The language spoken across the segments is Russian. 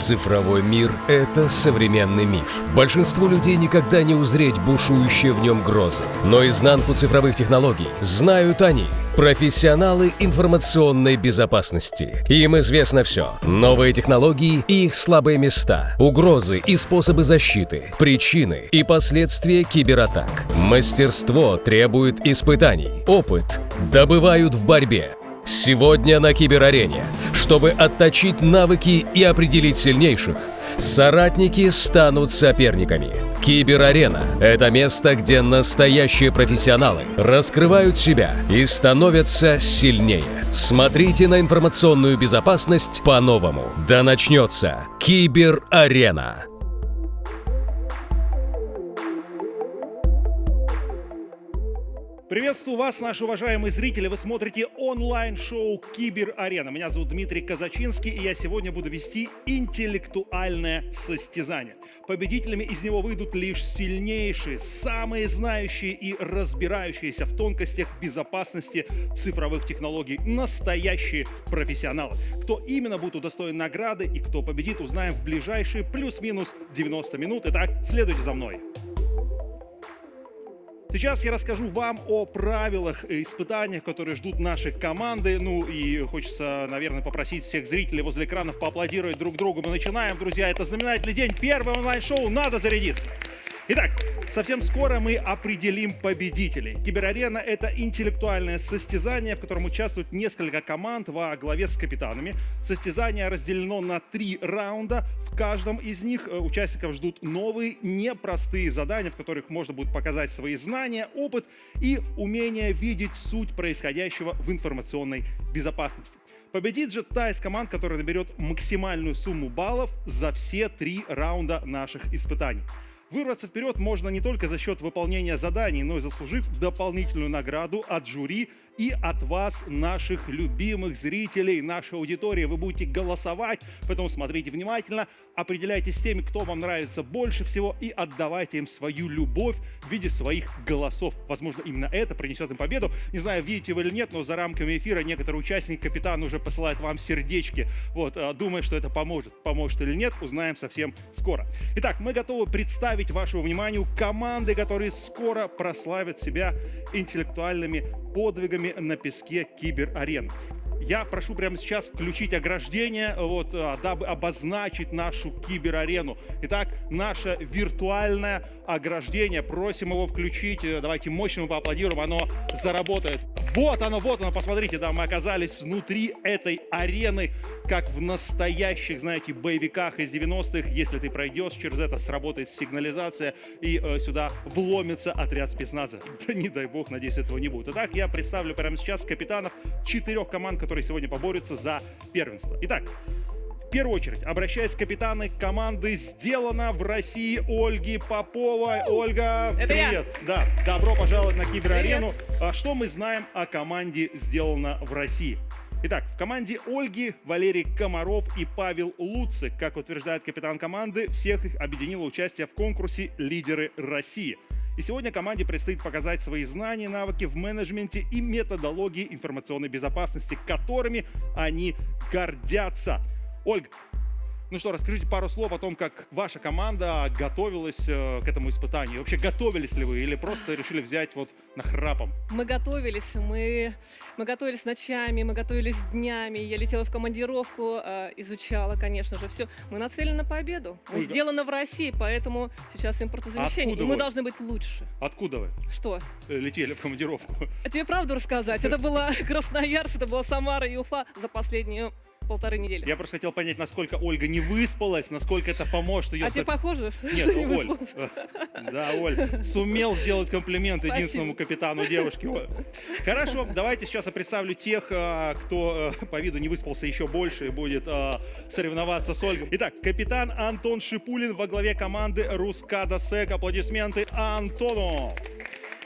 Цифровой мир – это современный миф. Большинству людей никогда не узреть бушующие в нем грозы. Но изнанку цифровых технологий знают они – профессионалы информационной безопасности. Им известно все. Новые технологии и их слабые места, угрозы и способы защиты, причины и последствия кибератак. Мастерство требует испытаний, опыт добывают в борьбе. Сегодня на киберарене, чтобы отточить навыки и определить сильнейших, соратники станут соперниками. Киберарена – это место, где настоящие профессионалы раскрывают себя и становятся сильнее. Смотрите на информационную безопасность по-новому. Да начнется Киберарена. Приветствую вас, наши уважаемые зрители. Вы смотрите онлайн-шоу Кибер Арена. Меня зовут Дмитрий Казачинский, и я сегодня буду вести интеллектуальное состязание. Победителями из него выйдут лишь сильнейшие, самые знающие и разбирающиеся в тонкостях безопасности цифровых технологий, настоящие профессионалы. Кто именно будет удостоен награды и кто победит, узнаем в ближайшие плюс-минус 90 минут. Итак, следуйте за мной. Сейчас я расскажу вам о правилах и испытаниях, которые ждут наши команды. Ну и хочется, наверное, попросить всех зрителей возле экранов поаплодировать друг другу. Мы начинаем, друзья. Это знаменательный день. Первое онлайн-шоу. Надо зарядиться. Итак, совсем скоро мы определим победителей. Киберарена — это интеллектуальное состязание, в котором участвуют несколько команд во главе с капитанами. Состязание разделено на три раунда. В каждом из них э, участников ждут новые, непростые задания, в которых можно будет показать свои знания, опыт и умение видеть суть происходящего в информационной безопасности. Победит же та из команд, которая наберет максимальную сумму баллов за все три раунда наших испытаний. Вырваться вперед можно не только за счет выполнения заданий, но и заслужив дополнительную награду от жюри и от вас, наших любимых зрителей, нашей аудитории. Вы будете голосовать, поэтому смотрите внимательно, определяйтесь с теми, кто вам нравится больше всего и отдавайте им свою любовь в виде своих голосов. Возможно, именно это принесет им победу. Не знаю, видите вы или нет, но за рамками эфира некоторые участники, капитан уже посылает вам сердечки. Вот, а, думаю, что это поможет. Поможет или нет, узнаем совсем скоро. Итак, мы готовы представить вашему вниманию команды, которые скоро прославят себя интеллектуальными подвигами на песке киберарен. Я прошу прямо сейчас включить ограждение, вот, а, дабы обозначить нашу киберарену. Итак, наше виртуальное ограждение. Просим его включить. Давайте мощно поаплодируем, оно заработает. Вот оно, вот оно, посмотрите, да, мы оказались внутри этой арены, как в настоящих, знаете, боевиках из 90-х. Если ты пройдешь через это, сработает сигнализация, и э, сюда вломится отряд спецназа. Да не дай бог, надеюсь, этого не будет. Итак, я представлю прямо сейчас капитанов четырех команд, которые сегодня поборются за первенство. Итак, в первую очередь, обращаясь к капитану команды, сделано в России Ольги Поповой. Ольга, Это привет. Да, добро пожаловать на Киберарену. А Что мы знаем о команде «Сделано в России»? Итак, в команде Ольги Валерий Комаров и Павел Луцик, как утверждает капитан команды, всех их объединило участие в конкурсе «Лидеры России». И сегодня команде предстоит показать свои знания, навыки в менеджменте и методологии информационной безопасности, которыми они гордятся. Ольга, ну что, расскажите пару слов о том, как ваша команда готовилась э, к этому испытанию. Вообще, готовились ли вы или просто решили взять вот нахрапом? Мы готовились, мы, мы готовились ночами, мы готовились днями. Я летела в командировку, э, изучала, конечно же, все. Мы нацелены на победу. Мы Ольга. сделано в России, поэтому сейчас импортозамещение. Откуда И мы вы? должны быть лучше. Откуда вы Что? э, летели в командировку? А тебе правду рассказать? Это была Красноярск, это была Самара и Уфа за последнюю полторы недели. Я просто хотел понять, насколько Ольга не выспалась, насколько это поможет ее... А тебе похоже? Нет, что не Оль, выспался? э, да, Оль, сумел сделать комплимент единственному капитану девушки. Хорошо, давайте сейчас я представлю тех, э, кто э, по виду не выспался еще больше и будет соревноваться с Ольгой. Итак, капитан Антон Шипулин во главе команды Рускада Сек. Аплодисменты Антону.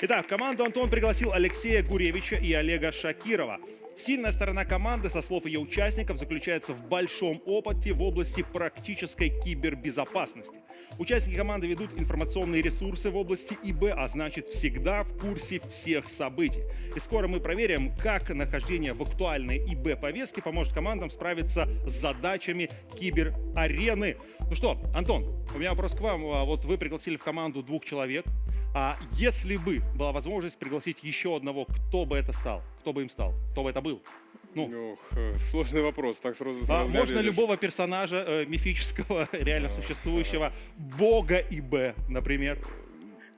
Итак, в команду Антон пригласил Алексея Гуревича и Олега Шакирова. Сильная сторона команды, со слов ее участников, заключается в большом опыте в области практической кибербезопасности. Участники команды ведут информационные ресурсы в области ИБ, а значит всегда в курсе всех событий. И скоро мы проверим, как нахождение в актуальной ИБ-повестке поможет командам справиться с задачами киберарены. Ну что, Антон, у меня вопрос к вам. А Вот вы пригласили в команду двух человек. А если бы была возможность пригласить еще одного, кто бы это стал? Кто бы им стал? Кто бы это был? Ну, Ох, э, сложный вопрос, так сразу, а сразу не можно ответишь. любого персонажа э, мифического, реально существующего, бога ИБ, например.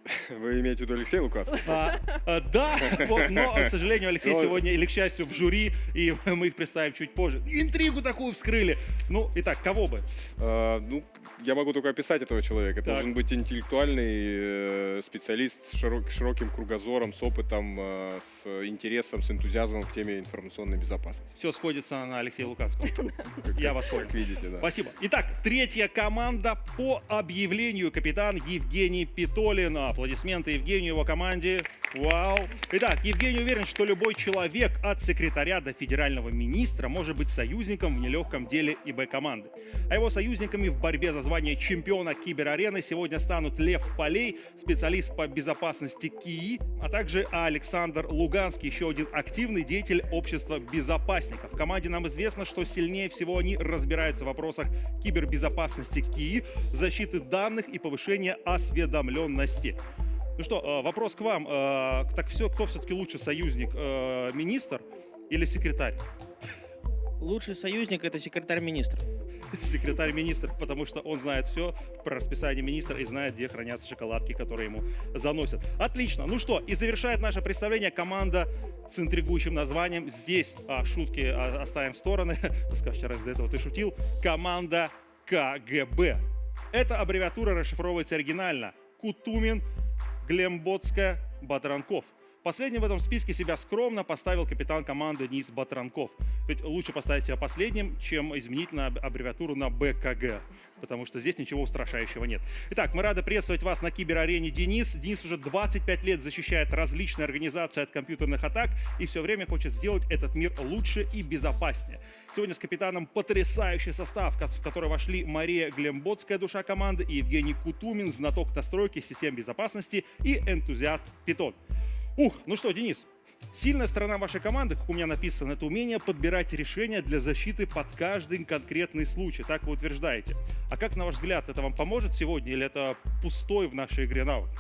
Вы имеете в виду Алексея Лукаса? А, а, да, вот, но, к сожалению, Алексей Ну, сегодня, или к счастью, в жюри, и мы их представим чуть позже. Интригу такую вскрыли. Ну, итак, кого бы? А, ну, я могу только описать этого человека. Это Так. должен быть интеллектуальный э, специалист с широк- широким кругозором, с опытом, э, с интересом, с энтузиазмом к теме информационной безопасности. Все сходится на Алексея Луцкого. Я вас понял. Как видите, да. Спасибо. Итак, третья команда по объявлению капитан Евгений Питолин. Аплодисменты Евгению и его команде. Вау. Итак, Евгений уверен, что любой человек от секретаря до федерального министра может быть союзником в нелегком деле ИБ команды. А его союзниками в борьбе за звание чемпиона киберарены сегодня станут Лев Полей, специалист по безопасности КИИ, а также Александр Луганский, еще один активный деятель общества безопасников. В команде нам известно, что сильнее всего они разбираются в вопросах кибербезопасности КИИ, защиты данных и повышения осведомленности. Ну что, э, вопрос к вам. Э, Так все, кто все-таки лучше союзник, э, министр или секретарь? Лучший союзник это секретарь министра. Секретарь министра, потому что он знает все про расписание министра и знает, где хранятся шоколадки, которые ему заносят. Отлично. Ну что, и завершает наше представление команда с интригующим названием. Здесь а, шутки а, оставим в стороны. Скажите, раз до этого ты шутил. Команда КГБ. Эта аббревиатура расшифровывается оригинально. Кутумин, Глемботская, Батранков. Последним в этом списке себя скромно поставил капитан команды Денис Батранков. Ведь лучше поставить себя последним, чем изменить на аб- аббревиатуру на БКГ, потому что здесь ничего устрашающего нет. Итак, мы рады приветствовать вас на киберарене Денис. Денис уже 25 лет защищает различные организации от компьютерных атак и все время хочет сделать этот мир лучше и безопаснее. Сегодня с капитаном потрясающий состав, в который вошли Мария Глемботская, душа команды, и Евгений Кутумин, знаток настройки систем безопасности и энтузиаст Питон. Ух, ну что, Денис, сильная сторона вашей команды, как у меня написано, это умение подбирать решения для защиты под каждый конкретный случай, так вы утверждаете. А как, на ваш взгляд, это вам поможет сегодня или это пустой в нашей игре навык?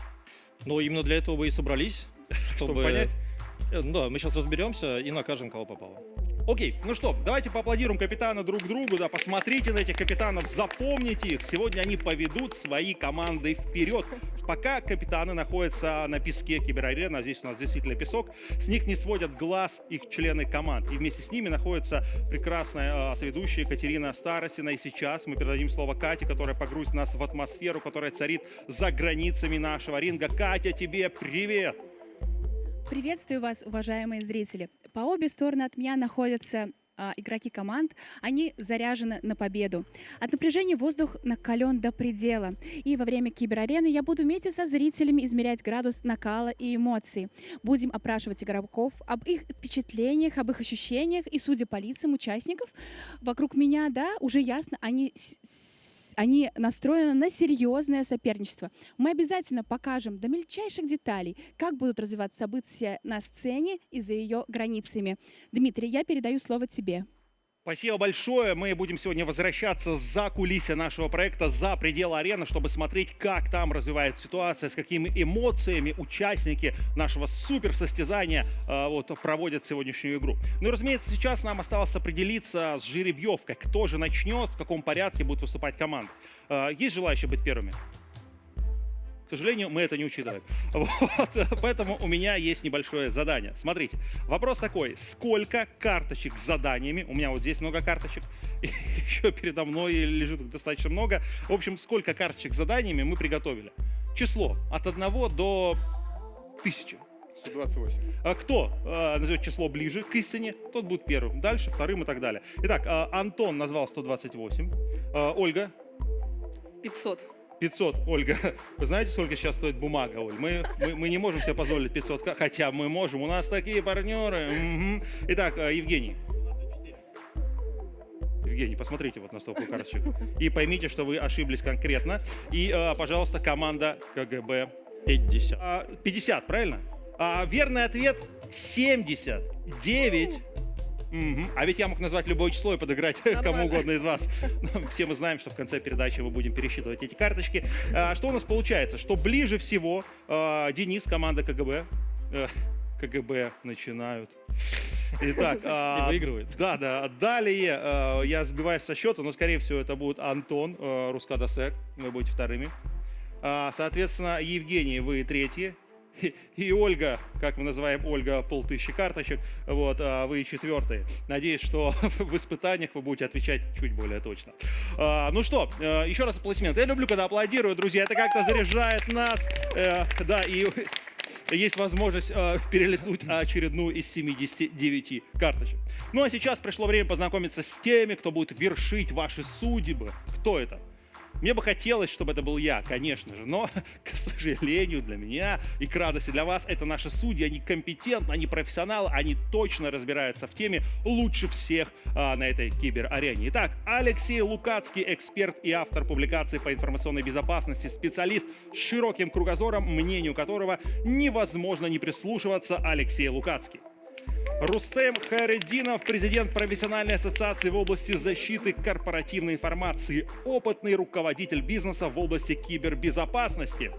Но именно для этого вы и собрались, Чтобы понять? Э, ну Да, мы сейчас разберемся и накажем, кого попало. Окей, ну что, давайте поаплодируем капитана друг другу, да, посмотрите на этих капитанов, запомните их. Сегодня они поведут свои команды вперед. Пока капитаны находятся на песке киберарены, а здесь у нас действительно песок, с них не сводят глаз их члены команд. И вместе с ними находится прекрасная э, соведущая Екатерина Старосина. И сейчас мы передадим слово Кате, которая погрузит нас в атмосферу, которая царит за границами нашего ринга. Катя, тебе привет! Приветствую вас, уважаемые зрители. По обе стороны от меня находятся а, игроки команд. Они заряжены на победу. От напряжения воздух накален до предела. И во время киберарены я буду вместе со зрителями измерять градус накала и эмоций. Будем опрашивать игроков об их впечатлениях, об их ощущениях. И судя по лицам участников, вокруг меня, да, уже ясно, они они настроены на серьезное соперничество. Мы обязательно покажем до мельчайших деталей, как будут развиваться события на сцене и за ее границами. Дмитрий, я передаю слово тебе. Спасибо большое. Мы будем сегодня возвращаться за кулисья нашего проекта, за пределы арены, чтобы смотреть, как там развивается ситуация, с какими эмоциями участники нашего супер состязания э, вот, проводят сегодняшнюю игру. Ну и, разумеется, сейчас нам осталось определиться с жеребьевкой, кто же начнет, в каком порядке будет выступать команда. Э, есть желающие быть первыми? К сожалению, мы это не учитываем. Вот, поэтому у меня есть небольшое задание. Смотрите, вопрос такой. Сколько карточек с заданиями? У меня вот здесь много карточек. И еще передо мной лежит их достаточно много. В общем, сколько карточек с заданиями мы приготовили? Число от 1 до 1000. 128. А кто э, назовет число ближе к истине, тот будет первым. Дальше вторым и так далее. Итак, э, Антон назвал 128. Э, Ольга 500. 500, Ольга. Вы знаете, сколько сейчас стоит бумага, Оль? Мы, мы, мы не можем себе позволить 500, ка- хотя мы можем. У нас такие партнеры. Мгм. Итак, э, Евгений. Евгений, посмотрите вот на стопку карточек. И поймите, что вы ошиблись конкретно. И, э, пожалуйста, команда КГБ 50. а, 50, правильно? А, верный ответ 79. Мгм. А ведь я мог назвать любое число и подыграть кому Нормально. угодно из вас. Все мы знаем, что в конце передачи мы будем пересчитывать эти карточки. А, что у нас получается? Что ближе всего а, Денис, команда КГБ. э, КГБ начинают. Итак, а, выигрывает. Да, да. Далее э, я сбиваюсь со счета, но, скорее всего, это будет Антон э, Рускадасек. Вы будете вторыми. А, Соответственно, Евгений, вы третьи. И- И Ольга, как мы называем Ольга, полтысячи карточек, вот, а вы четвертые. Надеюсь, что в испытаниях вы будете отвечать чуть более точно. А, ну что, э, еще раз аплодисменты. Я люблю, когда аплодируют, друзья, это как-то заряжает нас. Э, да, и есть возможность э, перелистнуть очередную из 79 карточек. Ну а сейчас пришло время познакомиться с теми, кто будет вершить ваши судьбы. Кто это? Мне бы хотелось, чтобы это был я, конечно же, но, к сожалению, для меня и к радости для вас, это наши судьи, они компетентны, они профессионалы, они точно разбираются в теме лучше всех а, на этой киберарене. Итак, Алексей Лукацкий, эксперт и автор публикаций по информационной безопасности, специалист с широким кругозором, мнению которого невозможно не прислушиваться, Алексей Лукацкий. Рустем Хайреддинов, президент профессиональной ассоциации в области защиты корпоративной информации, опытный руководитель бизнеса в области кибербезопасности.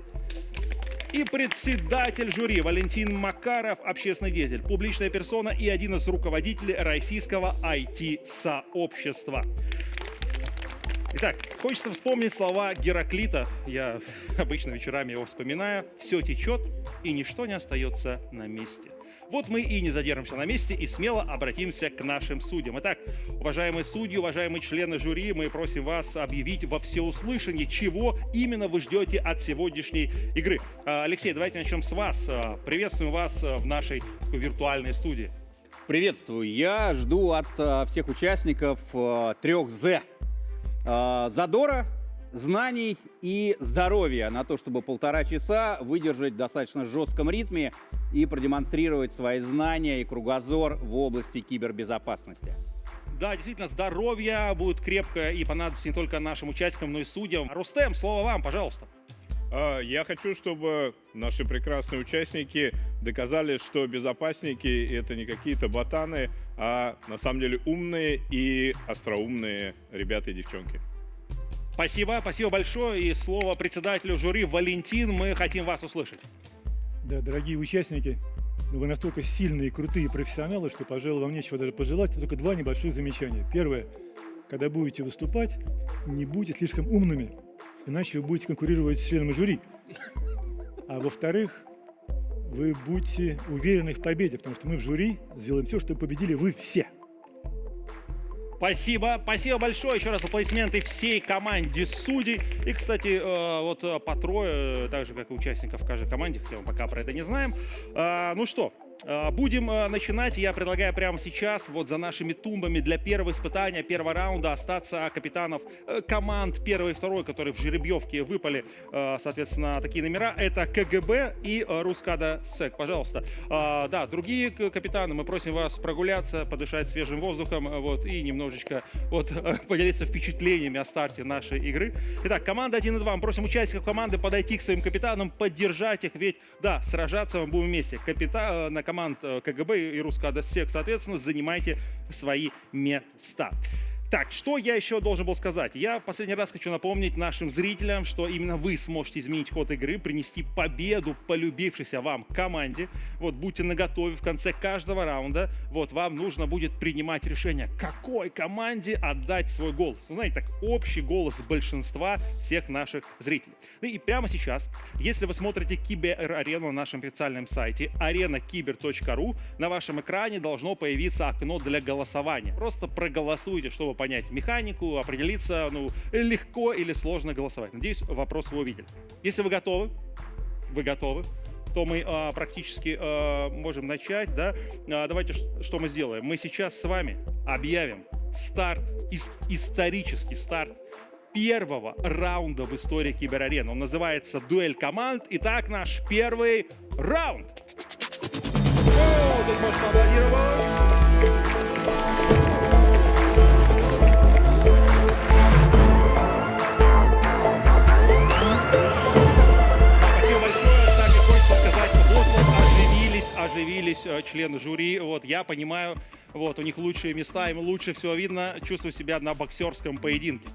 И председатель жюри Валентин Макаров, общественный деятель, публичная персона и один из руководителей российского IT-сообщества. Итак, хочется вспомнить слова Гераклита. Я обычно вечерами его вспоминаю. Все течет, и ничто не остается на месте. Вот мы и не задержимся на месте и смело обратимся к нашим судьям. Итак, уважаемые судьи, уважаемые члены жюри, мы просим вас объявить во всеуслышание, чего именно вы ждете от сегодняшней игры. А, Алексей, давайте начнем с вас. А, Приветствуем вас а, в нашей виртуальной студии. Приветствую. Я жду от всех участников трех З. Задора, знаний и здоровья на то, чтобы полтора часа выдержать в достаточно жестком ритме и продемонстрировать свои знания и кругозор в области кибербезопасности. Да, действительно, здоровье будет крепко и понадобится не только нашим участникам, но и судьям. Рустем, слово вам, пожалуйста. А, Я хочу, чтобы наши прекрасные участники доказали, что безопасники это не какие-то ботаны, а на самом деле умные и остроумные ребята и девчонки. Спасибо, спасибо большое. И слово председателю жюри Валентин, мы хотим вас услышать. Да, дорогие участники, вы настолько сильные, крутые профессионалы, что, пожалуй, вам нечего даже пожелать. Только два небольших замечания. Первое. Когда будете выступать, не будьте слишком умными, иначе вы будете конкурировать с членами жюри. А во-вторых, вы будьте уверены в победе, потому что мы в жюри сделаем все, чтобы победили вы все. Спасибо, спасибо большое. Еще раз аплодисменты всей команде судей. И, кстати, э, вот э, по трое, э, так же, как и участников каждой команде, хотя мы пока про это не знаем. А, Ну что, будем э, начинать. Я предлагаю прямо сейчас, вот за нашими тумбами для первого испытания, первого раунда остаться капитанов э, команд первой и второй, которые в жеребьевке выпали, э, соответственно, такие номера. Это КГБ и э, Рускада СЭК. Пожалуйста. А, Да, другие капитаны, мы просим вас прогуляться, подышать свежим воздухом, э, вот, и немножечко вот, поделиться впечатлениями о старте нашей игры. Итак, команда 1 и 2. Мы просим участников команды подойти к своим капитанам, поддержать их, ведь, да, сражаться мы будем вместе. Капита... э, На команд э, КГБ и Рускада СЕК, соответственно, занимайте свои места. Так, что я еще должен был сказать? Я последний раз хочу напомнить нашим зрителям, что именно вы сможете изменить ход игры, принести победу полюбившейся вам команде. Вот, будьте наготове в конце каждого раунда. Вот, вам нужно будет принимать решение, какой команде отдать свой голос. Ну, знаете, так, общий голос большинства всех наших зрителей. Ну и прямо сейчас, если вы смотрите Кибер-арену на нашем официальном сайте arenakiber.ru, на вашем экране должно появиться окно для голосования. Просто проголосуйте, чтобы понять механику, определиться, ну, легко или сложно голосовать. Надеюсь, вопрос вы увидели. Если вы готовы, вы готовы, то мы а, практически а, можем начать, да? А, давайте, что мы сделаем? Мы сейчас с вами объявим старт, ис- исторический старт первого раунда в истории Киберарены. Он называется «Дуэль команд». Итак, наш первый раунд. Тут можно поаплодировать. Оживились, э, члены жюри. Вот, я понимаю, вот, у них лучшие места, им лучше всего видно. Чувствую себя на боксерском поединке.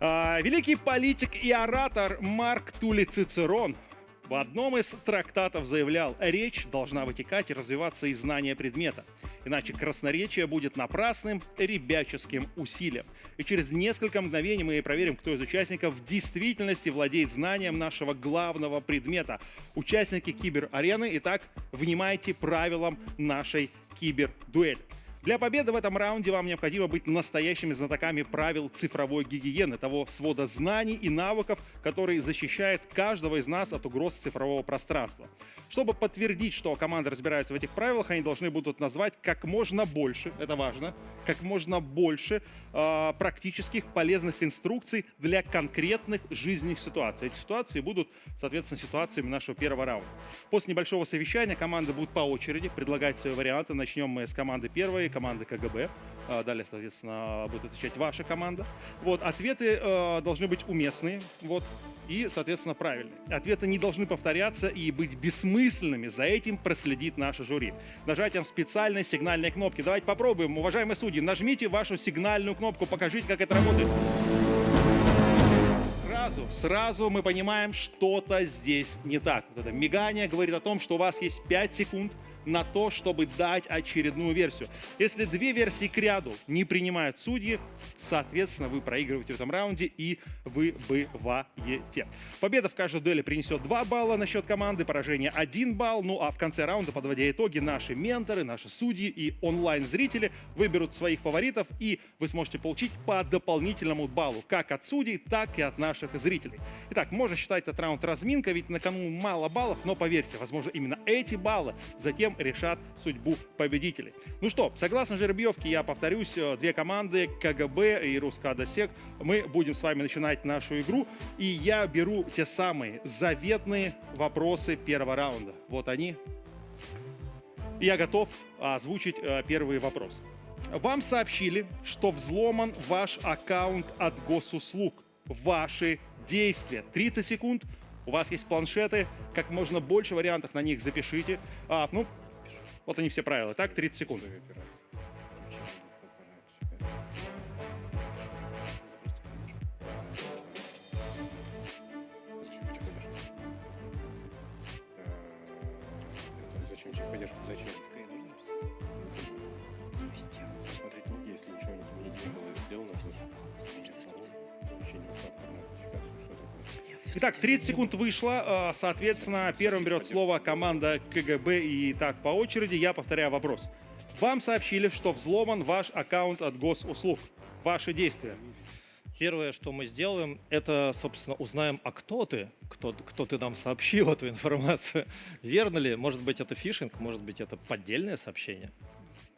А, великий политик и оратор Марк Тули Цицерон в одном из трактатов заявлял, речь должна вытекать и развиваться из знания предмета. Иначе красноречие будет напрасным ребяческим усилием. И через несколько мгновений мы проверим, кто из участников в действительности владеет знанием нашего главного предмета. Участники киберарены, итак, внимайте правилам нашей кибердуэли. Для победы в этом раунде вам необходимо быть настоящими знатоками правил цифровой гигиены, того свода знаний и навыков, который защищает каждого из нас от угроз цифрового пространства. Чтобы подтвердить, что команда разбирается в этих правилах, они должны будут назвать как можно больше, это важно, как можно больше э, практических полезных инструкций для конкретных жизненных ситуаций. Эти ситуации будут, соответственно, ситуациями нашего первого раунда. После небольшого совещания команды будут по очереди предлагать свои варианты. Начнем мы с команды первой, команды КГБ. А, Далее, соответственно, будет отвечать ваша команда. Вот, ответы э, должны быть уместные, вот, и, соответственно, правильные. Ответы не должны повторяться и быть бессмысленными. За этим проследит наше жюри. Нажатием специальной сигнальной кнопки. Давайте попробуем. Уважаемые судьи, нажмите вашу сигнальную кнопку, покажите, как это работает. Сразу, сразу мы понимаем, что-то здесь не так. Вот это мигание говорит о том, что у вас есть 5 секунд на то, чтобы дать очередную версию. Если две версии к ряду не принимают судьи, соответственно, вы проигрываете в этом раунде и выбываете. Победа в каждой дуэли принесет 2 балла на счет команды, поражение 1 балл. Ну а в конце раунда, подводя итоги, наши менторы, наши судьи и онлайн-зрители выберут своих фаворитов, и вы сможете получить по дополнительному баллу как от судей, так и от наших зрителей. Итак, можно считать этот раунд разминка, ведь на кону мало баллов, но поверьте, возможно, именно эти баллы затем решат судьбу победителей. Ну что, согласно жеребьевке, я повторюсь, э, две команды, КГБ и Рускадосек, мы будем с вами начинать нашу игру, и я беру те самые заветные вопросы первого раунда. Вот они. Я готов озвучить э, первый вопрос. Вам сообщили, что взломан ваш аккаунт от госуслуг. Ваши действия. 30 секунд. У вас есть планшеты. Как можно больше вариантов на них запишите. А, ну, вот они все правила. Так, 30 секунд. Итак, 30 секунд вышло. А, Соответственно, первым берет слово команда КГБ. И так по очереди я повторяю вопрос. Вам сообщили, что взломан ваш аккаунт от госуслуг. Ваши действия. Первое, что мы сделаем, это, собственно, узнаем, а кто ты, кто, кто ты нам сообщил эту информацию. Верно ли? Может быть, это фишинг, может быть, это поддельное сообщение.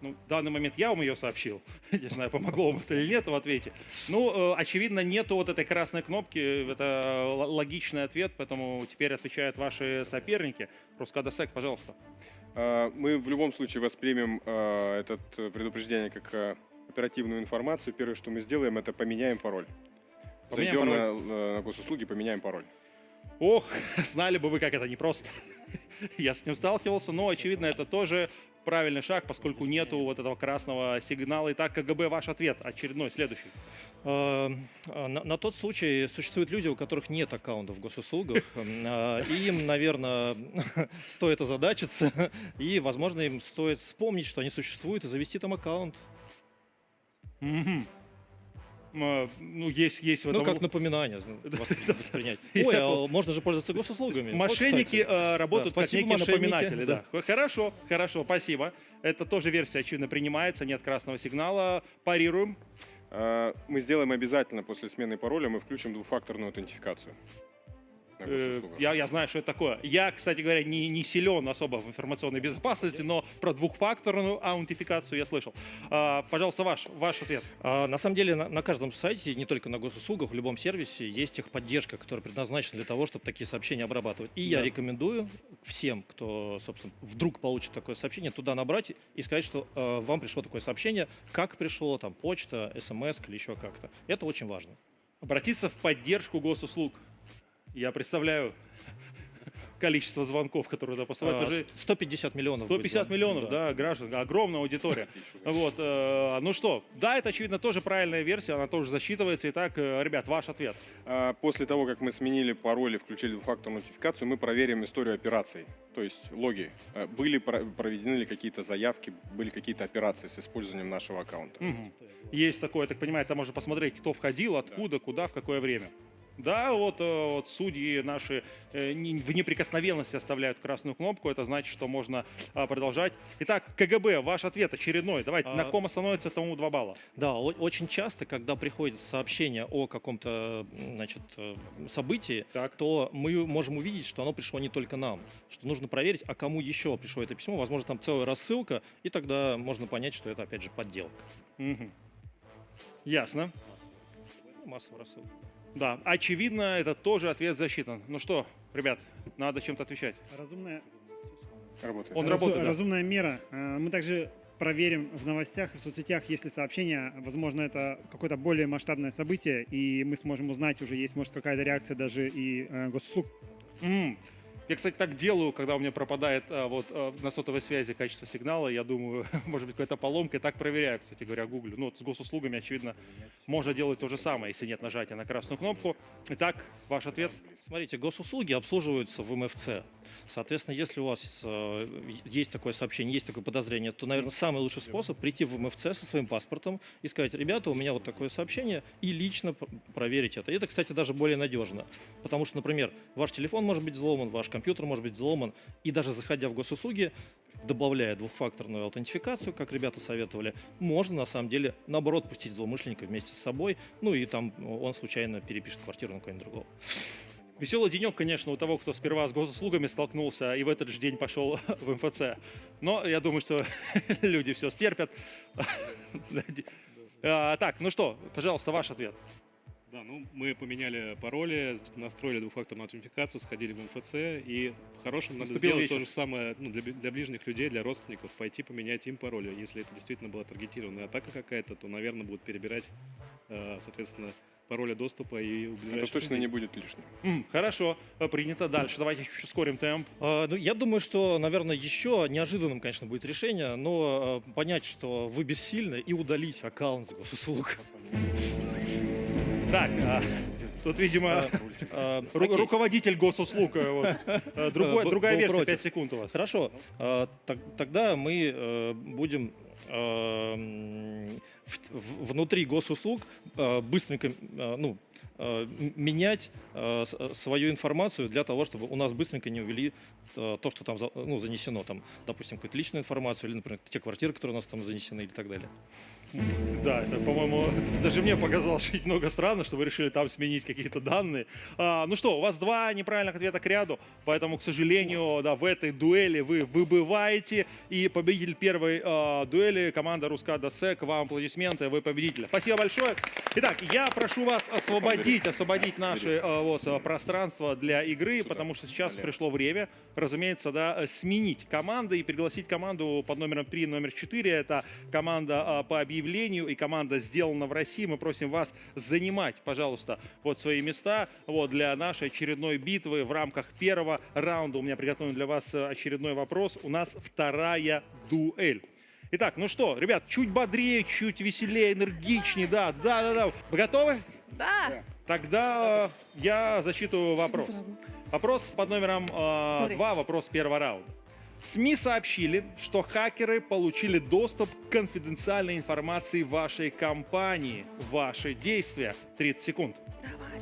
Ну, в данный момент я вам ее сообщил. Не знаю, помогло вам это или нет в ответе. Ну, э, очевидно, нету вот этой красной кнопки. Это л- логичный ответ, поэтому теперь отвечают ваши соперники. Рускадосек, пожалуйста. Мы в любом случае воспримем а, это предупреждение как оперативную информацию. Первое, что мы сделаем, это поменяем пароль. Поменяем Зайдем пароль. На, на госуслуги, поменяем пароль. Ох, знали бы вы, как это непросто. Я с ним сталкивался, но, очевидно, это тоже правильный шаг, поскольку нету вот этого красного сигнала. Итак, КГБ, ваш ответ очередной, следующий. Э, На, на тот случай существуют люди, у которых нет аккаунта в госуслугах. Э, Им, наверное, стоит озадачиться. И, возможно, им стоит вспомнить, что они существуют, и завести там аккаунт. М, Ну, есть, есть в этом... Ну, как напоминание воспринять. Ой, а можно же пользоваться госуслугами. Мошенники э, работают как спасибо, некие напоминатели. Да. Хорошо, хорошо, спасибо. Это тоже версия, очевидно, принимается, нет красного сигнала. Парируем. А, Мы сделаем обязательно после смены пароля, мы включим двухфакторную аутентификацию. Э. Я, я знаю, что это такое. Я, кстати говоря, не, не силен особо в информационной безопасности, но про двухфакторную аутентификацию я слышал. А, пожалуйста, ваш, ваш ответ. А, на самом деле на, на каждом сайте, не только на госуслугах, в любом сервисе есть техподдержка, которая предназначена для того, чтобы такие сообщения обрабатывать. И я Да. рекомендую всем, кто, собственно, вдруг получит такое сообщение, туда набрать и сказать, что э, вам пришло такое сообщение, как пришло, там, почта, смс или еще как-то. Это очень важно. Обратиться в поддержку госуслуг. Я представляю количество звонков, которые туда посылают. А, Это же 150 миллионов. будет 150 вам. миллионов, да, граждан, огромная аудитория. Вот, э, ну что, да, это, очевидно, тоже правильная версия, она тоже засчитывается. Итак, э, ребят, ваш ответ. А, После того, как мы сменили пароли, включили двухфакторную нотификацию, мы проверим историю операций, то есть логи. Э, Были про- проведены ли какие-то заявки, были какие-то операции с использованием нашего аккаунта. Мгм. Есть такое, я так понимаю, там можно посмотреть, кто входил, откуда, куда, в какое время. Да, вот, э, вот судьи наши э, в неприкосновенности оставляют красную кнопку, это значит, что можно а, продолжать. Итак, КГБ, ваш ответ очередной. Давайте, А, на ком остановится, тому два балла. Да, очень часто, когда приходит сообщение о каком-то значит, э, событии, то мы можем увидеть, что оно пришло не только нам, что нужно проверить, а кому еще пришло это письмо. Возможно, там целая рассылка, и тогда можно понять, что это, опять же, подделка. Мгм. Ясно. Ну, Массовая рассылка. Да, очевидно, это тоже ответ засчитан. Ну что, ребят, надо чем-то отвечать. Разумная, Работает. Он разу- работает, да. разумная мера. Э, Мы также проверим в новостях и в соцсетях, если сообщение, возможно, это какое-то более масштабное событие, и мы сможем узнать уже, есть, может, какая-то реакция даже и э, госуслуг. М. Я, кстати, так делаю, когда у меня пропадает а, вот а, на сотовой связи качество сигнала. Я думаю, может быть, какая-то поломка. И так проверяю, кстати говоря, гуглю. Ну, вот с госуслугами, очевидно, можно делать то же самое, если нет нажатия на красную кнопку. Итак, ваш ответ? Смотрите, госуслуги обслуживаются в МФЦ. Соответственно, если у вас э, есть такое сообщение, есть такое подозрение, то, наверное, самый лучший способ прийти в МФЦ со своим паспортом и сказать, ребята, у меня вот такое сообщение, и лично пр- проверить это. И это, кстати, даже более надежно. Потому что, например, ваш телефон может быть взломан, ваш компьютер может быть взломан, и даже заходя в госуслуги, добавляя двухфакторную аутентификацию, как ребята советовали, можно на самом деле наоборот пустить злоумышленника вместе с собой, ну и там он случайно перепишет квартиру на кого-нибудь другого. Веселый денек, конечно, у того, кто сперва с госуслугами столкнулся и в этот же день пошел в МФЦ. Но я думаю, что люди все стерпят. А, Так, ну что, пожалуйста, ваш ответ. Да, ну мы поменяли пароли, настроили двухфакторную аутентификацию, сходили в МФЦ, и по-хорошему надо сделать вечер. то же самое ну, для, для ближних людей, для родственников, пойти поменять им пароли. Если это действительно была таргетированная атака какая-то, то, наверное, будут перебирать, э, соответственно, пароли доступа и Это точно людей. не будет лишним. М, Хорошо, э, принято дальше. Давайте чуть ускорим темп. А, ну, я думаю, что, наверное, еще неожиданным, конечно, будет решение, но э, понять, что вы бессильны, и удалить аккаунт с госуслуг. Так, а, тут, видимо, А, ру- руководитель госуслуг. э, вот. Э, другой- Э, Другая был версия, против. 5 секунд у вас. Хорошо. Так- тогда мы э, будем э, внутри госуслуг э, быстренько э, ну, э, менять э, э, свою информацию для того, чтобы у нас быстренько не увели э, то, что там ну, занесено, там, допустим, какую-то личную информацию или, например, те квартиры, которые у нас там занесены и так далее. Да, это, по-моему, даже мне показалось чуть много странно, что вы решили там сменить какие-то данные. А, ну что, у вас два неправильных ответа к ряду, поэтому, к сожалению, да, в этой дуэли вы выбываете. И победитель первой а, дуэли, команда Рускада Сек, вам аплодисменты, вы победители. Спасибо большое. Итак, я прошу вас освободить, освободить наше а, вот, а, пространство для игры, потому что сейчас пришло время, разумеется, да, сменить команды и пригласить команду под номером 3 номер 4. Это команда а, по объявлению и команда «Сделано в России». Мы просим вас занимать, пожалуйста, вот свои места вот, для нашей очередной битвы в рамках первого раунда. У меня приготовлен для вас э, очередной вопрос. У нас вторая дуэль. Итак, ну что, ребят, чуть бодрее, чуть веселее, энергичнее, да, да, да, да. Вы готовы? Да. Тогда э, я зачитываю вопрос. Вопрос под номером Смотри. 2, вопрос первого раунда. СМИ сообщили, что хакеры получили доступ к конфиденциальной информации вашей компании. Ваши действия. 30 секунд. Давай,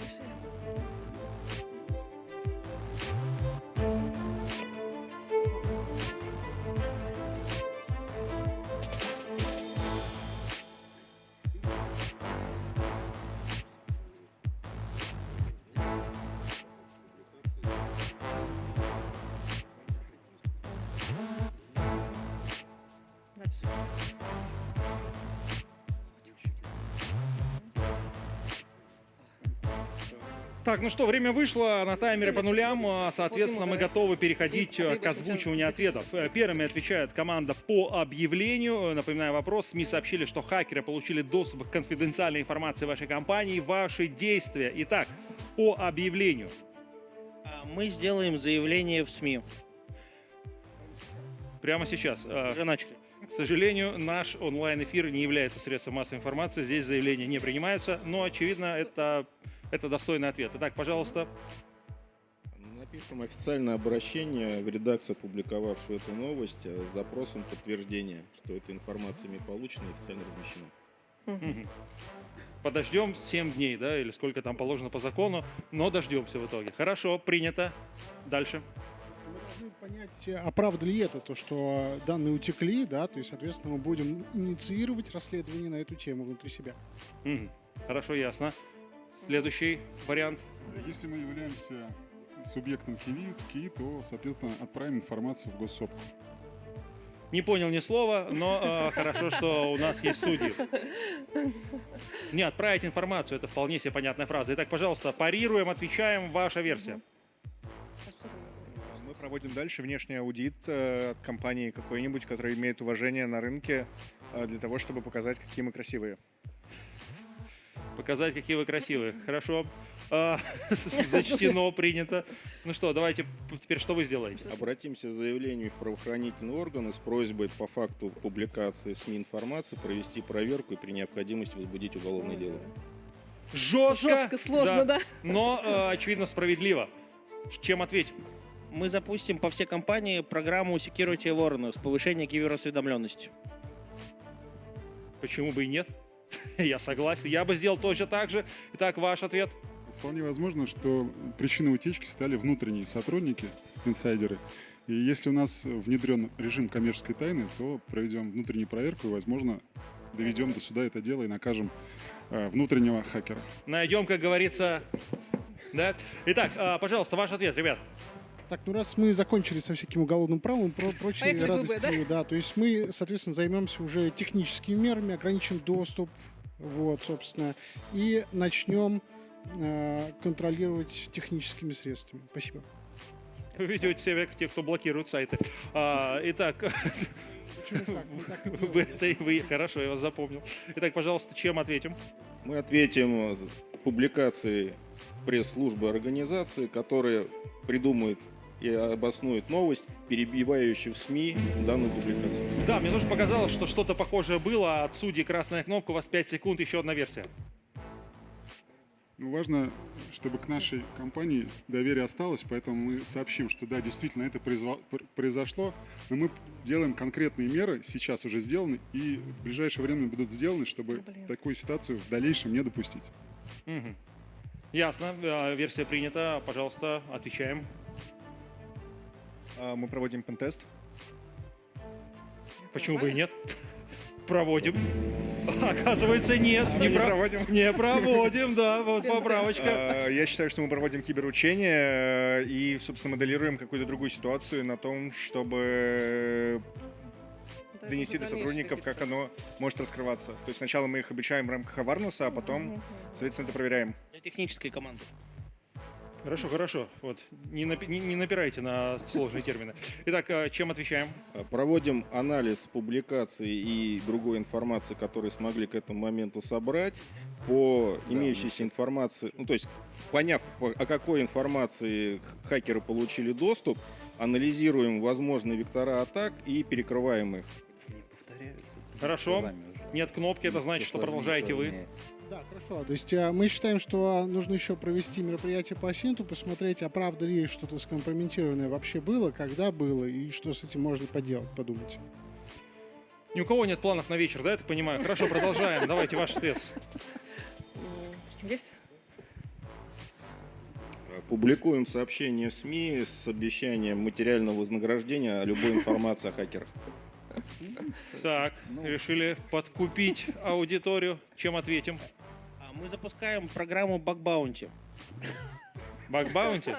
Так, ну что, время вышло, на таймере по нулям, а, соответственно, мы готовы переходить э, к озвучиванию ответов. Э, Первыми отвечает команда по объявлению. Э, Напоминаю вопрос, СМИ сообщили, что хакеры получили доступ к конфиденциальной информации вашей компании. Ваши действия. Итак, по объявлению. А Мы сделаем заявление в СМИ. Прямо сейчас. Уже начали. К сожалению, наш онлайн-эфир не является средством массовой информации. Здесь заявления не принимаются, но, очевидно, это, это достойный ответ. Итак, пожалуйста. Напишем официальное обращение в редакцию, опубликовавшую эту новость, э, с запросом подтверждения, что эта информация ими получена и официально размещена. Подождем 7 дней, да, или сколько там положено по закону, но дождемся в итоге. Хорошо, принято. Дальше. должны понять, а правда ли это, то, что данные утекли, да, то есть, соответственно, мы будем инициировать расследование на эту тему внутри себя. Хорошо, ясно. Следующий вариант. Если мы являемся субъектом КИВИ, КИИ, то, соответственно, отправим информацию в госсопку. Не понял ни слова, но э, хорошо, что у нас есть судьи. Не, отправить информацию, это вполне себе понятная фраза. Итак, пожалуйста, парируем, отвечаем, ваша версия. Мы проводим дальше внешний аудит э, от компании какой-нибудь, которая имеет уважение на рынке, э, для того, чтобы показать, какие мы красивые. Показать, какие вы красивые. Хорошо. А, Зачтено, принято. Ну что, давайте теперь что вы сделаете? Обратимся с заявлением в правоохранительные органы с просьбой по факту публикации СМИ информации провести проверку и при необходимости возбудить уголовное дело. Жестко. Жестко, сложно, да. Но, э, очевидно, справедливо. Чем ответим? Мы запустим по всей компании программу Security Awareness, повышение киберосведомленности. Почему бы и нет? Я согласен. Я бы сделал точно так же. Итак, ваш ответ. Вполне возможно, что причиной утечки стали внутренние сотрудники, инсайдеры. И если у нас внедрен режим коммерческой тайны, то проведем внутреннюю проверку и, возможно, доведем до суда это дело и накажем э, внутреннего хакера. Найдем, как говорится. Да? Итак, а, пожалуйста, ваш ответ, ребят. Так, ну раз мы закончили со всяким уголовным правом и про прочей Поехали в ВБ, радостью, да? то есть мы, соответственно, займемся уже техническими мерами, ограничим доступ, вот, собственно, и начнем э, контролировать техническими средствами. Спасибо. Вы ведете себя как те, кто блокирует сайты. А, итак, вы, это, вы, хорошо, я вас запомнил. Итак, пожалуйста, чем ответим? Мы ответим публикации пресс-службы организации, которая придумает и обоснует новость, перебивающую в СМИ данную публикацию. Да, мне тоже показалось, что что-то похожее было. От судьи красная кнопка, у вас 5 секунд, еще одна версия. Ну, важно, чтобы к нашей компании доверие осталось, поэтому мы сообщим, что да, действительно это произошло, но мы делаем конкретные меры, сейчас уже сделаны, и в ближайшее время будут сделаны, чтобы такую ситуацию в дальнейшем не допустить. Мгм. Ясно, а, версия принята. Пожалуйста, отвечаем. А, Мы проводим пентест. Почему бы и нет? Проводим. Оказывается, нет. Не проводим. Не проводим, да, вот поправочка. А, Я считаю, что мы проводим киберучение э, и, собственно, моделируем какую-то другую ситуацию на том, чтобы донести до сотрудников, как оно может раскрываться. То есть сначала мы их обучаем в рамках аварнуса, а потом, соответственно, это проверяем. Для технической команды. Хорошо, хорошо. Вот. Не, напи- не- не напирайте на сложные термины. Итак, а, чем отвечаем? Проводим анализ публикаций и другой информации, которую смогли к этому моменту собрать. По имеющейся информации, ну то есть поняв, по- о какой информации хакеры получили доступ, анализируем возможные вектора атак и перекрываем их. Хорошо. Нет кнопки, это значит, что продолжаете вы. Да, хорошо. То есть э, мы считаем, что нужно еще провести мероприятие по Синту, посмотреть, а правда ли что-то скомпрометированное вообще было, когда было, и что с этим можно поделать, подумать. Ни у кого нет планов на вечер, да, я так понимаю? Хорошо, продолжаем. Давайте ваш ответ. Есть? Публикуем сообщение в СМИ с обещанием материального вознаграждения любой информации о хакерах. Так, решили подкупить аудиторию. Чем ответим? А Мы запускаем программу Bug Bounty. Баг Баунти?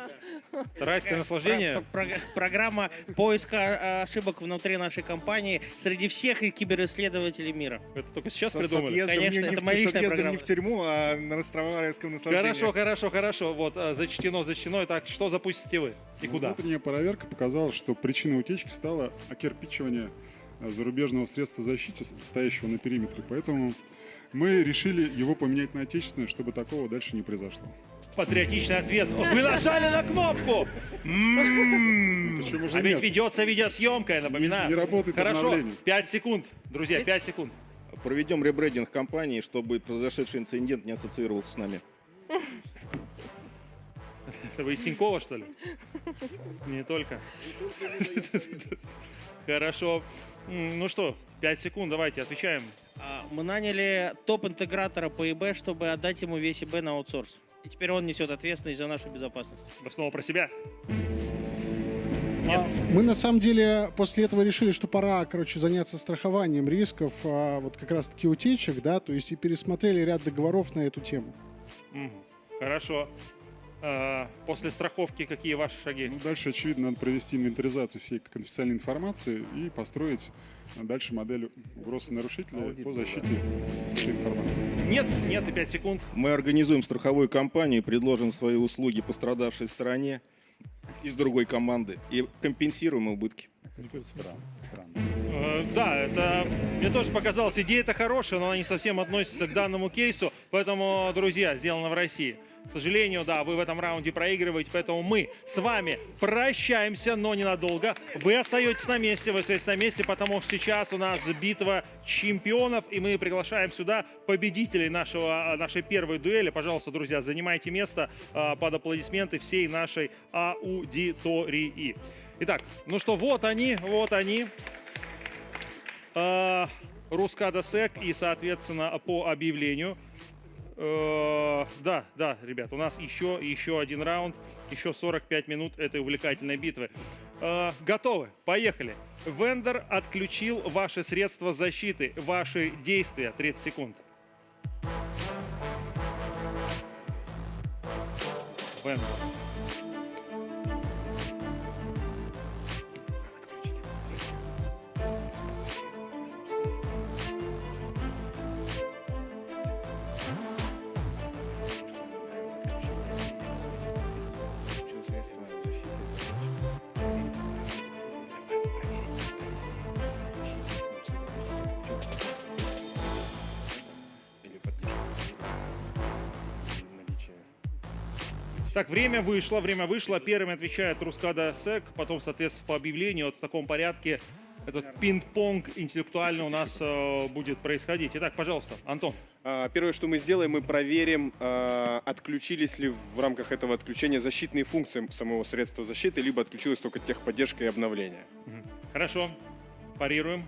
Райское наслаждение. Про- про- программа поиска ошибок внутри нашей компании среди всех киберисследователей мира. Это только сейчас придумали? Конечно, не- не это в- моя личная программа. не в тюрьму, а на райском наслаждении. Хорошо, хорошо, хорошо. Вот а, зачтено, зачтено. Итак, что запустите вы и куда? Внутренняя проверка показала, что причиной утечки стало окирпичивание э, зарубежного средства защиты, стоящего на периметре. Поэтому мы решили его поменять на отечественное, чтобы такого дальше не произошло. Патриотичный ответ. Вы нажали на кнопку! М-м-м. Почему же А ведь ведется видеосъемка, я напоминаю. Не работает Хорошо, обновление. 5 секунд. Друзья, 5 секунд. Проведем ребрендинг компании, чтобы произошедший инцидент не ассоциировался с нами. Это вы из Тинькова, что ли? Не только. Хорошо. Ну что, 5 секунд, давайте, отвечаем. А, Мы наняли топ-интегратора по ИБ, чтобы отдать ему весь ИБ на аутсорс. И теперь он несет ответственность за нашу безопасность. Вы снова про себя? А, Мы на самом деле после этого решили, что пора, короче, заняться страхованием рисков, а, вот как раз-таки утечек, да, то есть и пересмотрели ряд договоров на эту тему. Хорошо. А, После страховки какие ваши шаги? Ну, дальше, очевидно, надо провести инвентаризацию всей конфиденциальной информации и построить дальше модель угроз нарушителя по защите этой информации. Нет, нет, и 5 секунд. Мы организуем страховую компанию и предложим свои услуги пострадавшей стороне из другой команды и компенсируем убытки. Э, Да, это мне тоже показалось, идея-то хорошая, но она не совсем относится к данному кейсу. Поэтому, друзья, сделано в России. К сожалению, да, вы в этом раунде проигрываете, поэтому мы с вами прощаемся, но ненадолго. Вы остаетесь на месте, вы остаетесь на месте, потому что сейчас у нас битва чемпионов, и мы приглашаем сюда победителей нашего, нашей первой дуэли. Пожалуйста, друзья, занимайте место а, под аплодисменты всей нашей аудитории. Итак, ну что, вот они, вот они. А, Рускада Сек и, соответственно, по объявлению. Э, Да, да, ребят, у нас еще, еще один раунд, еще 45 минут этой увлекательной битвы. Э, Готовы? Поехали. Вендор отключил ваши средства защиты, ваши действия. 30 секунд. Вендор. Так, время вышло, время вышло. Первым отвечает Рускада Сек, потом, соответственно, по объявлению вот в таком порядке этот пинг-понг интеллектуально у нас э, будет происходить. Итак, пожалуйста, Антон. А, Первое, что мы сделаем, мы проверим, а, отключились ли в рамках этого отключения защитные функции самого средства защиты, либо отключилась только техподдержка и обновление. Хорошо, парируем.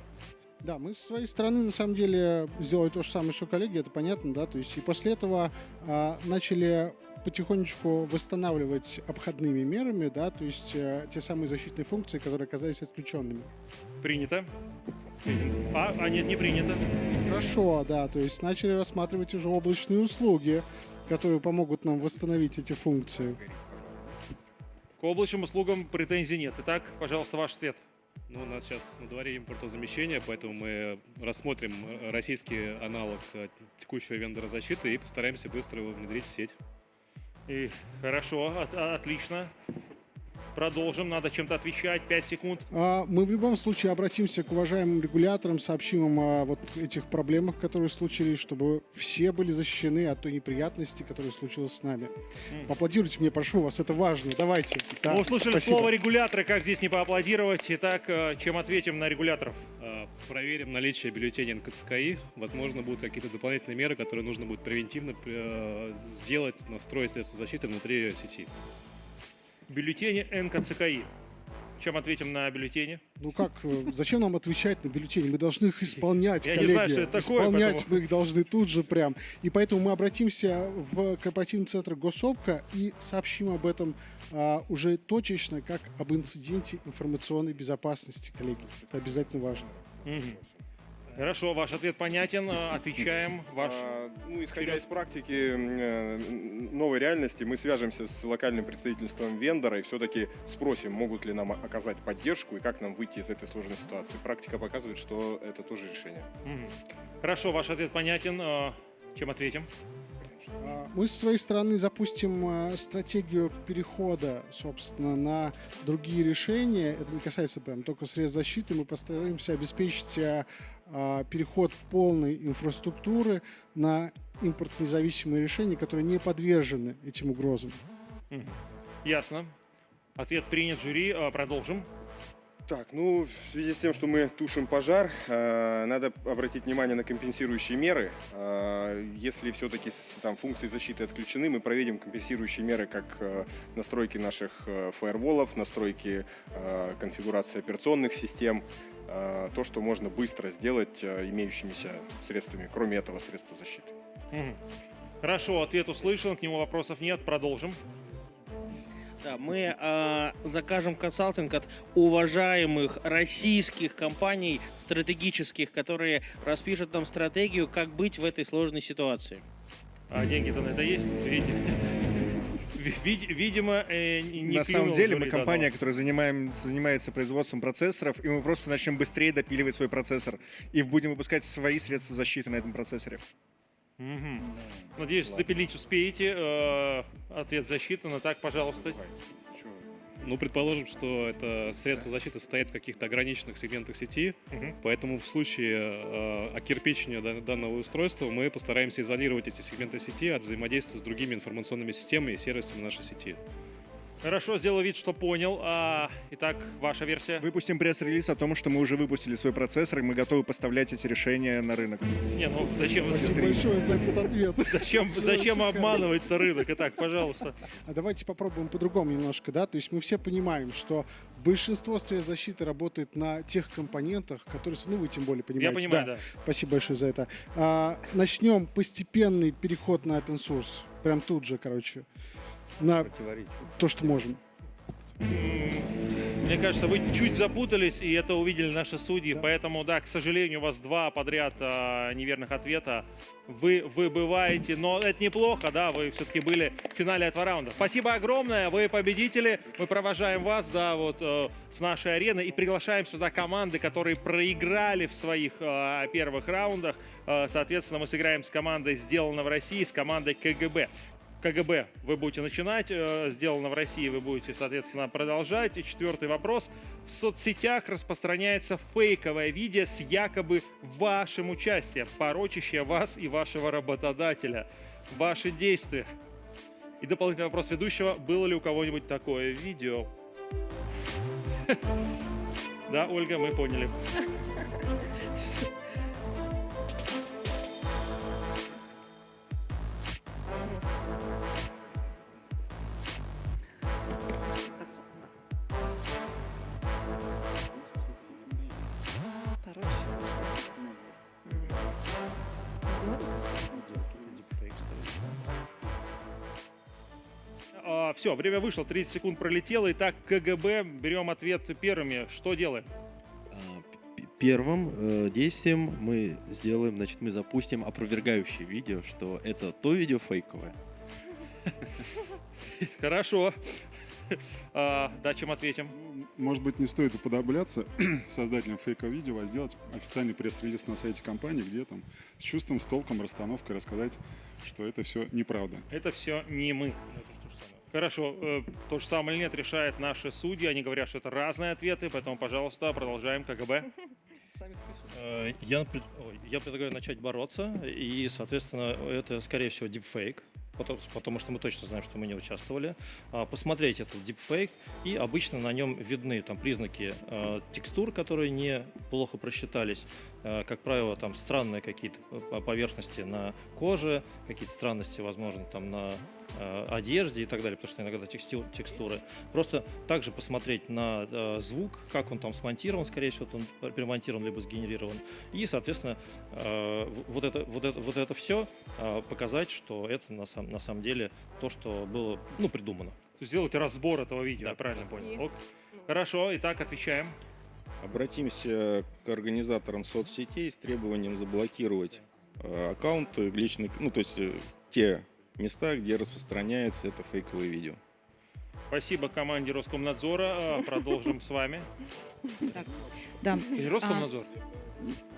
Да, мы со своей стороны на самом деле сделали то же самое, что коллеги, это понятно, да, то есть и после этого а, начали потихонечку восстанавливать обходными мерами, да, то есть э, те самые защитные функции, которые оказались отключенными. Принято. А, а нет, не принято. Хорошо, да, то есть начали рассматривать уже облачные услуги, которые помогут нам восстановить эти функции. К облачным услугам претензий нет. Итак, пожалуйста, ваш ответ. Ну, у нас сейчас на дворе импортозамещение, поэтому мы рассмотрим э, российский аналог э, текущего вендора защиты и постараемся быстро его внедрить в сеть. И хорошо, от- отлично. Продолжим, надо чем-то отвечать. 5 секунд. А, Мы в любом случае обратимся к уважаемым регуляторам, сообщим им о вот этих проблемах, которые случились, чтобы все были защищены от той неприятности, которая случилась с нами. Поаплодируйте мне, прошу вас, это важно. Давайте. Да, Мы услышали спасибо. слово регуляторы, как здесь не поаплодировать. Итак, э, чем ответим на регуляторов? Э, Проверим наличие бюллетеней НКЦКИ. Возможно, будут какие-то дополнительные меры, которые нужно будет превентивно э, сделать, настроить средства защиты внутри сети. Бюллетени НКЦКИ. Чем ответим на бюллетени? Ну как, э, зачем нам отвечать на бюллетени? Мы должны их исполнять, Я коллеги. знаю, что это такое, исполнять поэтому- мы их должны тут же прям. И поэтому мы обратимся в корпоративный центр Госопка и сообщим об этом а, уже точечно, как об инциденте информационной безопасности, коллеги. Это обязательно важно. Мгм. Хорошо, ваш ответ понятен. Отвечаем. Ваш... А, ну, исходя из практики э, новой реальности, мы свяжемся с локальным представительством вендора и все-таки спросим, могут ли нам оказать поддержку и как нам выйти из этой сложной ситуации. Практика показывает, что это тоже решение. Хорошо, ваш ответ понятен. Э, Чем ответим? А, Мы со своей стороны запустим э, стратегию перехода, собственно, на другие решения. Это не касается прям только средств защиты. Мы постараемся обеспечить а, переход полной инфраструктуры на импортнезависимые решения, которые не подвержены этим угрозам. Ясно. Ответ принят жюри. Э, Продолжим. Так, ну, в связи с тем, что мы тушим пожар, э, надо обратить внимание на компенсирующие меры. Э, если все-таки там функции защиты отключены, мы проведем компенсирующие меры, как э, настройки наших э, фаерволов, настройки э, конфигурации операционных систем, то, что можно быстро сделать э, имеющимися средствами, кроме этого средства защиты. Хорошо, ответ услышан, к нему вопросов нет. Продолжим. Да, мы э, закажем консалтинг от уважаемых российских компаний стратегических, которые распишут нам стратегию, как быть в этой сложной ситуации. А деньги-то на это есть? Видите? Ви- вид- Видимо, э, не На самом деле мы компания, которая занимаем, занимается производством процессоров, и мы просто начнем быстрее допиливать свой процессор и будем выпускать свои средства защиты на этом процессоре. Мгм. Надеюсь, допилить успеете. Э, Ответ засчитан. А так, пожалуйста. Ну, предположим, что это средство защиты состоит в каких-то ограниченных сегментах сети, поэтому в случае э, окирпичения дан- данного устройства мы постараемся изолировать эти сегменты сети от взаимодействия с другими информационными системами и сервисами нашей сети. Хорошо, сделал вид, что понял. А, итак, ваша версия. Выпустим пресс-релиз о том, что мы уже выпустили свой процессор, и мы готовы поставлять эти решения на рынок. Не, ну зачем... Спасибо большое за этот ответ. Зачем, зачем обманывать-то рынок? Итак, пожалуйста. А давайте попробуем по-другому немножко, да? То есть мы все понимаем, что большинство средств защиты работает на тех компонентах, которые, ну вы тем более понимаете. понимаю, да. Спасибо большое за это. А, начнем постепенный переход на open source. Прям тут же, короче. На то, что можем. Мне кажется, вы чуть запутались, и это увидели наши судьи. Поэтому, да, к сожалению, у вас два подряд а, неверных ответа. Вы выбываете, но это неплохо, да, вы все-таки были в финале этого раунда. Спасибо огромное, вы победители. Мы провожаем вас, да, вот э, с нашей арены и приглашаем сюда команды, которые проиграли в своих э, первых раундах. Э, соответственно, мы сыграем с командой «Сделано в России», с командой КГБ. КГБ вы будете начинать, э, сделано в России вы будете, соответственно, продолжать. И четвертый вопрос. В соцсетях распространяется фейковое видео с якобы вашим участием, порочащее вас и вашего работодателя. Ваши действия. И дополнительный вопрос ведущего. Было ли у кого-нибудь такое видео? Да, Ольга, мы поняли. все, время вышло, 30 секунд пролетело. Итак, КГБ, берем ответ первыми. Что делаем? Первым э, действием мы сделаем, значит, мы запустим опровергающее видео, что это то видео фейковое. Хорошо. А, да, чем ответим? Может быть, не стоит уподобляться создателям фейкового видео, а сделать официальный пресс-релиз на сайте компании, где там с чувством, с толком, расстановкой рассказать, что это все неправда. Это все не мы. Хорошо, э, то же самое или нет, решают наши судьи. Они говорят, что это разные ответы, поэтому, пожалуйста, продолжаем КГБ. Э, Я, я предлагаю начать бороться, и, соответственно, это, скорее всего, дипфейк, потому, потому что мы точно знаем, что мы не участвовали. А, Посмотреть этот дипфейк, и обычно на нем видны там признаки э, текстур, которые не плохо просчитались. Э, Как правило, там странные какие-то поверхности на коже, какие-то странности, возможно, там на э, одежде и так далее, потому что иногда текстил, текстуры. Просто также посмотреть на э, звук, как он там смонтирован, скорее всего, он перемонтирован либо сгенерирован. И, соответственно, э, вот это, вот это, вот это все показать, что это на, сам, на самом деле то, что было ну, придумано. Сделать разбор этого видео, я правильно понял. Ок. Хорошо, итак, отвечаем. Обратимся к организаторам соцсетей с требованием заблокировать э, аккаунты личных, ну то есть э, те места, где распространяется это фейковое видео. Спасибо команде Роскомнадзора. А, Продолжим с вами. Так, да. Или Роскомнадзор?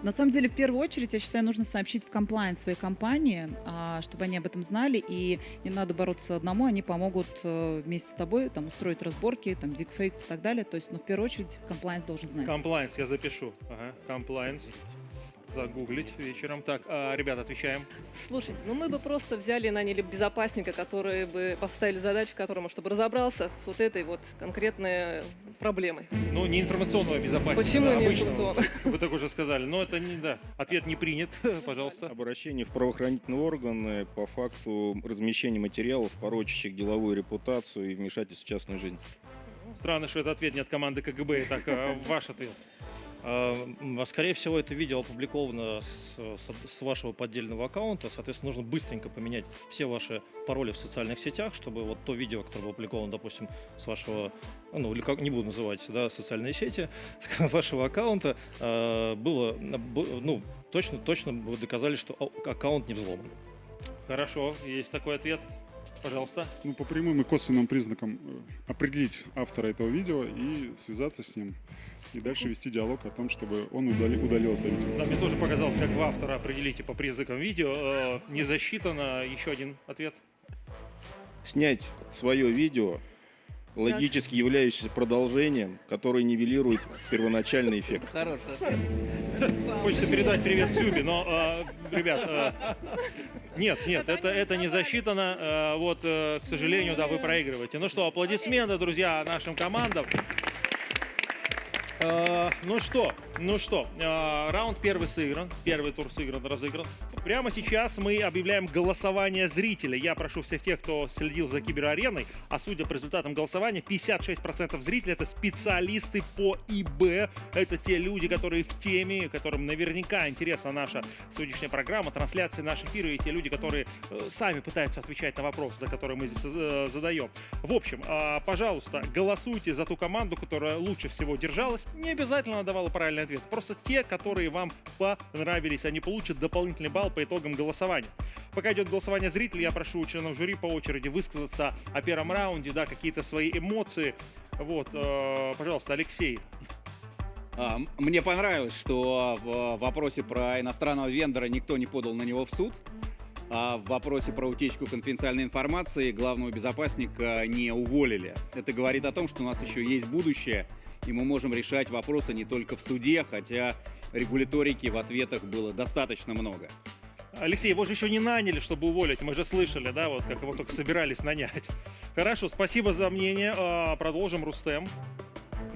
На самом деле, в первую очередь, я считаю, нужно сообщить в комплайнс своей компании, а, чтобы они об этом знали, и не надо бороться одному, они помогут э, вместе с тобой там, устроить разборки, там, дикфейк и так далее. То есть, но в первую очередь, комплайнс должен знать. Комплайнс, я запишу. Ага, комплайнс загуглить вечером. Так, а, ребят, отвечаем. Слушайте, ну мы бы просто взяли и наняли безопасника, который бы поставили задачу которому, чтобы разобрался с вот этой вот конкретной проблемой. Ну, не информационного безопасника. Почему да, не информационного? Вы так уже сказали. Но это не, да, ответ не принят, пожалуйста. Обращение в правоохранительные органы по факту размещения материалов, порочащих деловую репутацию и вмешательств в частную жизнь. Странно, что это ответ не от команды КГБ. Так, а ваш ответ. А, а, Скорее всего, это видео опубликовано с, вашего поддельного аккаунта. Соответственно, нужно быстренько поменять все ваши пароли в социальных сетях, чтобы вот то видео, которое было опубликовано, допустим, с вашего, ну, или как не буду называть, да, социальные сети, с вашего аккаунта, а, было, ну, точно, точно вы доказали, что аккаунт не взломан. Хорошо, есть такой ответ. Пожалуйста. Ну, по прямым и косвенным признакам э, определить автора этого видео и связаться с ним. И дальше вести диалог о том, чтобы он удали- удалил это видео. Да, мне тоже показалось, как вы автора определите по признакам видео. Э, Не засчитано. Еще один ответ. Снять свое видео, логически являющееся продолжением, которое нивелирует первоначальный эффект. Хороший Хочется передать привет Тюбе, но, э, ребят, э, нет, нет, это, это не засчитано. Э, вот, э, к сожалению, да, вы проигрываете. Ну что, аплодисменты, друзья, нашим командам. Э, ну что, ну что, э, раунд первый сыгран, первый тур сыгран, разыгран. Прямо сейчас мы объявляем голосование зрителей. Я прошу всех тех, кто следил за киберареной, а судя по результатам голосования, 56% зрителей это специалисты по ИБ. Это те люди, которые в теме, которым наверняка интересна наша сегодняшняя программа, трансляции наших эфиров, и те люди, которые э, сами пытаются отвечать на вопросы, за которые мы здесь э, задаем. В общем, э, пожалуйста, голосуйте за ту команду, которая лучше всего держалась. Не обязательно давала правильный ответ. Просто те, которые вам понравились, они получат дополнительный балл по итогам голосования. Пока идет голосование зрителей, я прошу членов жюри по очереди высказаться о первом раунде, да, какие-то свои эмоции. Вот, э, пожалуйста, Алексей. А, Мне понравилось, что в вопросе про иностранного вендора никто не подал на него в суд. А в вопросе про утечку конфиденциальной информации главного безопасника не уволили. Это говорит о том, что у нас еще есть будущее, и мы можем решать вопросы не только в суде, хотя регуляторики в ответах было достаточно много. Алексей, его же еще не наняли, чтобы уволить. Мы же слышали, да, вот как его только собирались нанять. Хорошо, спасибо за мнение. А, Продолжим, Рустем.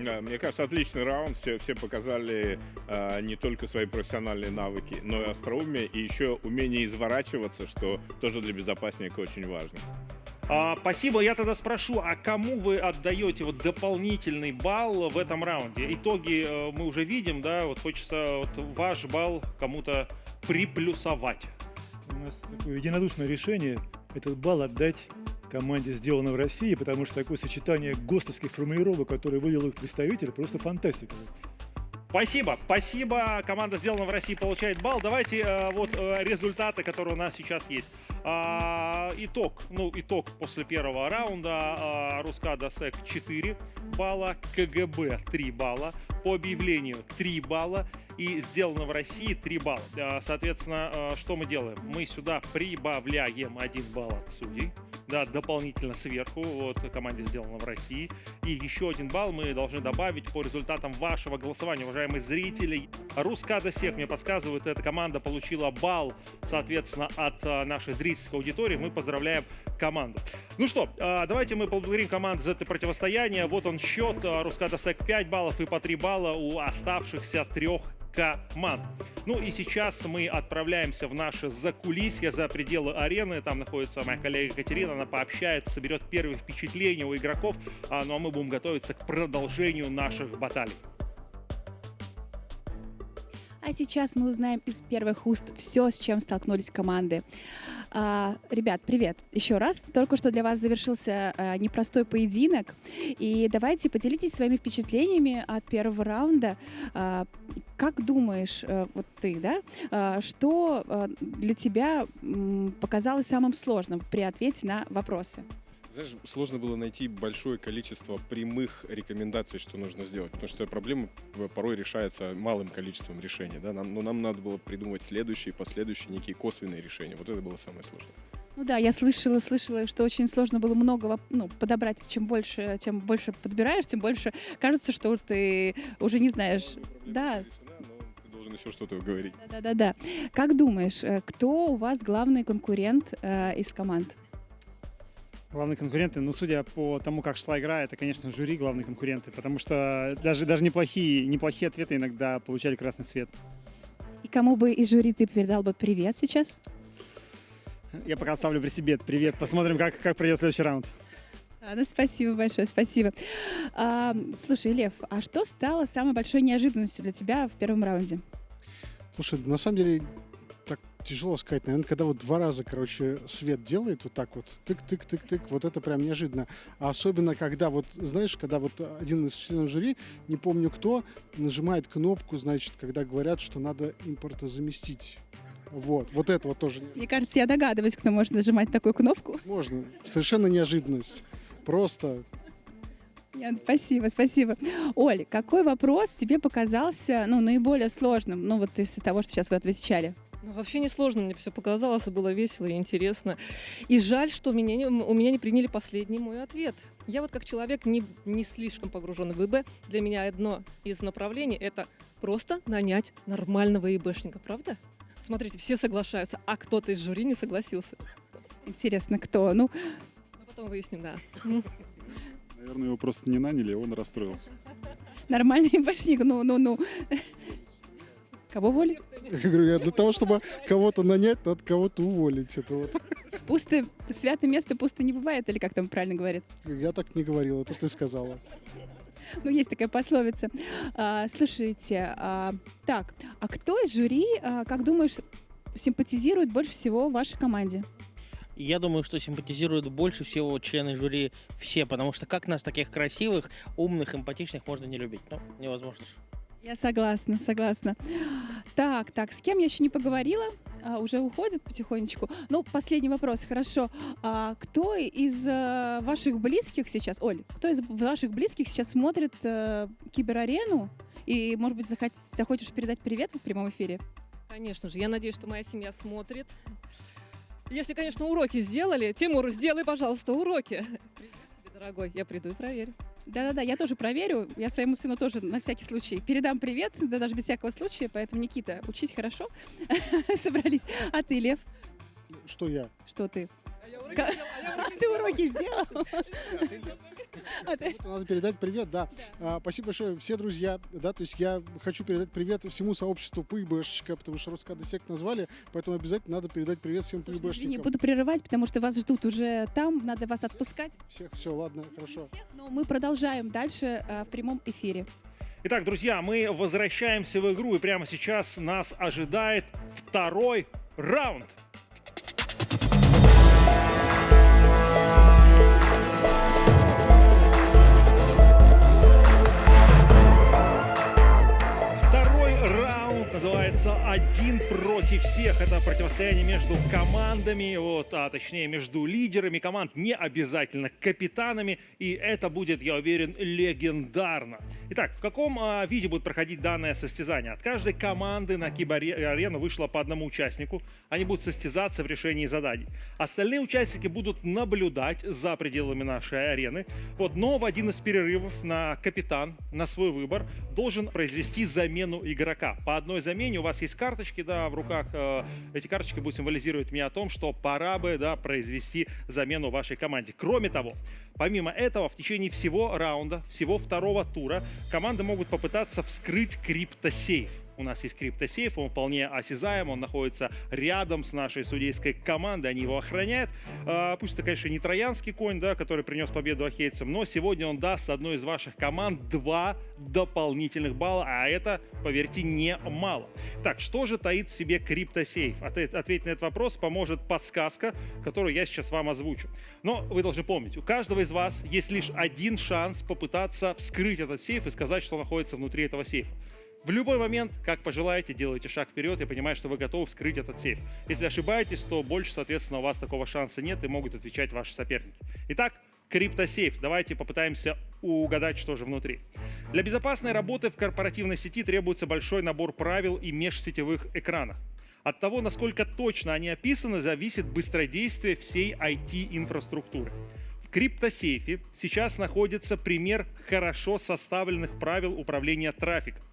Да, мне кажется, отличный раунд. Все, все показали а, не только свои профессиональные навыки, но и остроумие, и еще умение изворачиваться, что тоже для безопасника очень важно. А, спасибо. Я тогда спрошу, а кому вы отдаете вот дополнительный балл в этом раунде? Итоги э, мы уже видим, да, вот хочется вот ваш балл кому-то приплюсовать. У нас такое единодушное решение этот балл отдать команде «Сделано в России», потому что такое сочетание ГОСТовских формулировок, которые вывел их представитель, просто фантастика. Спасибо, спасибо. Команда сделана в России получает балл. Давайте э, вот э, результаты, которые у нас сейчас есть. А, итог, ну итог после первого раунда. А, Рускада Сек 4 балла, КГБ 3 балла, по объявлению 3 балла и сделано в России 3 балла. А, Соответственно, э, что мы делаем? Мы сюда прибавляем 1 балл от судей, да, дополнительно сверху, вот команде сделано в России. И еще один балл мы должны добавить по результатам вашего голосования, уважаемые зрители. Рускада Сек мне подсказывают, эта команда получила балл, соответственно, от а, нашей зрительской аудитории. Мы поздравляем команду. Ну что, а, давайте мы поблагодарим команду за это противостояние. Вот он счет. А, Рускада Сек 5 баллов и по 3 балла у оставшихся трех команд. Ну и сейчас мы отправляемся в наше закулисье за пределы арены. Там находится моя коллега Екатерина. Она пообщается, соберет первые впечатления у игроков. А, ну а мы будем готовиться к продолжению наших баталий. А сейчас мы узнаем из первых уст все, с чем столкнулись команды. А, ребят, привет еще раз. Только что для вас завершился а, непростой поединок. И давайте поделитесь своими впечатлениями от первого раунда. А, как думаешь, а, вот ты, да, а, что а, для тебя показалось самым сложным при ответе на вопросы? Знаешь, сложно было найти большое количество прямых рекомендаций, что нужно сделать, потому что проблема порой решается малым количеством решений, да, нам, но нам надо было придумать следующие, последующие некие косвенные решения. Вот это было самое сложное. Ну да, я слышала, слышала, что очень сложно было много ну, подобрать. Чем больше, чем больше подбираешь, тем больше кажется, что ты уже не знаешь. Да, Ты должен еще что-то говорить. да, да, да. Как думаешь, э, кто у вас главный конкурент э, из команд? Главные конкуренты, ну, судя по тому, как шла игра, это, конечно, жюри главные конкуренты, потому что даже, даже неплохие, неплохие ответы иногда получали красный свет. И кому бы из жюри ты передал бы привет сейчас? Я пока оставлю при себе этот привет. Посмотрим, как, как пройдет следующий раунд. А, ну, спасибо большое, спасибо. А, слушай, Лев, а что стало самой большой неожиданностью для тебя в первом раунде? Слушай, на самом деле тяжело сказать. Наверное, когда вот два раза, короче, свет делает вот так вот, тык-тык-тык-тык, вот это прям неожиданно. А особенно, когда вот, знаешь, когда вот один из членов жюри, не помню кто, нажимает кнопку, значит, когда говорят, что надо импортозаместить. Вот, вот это вот тоже Мне кажется, я догадываюсь, кто может нажимать такую кнопку. можно. Совершенно неожиданность. Просто Нет, спасибо, спасибо. Оль, какой вопрос тебе показался ну, наиболее сложным? Ну, вот из того, что сейчас вы отвечали. Ну, вообще не сложно, мне все показалось, было весело и интересно. И жаль, что меня не- у меня не приняли последний мой ответ. Я вот как человек не, не слишком погруженный в ИБ, для меня одно из направлений – это просто нанять нормального ИБшника, правда? Смотрите, все соглашаются, а кто-то из жюри не согласился. Интересно, кто? Ну, Ну, потом выясним, да. Наверное, его просто не наняли, и он расстроился. нормальный башник, ну, ну, ну. Кого уволить? я говорю, для того, чтобы кого-то нанять, надо кого-то уволить. Это вот. Пусто, святое место пусто не бывает, или как там правильно говорится? Я так не говорил, это ты сказала. Ну, есть такая пословица. А, слушайте, а, так, а кто из жюри, а, как думаешь, симпатизирует больше всего вашей команде? Я думаю, что симпатизируют больше всего члены жюри все, потому что как нас таких красивых, умных, эмпатичных можно не любить? Ну, невозможно. же. Я согласна, согласна. Так, так, с кем я еще не поговорила? А, уже уходит потихонечку. Ну, последний вопрос, хорошо. А, кто из э, ваших близких сейчас, Оль, кто из ваших близких сейчас смотрит э, киберарену? И, может быть, захот- захочешь передать привет в прямом эфире? Конечно же, я надеюсь, что моя семья смотрит. Если, конечно, уроки сделали, Тимур, сделай, пожалуйста, уроки. Дорогой, я приду и проверю. Да-да-да, я тоже проверю. Я своему сыну тоже на всякий случай передам привет, да даже без всякого случая. Поэтому, Никита, учить хорошо. Собрались. А ты, Лев, Что я? что ты? А ты уроки сделал? А ты- Это Надо передать привет, да. А, спасибо большое, все друзья. Да, то есть я хочу передать привет всему сообществу ПИБшечка, потому что Рускады сект назвали, поэтому обязательно надо передать привет всем Извини, ПИБшникам. буду прерывать, потому что вас ждут уже там, надо вас отпускать. Всех, все, ладно, хорошо. Но мы продолжаем дальше э, в прямом эфире. Итак, друзья, мы возвращаемся в игру, и прямо сейчас нас ожидает второй раунд. Раунд называется «Один против всех». Это противостояние между командами, вот, а точнее между лидерами команд, не обязательно капитанами. И это будет, я уверен, легендарно. Итак, в каком а, виде будет проходить данное состязание? От каждой команды на киберарену вышло по одному участнику. Они будут состязаться в решении заданий. Остальные участники будут наблюдать за пределами нашей арены. Вот, но в один из перерывов на капитан, на свой выбор, должен произвести замену игрока. По одной замене у вас есть карточки, да, в руках. э, эти карточки будут символизировать мне о том, что пора бы, да, произвести замену вашей команде. Кроме того, помимо этого, в течение всего раунда, всего второго тура, команды могут попытаться вскрыть криптосейф. У нас есть криптосейф, он вполне осязаем, он находится рядом с нашей судейской командой, они его охраняют. А, пусть это, конечно, не троянский конь, да, который принес победу ахейцам, но сегодня он даст одной из ваших команд два дополнительных балла, а это, поверьте, не мало. Так, что же таит в себе криптосейф? Ответить на этот вопрос поможет подсказка, которую я сейчас вам озвучу. Но вы должны помнить, у каждого из вас есть лишь один шанс попытаться вскрыть этот сейф и сказать, что находится внутри этого сейфа. В любой момент, как пожелаете, делайте шаг вперед и понимаете, что вы готовы вскрыть этот сейф. Если ошибаетесь, то больше, соответственно, у вас такого шанса нет и могут отвечать ваши соперники. Итак, криптосейф. Давайте попытаемся угадать, что же внутри. Для безопасной работы в корпоративной сети требуется большой набор правил и межсетевых экранов. От того, насколько точно они описаны, зависит быстродействие всей IT-инфраструктуры. В криптосейфе сейчас находится пример хорошо составленных правил управления трафиком.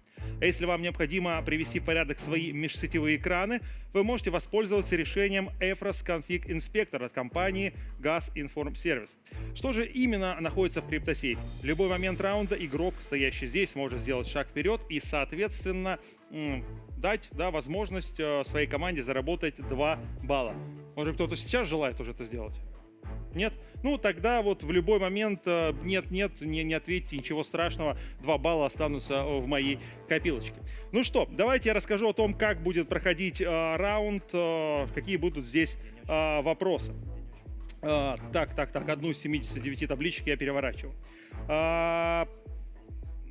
А если вам необходимо привести в порядок свои межсетевые экраны, вы можете воспользоваться решением EFROS Config Inspector от компании Gas Inform Service. Что же именно находится в криптосейфе? В любой момент раунда игрок, стоящий здесь, может сделать шаг вперед и, соответственно, дать да, возможность э, своей команде заработать 2 балла. Может кто-то сейчас желает уже это сделать? Нет? Ну, тогда вот в любой момент нет-нет, э, не, не ответьте, ничего страшного, 2 балла останутся э, в моей копилочке. Ну что, давайте я расскажу о том, как будет проходить э, раунд, э, какие будут здесь э, вопросы. Э, так, так, так, одну из 79 табличек я переворачиваю. Э,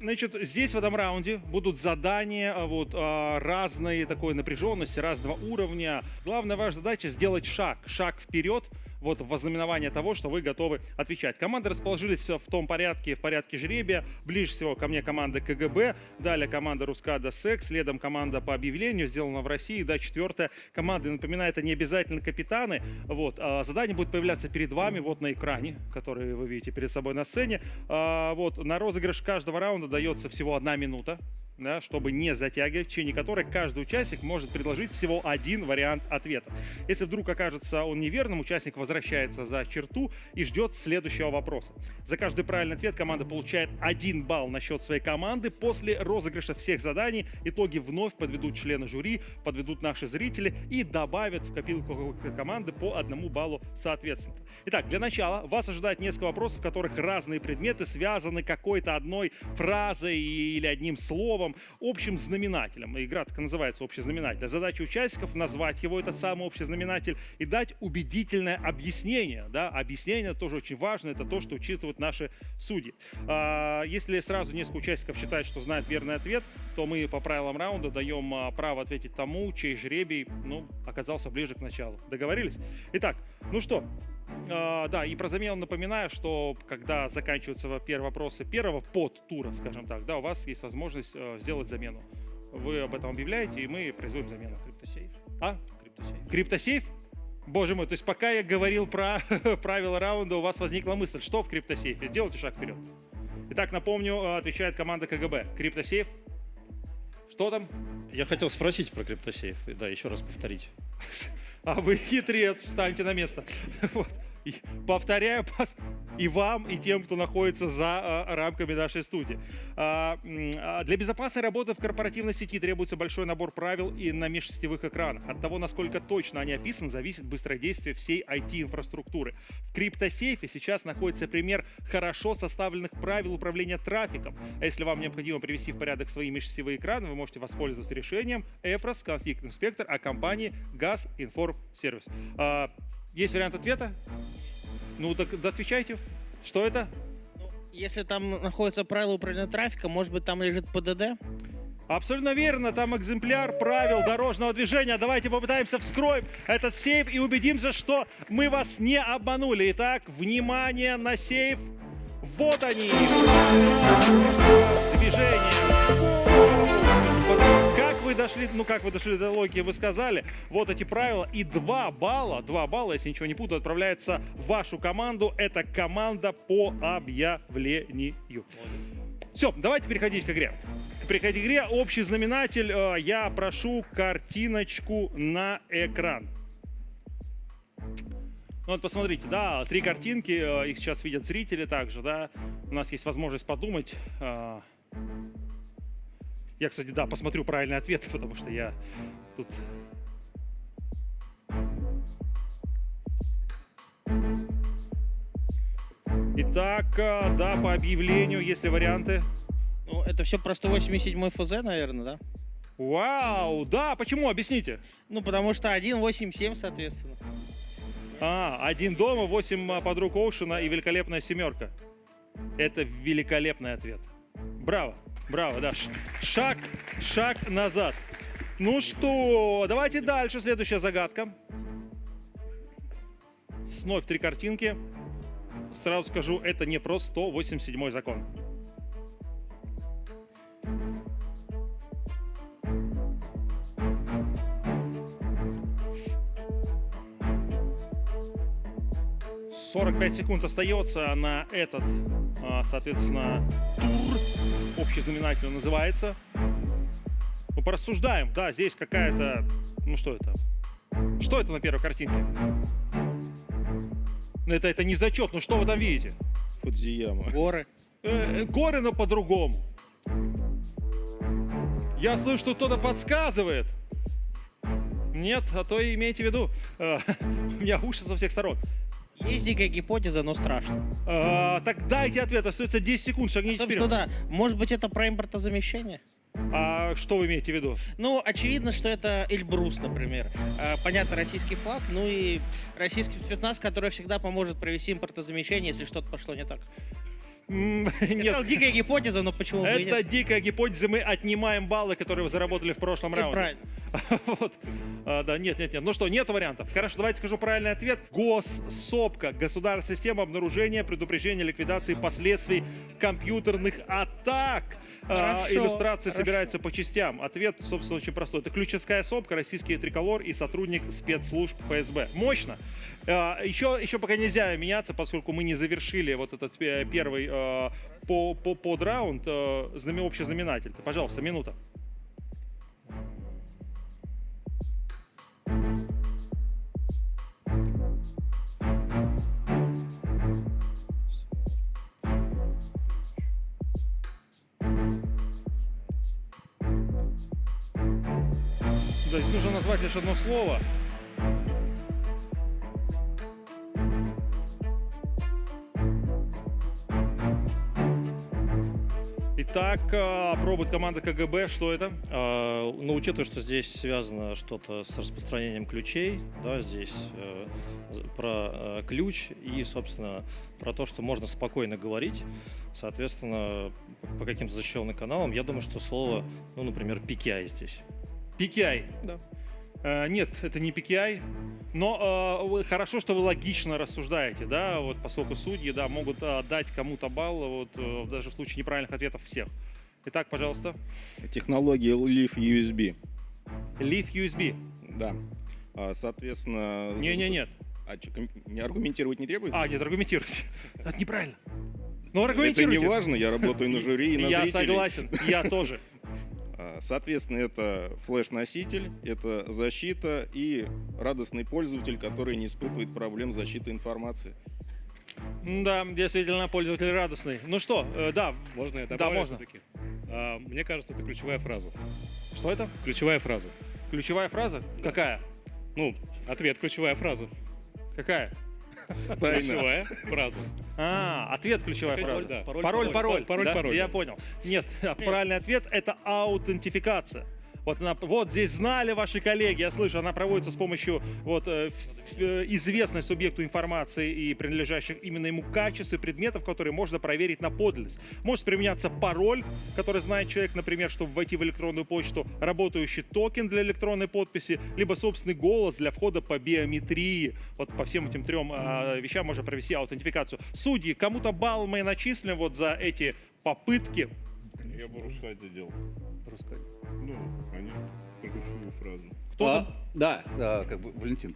Значит, здесь в этом раунде будут задания а, вот, разной такой напряженности, разного уровня. Главная ваша задача сделать шаг, шаг вперед, вот вознаменование того, что вы готовы отвечать. Команды расположились в том порядке, в порядке жребия. Ближе всего ко мне команда КГБ, далее команда Рускада Секс, следом команда по объявлению, сделана в России, да, четвертая команда, напоминаю, это не обязательно капитаны. Вот, а задание будет появляться перед вами вот на экране, который вы видите перед собой на сцене. А, вот, на розыгрыш каждого раунда дается всего одна минута да, чтобы не затягивать, в течение которой каждый участник может предложить всего один вариант ответа. Если вдруг окажется он неверным, участник возвращается за черту и ждет следующего вопроса. За каждый правильный ответ команда получает один балл на счет своей команды. После розыгрыша всех заданий итоги вновь подведут члены жюри, подведут наши зрители и добавят в копилку команды по одному баллу соответственно. Итак, для начала вас ожидает несколько вопросов, в которых разные предметы связаны какой-то одной фразой или одним словом, словом, общим знаменателем. Игра так называется общий знаменатель. Задача участников назвать его, этот самый общий знаменатель, и дать убедительное объяснение. Да? Объяснение тоже очень важно, это то, что учитывают наши судьи. А, если сразу несколько участников считают, что знают верный ответ, то мы по правилам раунда даем а, право ответить тому, чей жребий ну, оказался ближе к началу. Договорились? Итак, ну что, Uh, да, и про замену напоминаю, что когда заканчиваются первые вопросы первого подтура, скажем так, да, у вас есть возможность uh, сделать замену. Вы об этом объявляете, и мы производим замену. Криптосейф. А? Криптосейф. Криптосейф? Боже мой, то есть пока я говорил про правила раунда, у вас возникла мысль, что в криптосейфе? Сделайте шаг вперед. Итак, напомню, отвечает команда КГБ. Криптосейф. Что там? Я хотел спросить про криптосейф, да, еще раз повторить. А вы хитрец, встаньте на место. Вот. И повторяю и вам, и тем, кто находится за а, рамками нашей студии. А, а, для безопасной работы в корпоративной сети требуется большой набор правил и на межсетевых экранах. От того, насколько точно они описаны, зависит быстродействие всей IT-инфраструктуры. В криптосейфе сейчас находится пример хорошо составленных правил управления трафиком. А если вам необходимо привести в порядок свои межсетевые экраны, вы можете воспользоваться решением EFROS Config Inspector о компании Gas Inform Service. Есть вариант ответа? Ну, так отвечайте. Что это? Если там находится правило управления трафиком, может быть, там лежит ПДД? Абсолютно верно, там экземпляр правил дорожного движения. Давайте попытаемся вскроем этот сейф и убедимся, что мы вас не обманули. Итак, внимание на сейф. Вот они. Движение дошли, ну как вы дошли до логики, вы сказали, вот эти правила, и 2 балла, 2 балла, если ничего не путаю, отправляется в вашу команду. Это команда по объявлению. Все, давайте переходить к игре. Переходить к игре. Общий знаменатель. Э, я прошу картиночку на экран. Ну вот посмотрите, да, три картинки, э, их сейчас видят зрители также, да. У нас есть возможность подумать, э, Я, кстати, да, посмотрю правильный ответ, потому что я тут... Итак, э, да, по объявлению, есть ли варианты? Ну, это все про 187 ФЗ, наверное, да? Вау, да, почему? Объясните. Ну, потому что 187, соответственно. А, один дома, восемь а, подруг Оушена и великолепная семерка. Это великолепный ответ. Браво, браво, да. Ш- Шаг, шаг назад. Ну что, давайте дальше. Следующая загадка. Вновь три картинки. Сразу скажу, это не просто 187 закон. Сорок пять секунд остается на этот, а, соответственно, тур. Общий знаменатель называется. Ну, порассуждаем. Да, здесь какая-то... Ну, что это? Что это на первой картинке? Ну, это, это не зачет. Ну, что вы там видите? Фудзияма. Горы. Э, э, горы, но по-другому. Я слышу, что кто-то подсказывает. Нет, а то и имейте в виду. э, У меня уши со всех сторон. Есть дикая гипотеза, но страшно. А, так дайте ответ, остается 10 секунд, шагните Собственно, вперед. да. Может быть, это про импортозамещение? А что вы имеете в виду? Ну, очевидно, что это Эльбрус, например. А, Понятно, российский флаг, ну и российский спецназ, который всегда поможет провести импортозамещение, если что-то пошло не так. Я Нет. сказал, дикая гипотеза, но почему бы Это нет? дикая гипотеза, мы отнимаем баллы, которые вы заработали в прошлом Это раунде. правильно. Вот. А, да, нет, нет, нет. Ну что, нету вариантов. Хорошо, давайте скажу правильный ответ. Госсопка. Государственная система обнаружения, предупреждения, ликвидации последствий компьютерных атак. А, Хорошо, иллюстрация хорошо. собирается по частям. Ответ, собственно, очень простой. Это ключевская сопка, российский триколор и сотрудник спецслужб ФСБ. Мощно. Еще, еще пока нельзя меняться, поскольку мы не завершили вот этот э, первый э, по, по, подраунд, э, знаме- общий знаменатель. Пожалуйста, минута. Да, здесь нужно назвать лишь одно слово. Итак, э, пробует команда КГБ. Что это? А, Ну, учитывая, что здесь связано что-то с распространением ключей, да, здесь э, про ключ и, собственно, про то, что можно спокойно говорить, соответственно, по каким-то защищенным каналам, я думаю, что слово, ну, например, PKI здесь. PKI. Да. Э, нет, это не PKI. Но э, хорошо, что вы логично рассуждаете, да, вот поскольку судьи, да, могут э, дать кому-то балл, вот э, даже в случае неправильных ответов всех. Итак, пожалуйста. Технология Leaf USB. Leaf USB. Да. А, Соответственно... Не, не, нет. А не аргументировать не требуется? А, нет, аргументируйте. Это неправильно. Ну, Это аргументируйте. не важно, я работаю на жюри и на Я зрителей. согласен, я тоже. А, Соответственно, это флеш-носитель, это защита и радостный пользователь, который не испытывает проблем защиты информации. Да, действительно, пользователь радостный. Ну что, э, да. Можно я Да, добавлю можно. все-таки? А, мне кажется, это ключевая фраза. Что это? Ключевая фраза. Ключевая фраза? Какая? Ну, ответ ключевая фраза. Какая? Тайна. Ключевая фраза. А, ответ ключевая фраза. Пароль, Пароль, пароль, пароль, пароль, Я понял. Нет, правильный ответ это аутентификация. Вот, она- вот здесь знали ваши коллеги, я слышу, она проводится с помощью вот, э, э, известной субъекту информации и принадлежащих именно ему качеств и предметов, которые можно проверить на подлинность. Может применяться пароль, который знает человек, например, чтобы войти в электронную почту, работающий токен для электронной подписи, либо собственный голос для входа по биометрии. Вот по всем этим трем а, вещам можно провести аутентификацию. Судьи, кому-то балл мы начислим вот за эти попытки. Я бы Рускаде делал. Рускаде. Ну, они про ключевую фразу. Кто А, там? Да, а, как бы Валентин.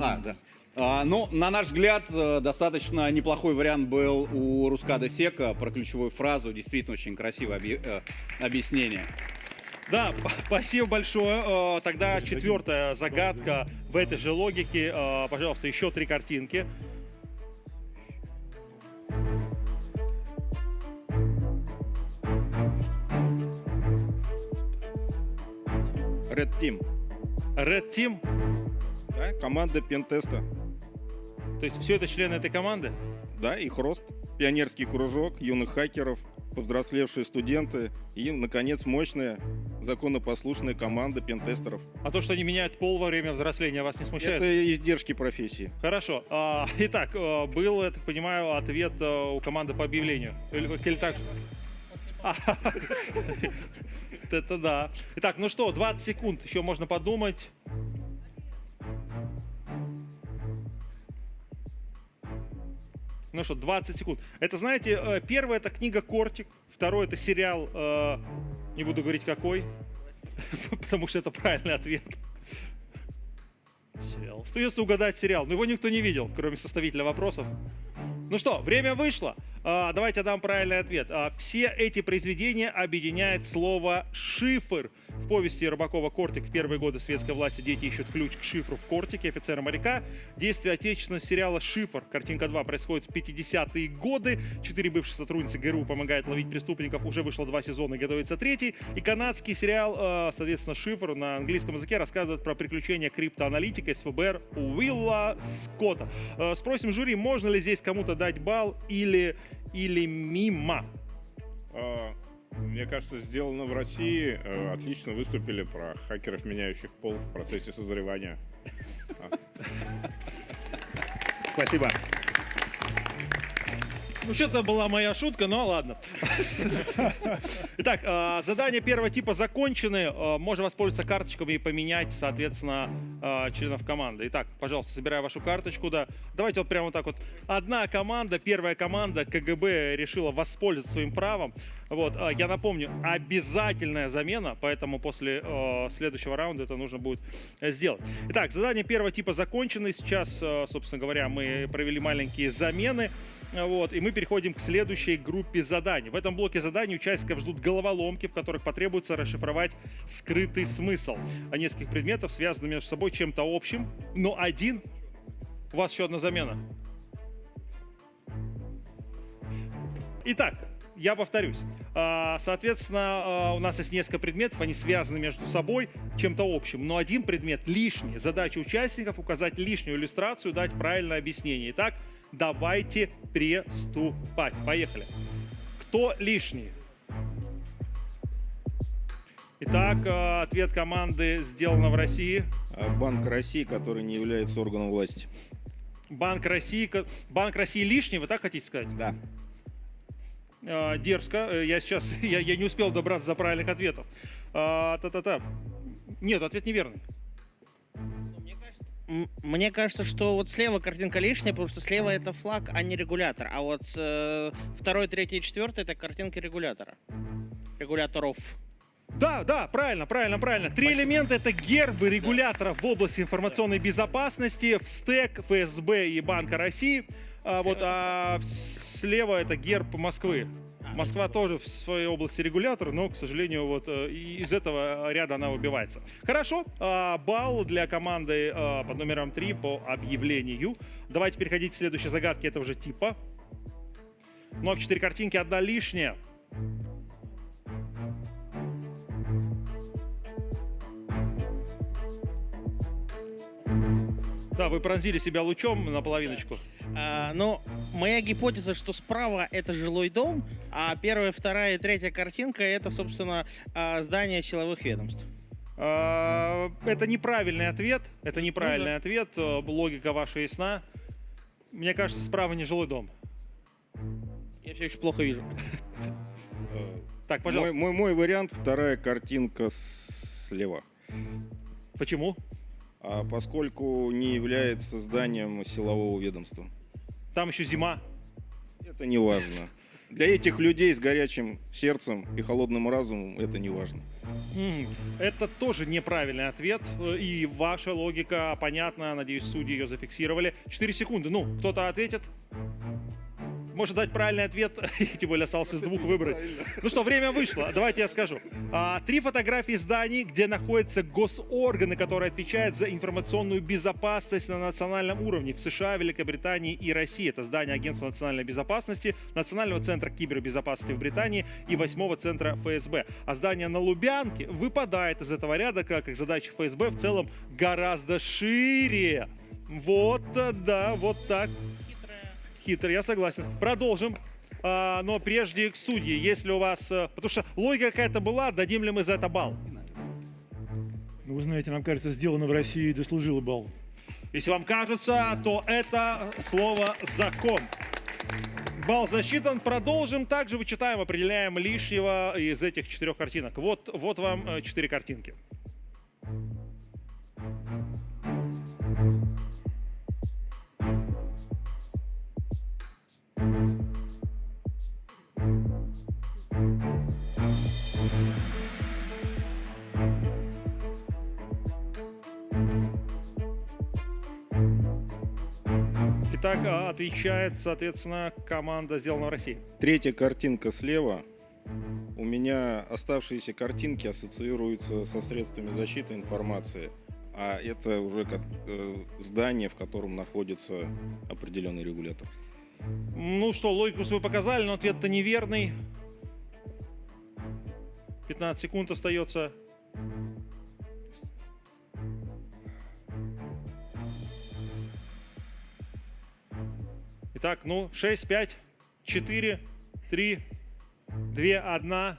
А, да. А, ну, на наш взгляд, э, достаточно неплохой вариант был у Рускада Сека про ключевую фразу. Действительно очень красивое объ- э, объяснение. Да, спасибо большое. Э, Тогда четвертая загадка в этой же логике. Пожалуйста, еще три картинки. Red Team. Red Team? Да, команда пентеста. То есть все это члены этой команды? Да, их рост. Пионерский кружок юных хакеров, повзрослевшие студенты и, наконец, мощная законопослушная команда пентестеров. А то, что они меняют пол во время взросления, вас не смущает? Это издержки профессии. Хорошо. А, итак, а, был, я так понимаю, ответ а, у команды по объявлению. Или, или так? Это да. Итак, ну что, 20 секунд, еще можно подумать. Ну что, 20 секунд. Это, знаете, э, первое это книга «Кортик», второе это сериал, э, не буду говорить какой, потому что это правильный ответ. Сериал. Остается угадать сериал, но его никто не видел, кроме составителя вопросов. Ну что, время вышло. А, давайте дам правильный ответ. А, все эти произведения объединяет слово «шифр». В повести Рыбакова «Кортик» в первые годы светской власти дети ищут ключ к шифру в «Кортике» офицера моряка. Действие отечественного сериала «Шифр». Картинка 2 происходит в 50-е годы. Четыре бывшие сотрудницы ГРУ помогают ловить преступников. Уже вышло два сезона и готовится третий. И канадский сериал, а, соответственно, «Шифр» на английском языке рассказывает про приключения криптоаналитика из ФБР Уилла Скотта. Спросим жюри, можно ли здесь кому-то дать балл или, или мимо? Мне кажется, сделано в России. Э, Отлично выступили про хакеров, меняющих пол в процессе созревания. Спасибо. Ну, что-то была моя шутка, но ладно. Итак, э, задания первого типа закончены. Э, Можно воспользоваться карточками и поменять, соответственно, членов команды. Итак, пожалуйста, собираю вашу карточку. Да. Давайте вот прямо вот так вот. Одна команда, первая команда КГБ решила воспользоваться своим правом. Вот, э, я напомню, обязательная замена, поэтому после э, следующего раунда это нужно будет э, сделать. Итак, задания первого типа закончены. Сейчас, э, собственно говоря, мы провели маленькие замены. Э, Вот, и мы переходим к следующей группе заданий. В этом блоке заданий участников ждут головоломки, в которых потребуется расшифровать скрытый смысл а нескольких предметов, связанных между собой чем-то общим, но один... У вас еще одна замена. Итак, я повторюсь. А, Соответственно, а, у нас есть несколько предметов, они связаны между собой чем-то общим, но один предмет лишний. Задача участников указать лишнюю иллюстрацию, дать правильное объяснение. Итак, давайте приступать. Поехали. Кто лишний? Итак, а, ответ команды сделано в России. Банк России, который не является органом власти. Банк России, Банк России лишний, вы так хотите сказать? Да. А, дерзко. Э, Я сейчас, я, я не успел добраться до правильных ответов. А, Та-та-та. Нет, ответ неверный. Мне кажется, что вот слева картинка лишняя, потому что слева это флаг, а не регулятор. А вот э, второй, третий и четвертый это картинка регулятора. Регуляторов. Да, да, правильно, правильно, правильно. Три элемента это гербы регуляторов в области информационной безопасности, в стек, ФСБ и Банка России. А, вот, а слева это герб Москвы. Москва тоже в своей области регулятор, но, к сожалению, вот э, из этого ряда она выбивается. Хорошо, а, балл для команды а, под номером 3 по объявлению. Давайте переходить к следующей загадке этого же типа. Ну а в 4 картинки одна лишняя. Да, вы пронзили себя лучом на половиночку. А, но моя гипотеза, что справа это жилой дом, а первая, вторая и третья картинка это, собственно, а, здание силовых ведомств. А, Это неправильный ответ. Это неправильный Ну ответ. Э, Логика ваша ясна. Мне кажется, справа не жилой дом. Я все еще плохо вижу. Так, пожалуйста. Мой, мой, мой вариант вторая картинка слева. Почему? А поскольку не является зданием силового ведомства. Там еще зима. Это не важно. Для этих людей с горячим сердцем и холодным разумом это не важно. Это тоже неправильный ответ. Э, И ваша логика понятна. Надеюсь, судьи ее зафиксировали. 4 секунды. Ну, кто-то ответит? Может дать правильный ответ, тем более остался из двух выбрать. Ну что, время вышло, давайте я скажу. А, три фотографии зданий, где находятся госорганы, которые отвечают за информационную безопасность на национальном уровне в США, Великобритании и России. Это здание Агентства национальной безопасности, Национального центра кибербезопасности в Британии и восьмого центра ФСБ. А здание на Лубянке выпадает из этого ряда, как и задачи ФСБ в целом гораздо шире. Вот, да, вот так. Хитрый, я согласен. Продолжим. А, но прежде к судьи, если у вас... э, Потому что логика какая-то была, дадим ли мы за это балл? Ну, вы знаете, нам кажется, сделано в России и дослужило балл. Если вам кажется, то это слово «закон». Балл засчитан. Продолжим. Также вычитаем, определяем лишнего из этих четырех картинок. Вот, вот вам э, четыре картинки. Итак, а, отвечает, соответственно, команда «Сделано в России». Третья картинка слева. У меня оставшиеся картинки ассоциируются со средствами защиты информации, а это уже как, э, здание, в котором находится определенный регулятор. Ну что, логику свою показали, но ответ-то неверный. 15 секунд остается. Итак, ну, 6, 5, 4, 3, 2, 1.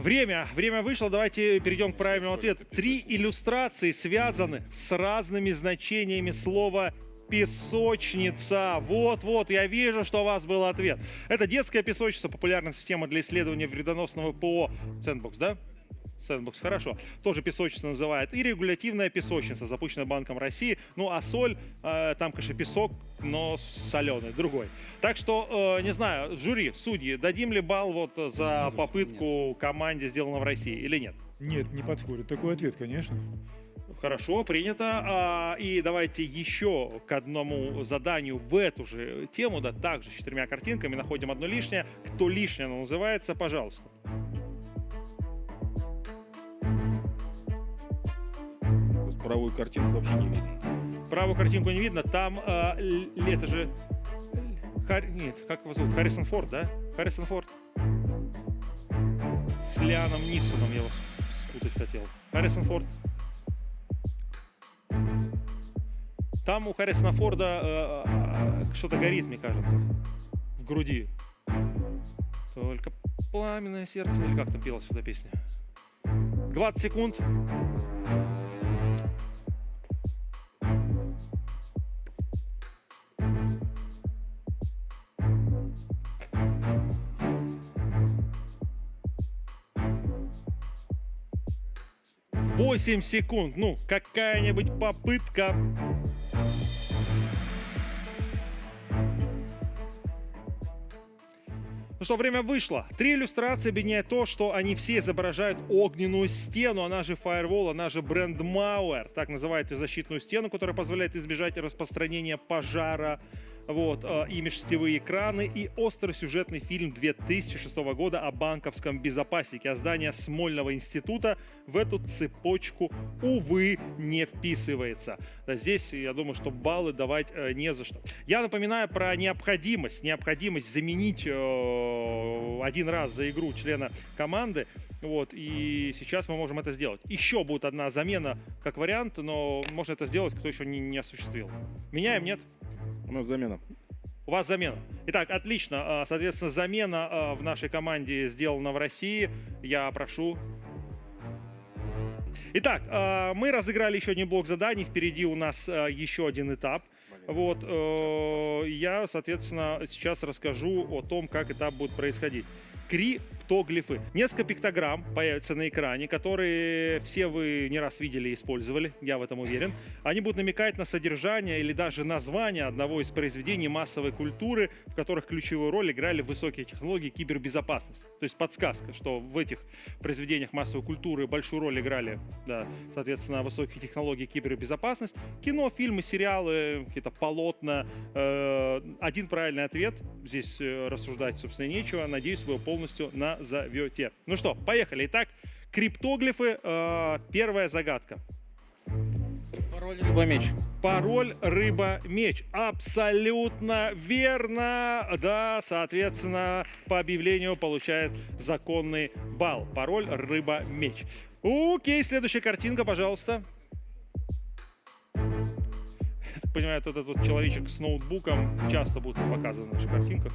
Время. Время вышло. Давайте перейдем к правильному ответу. Три иллюстрации связаны с разными значениями слова песочница. Вот-вот, я вижу, что у вас был ответ. Это детская песочница, популярная система для исследования вредоносного ПО. Sandbox, да? Sandbox, хорошо. Тоже песочница называют. И регулятивная песочница, запущенная Банком России. Ну, а соль, э, там, конечно, песок, но соленый, другой. Так что, э, не знаю, жюри, судьи, дадим ли балл вот за попытку команде, сделано в России, или нет? Нет, не подходит. Такой ответ, конечно. Хорошо, принято. А, И давайте еще к одному заданию в эту же тему, да, также с четырьмя картинками, находим одно лишнее. Кто лишнее оно называется, пожалуйста. Правую картинку вообще не видно. Правую картинку не видно, там л- это же... Хар... Нет, как его зовут? Харрисон Форд, да? Харрисон Форд. С Лианом Нисоном я вас спутать хотел. Харрисон Форд. Там у Харрисона Форда э, э, что-то горит, мне кажется, в груди. Только пламенное сердце, или как там пелась сюда песня? 20 секунд. Восемь секунд. Ну, какая-нибудь попытка. Ну что, время вышло. Три иллюстрации объединяют то, что они все изображают огненную стену, она же Firewall, она же бренд Mauer. Так называют эту защитную стену, которая позволяет избежать распространения пожара. Вот, э, и межсетевые экраны, и остросюжетный фильм 2006 года о банковском безопаснике. А здание Смольного института в эту цепочку, увы, не вписывается. Здесь, я думаю, что баллы давать э, не за что. Я напоминаю про необходимость, необходимость заменить э, один раз за игру члена команды. Вот, и сейчас мы можем это сделать. Еще будет одна замена как вариант, но можно это сделать, кто еще не, не осуществил. Меняем, нет? У нас замена. У вас замена. Итак, отлично. А, Соответственно, замена а, в нашей команде сделана в России. Я прошу. Итак, а, мы разыграли еще один блок заданий. Впереди у нас еще один этап. Вот, э, я, соответственно, сейчас расскажу о том, как этап будет происходить. Криптоглифы. Несколько пиктограмм появятся на экране, которые все вы не раз видели и использовали, я в этом уверен. Они будут намекать на содержание или даже название одного из произведений массовой культуры, в которых ключевую роль играли высокие технологии кибербезопасности. То есть подсказка, что в этих произведениях массовой культуры большую роль играли, да, соответственно, высокие технологии кибербезопасность. Кино, фильмы, сериалы, какие-то полотна. Э, один правильный ответ. Здесь э, рассуждать, собственно, нечего. Надеюсь, вы его полностью назовете. Ну что, поехали. Итак, криптоглифы. Э, первая загадка. Пароль рыба-меч. Пароль рыба-меч. Абсолютно верно. Да, соответственно, по объявлению получает законный балл. Пароль рыба-меч. Окей, следующая картинка, пожалуйста. Я так понимаю, этот вот человечек с ноутбуком часто будет показан в наших картинках.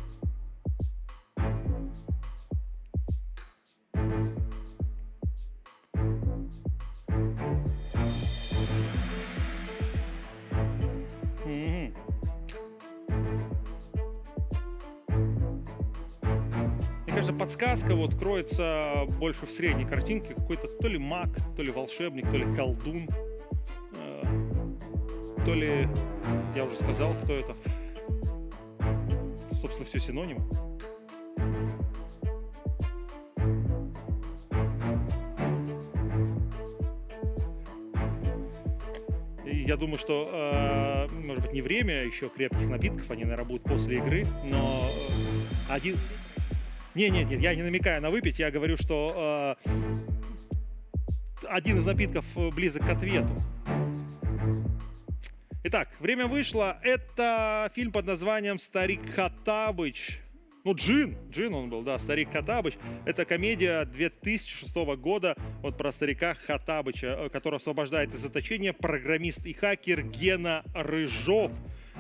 Кажется, подсказка вот кроется больше в средней картинке. Какой-то то ли маг, то ли волшебник, то ли колдун. э, То ли, я уже сказал, кто это. Собственно, все синонимы. Я думаю, что, э, может быть, не время еще крепких напитков, они, наверное, будут после игры, но э, один... Не, нет, нет, я не намекаю на выпить, я говорю, что э, один из напитков близок к ответу. Итак, время вышло. Это фильм под названием «Старик Хаттабыч». Ну, Джин, Джин он был, да, старик Хаттабыч. Это комедия 2006 года вот про старика Хаттабыча, э, который освобождает из заточения программист и хакер Гена Рыжов.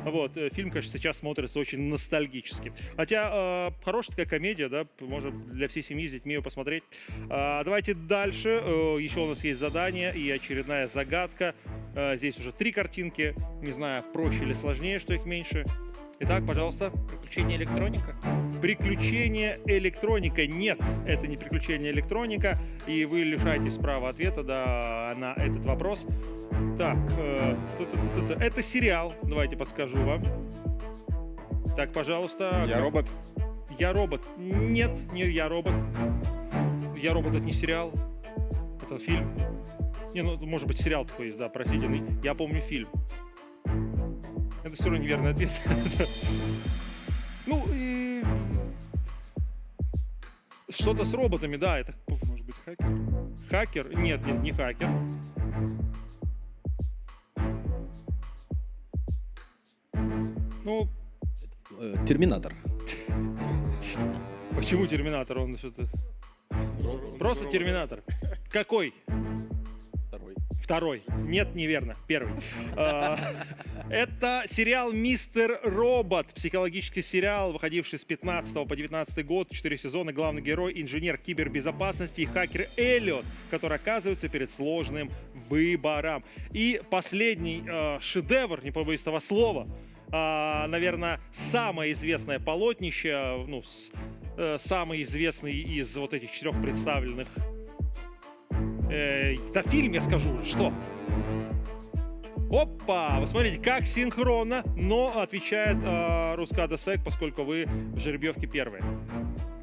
Вот, э, фильм, конечно, сейчас смотрится очень ностальгически. Хотя, э, хорошая такая комедия, да, можно для всей семьи с детьми ее посмотреть. А, давайте дальше. Э, еще у нас есть задание и очередная загадка. Э, здесь уже три картинки. Не знаю, проще или сложнее, что их меньше. Итак, пожалуйста. Приключение электроника. Приключение электроника. Нет, это не приключение электроника. И вы лишаетесь права ответа да, на этот вопрос. Так, э, ту-ту-ту-ту-ту. это сериал. Давайте подскажу вам. Так, пожалуйста. Я робот. Я робот. Нет, не я робот. Я робот это не сериал. Это фильм. Не, ну, может быть, сериал такой есть, да, простите. но Я помню фильм. Это все равно неверный ответ. Ну, и... Что-то с роботами, да, это... Может быть, хакер? Хакер? Нет, нет, не хакер. Ну, Э, Терминатор. почему Терминатор? Он что-то... Просто Терминатор. Какой? Второй. Нет, неверно. Первый. А, Это сериал «Мистер Робот». Психологический сериал, выходивший с 15 по 19 год. Четыре сезона. Главный герой – инженер кибербезопасности и хакер Эллиот, который оказывается перед сложным выбором. И последний э, шедевр, не побоюсь этого слова, а, наверное, самое известное полотнище, ну, э, самый известный из вот этих четырех представленных. Э, да фильм, я скажу, что? Опа! Вы смотрите, как синхронно, но отвечает э, Рускада Сек, поскольку вы в жеребьевке первые.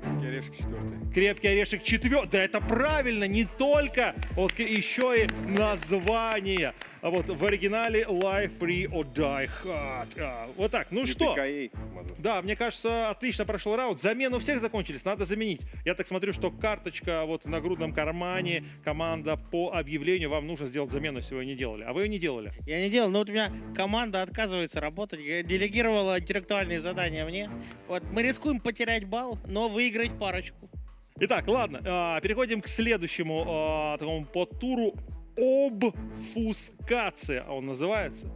Крепкий орешек четвертый. Крепкий орешек четвертый. Да это правильно, не только, вот еще и название. А вот в оригинале Life Free or Die Hard. А, вот так, ну что? Да, мне кажется, отлично прошел раунд. Замены у всех закончились, надо заменить. Я так смотрю, что карточка вот в нагрудном кармане, команда по объявлению, вам нужно сделать замену, если вы ее не делали. А вы ее не делали. Я не делал, но вот у меня команда отказывается работать, делегировала интеллектуальные задания мне. Вот мы рискуем потерять балл, но выиграть парочку. Итак, ладно, а, переходим к следующему а, такому подтуру. Обфускация, а он называется.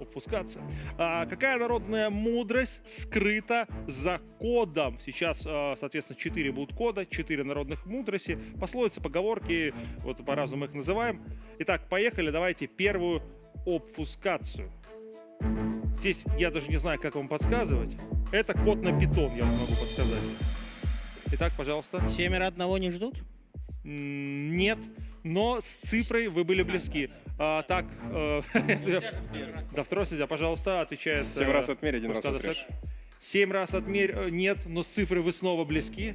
Обфускация. А, какая народная мудрость скрыта за кодом? Сейчас, а, соответственно, 4 будут кода, 4 народных мудрости. Пословицы, поговорки, вот по-разному их называем. Итак, поехали, давайте первую обфускацию. Здесь я даже не знаю, как вам подсказывать. Это код на питон, я вам могу подсказать. Итак, пожалуйста. Семеро одного не ждут? М, Нет, но с цифрой вы были близки. А, так, э, да, второй судья, пожалуйста, отвечает. Семь э, раз отмерь, один раз отрежь. Семь раз отмерь, э, нет, но с цифрой вы снова близки.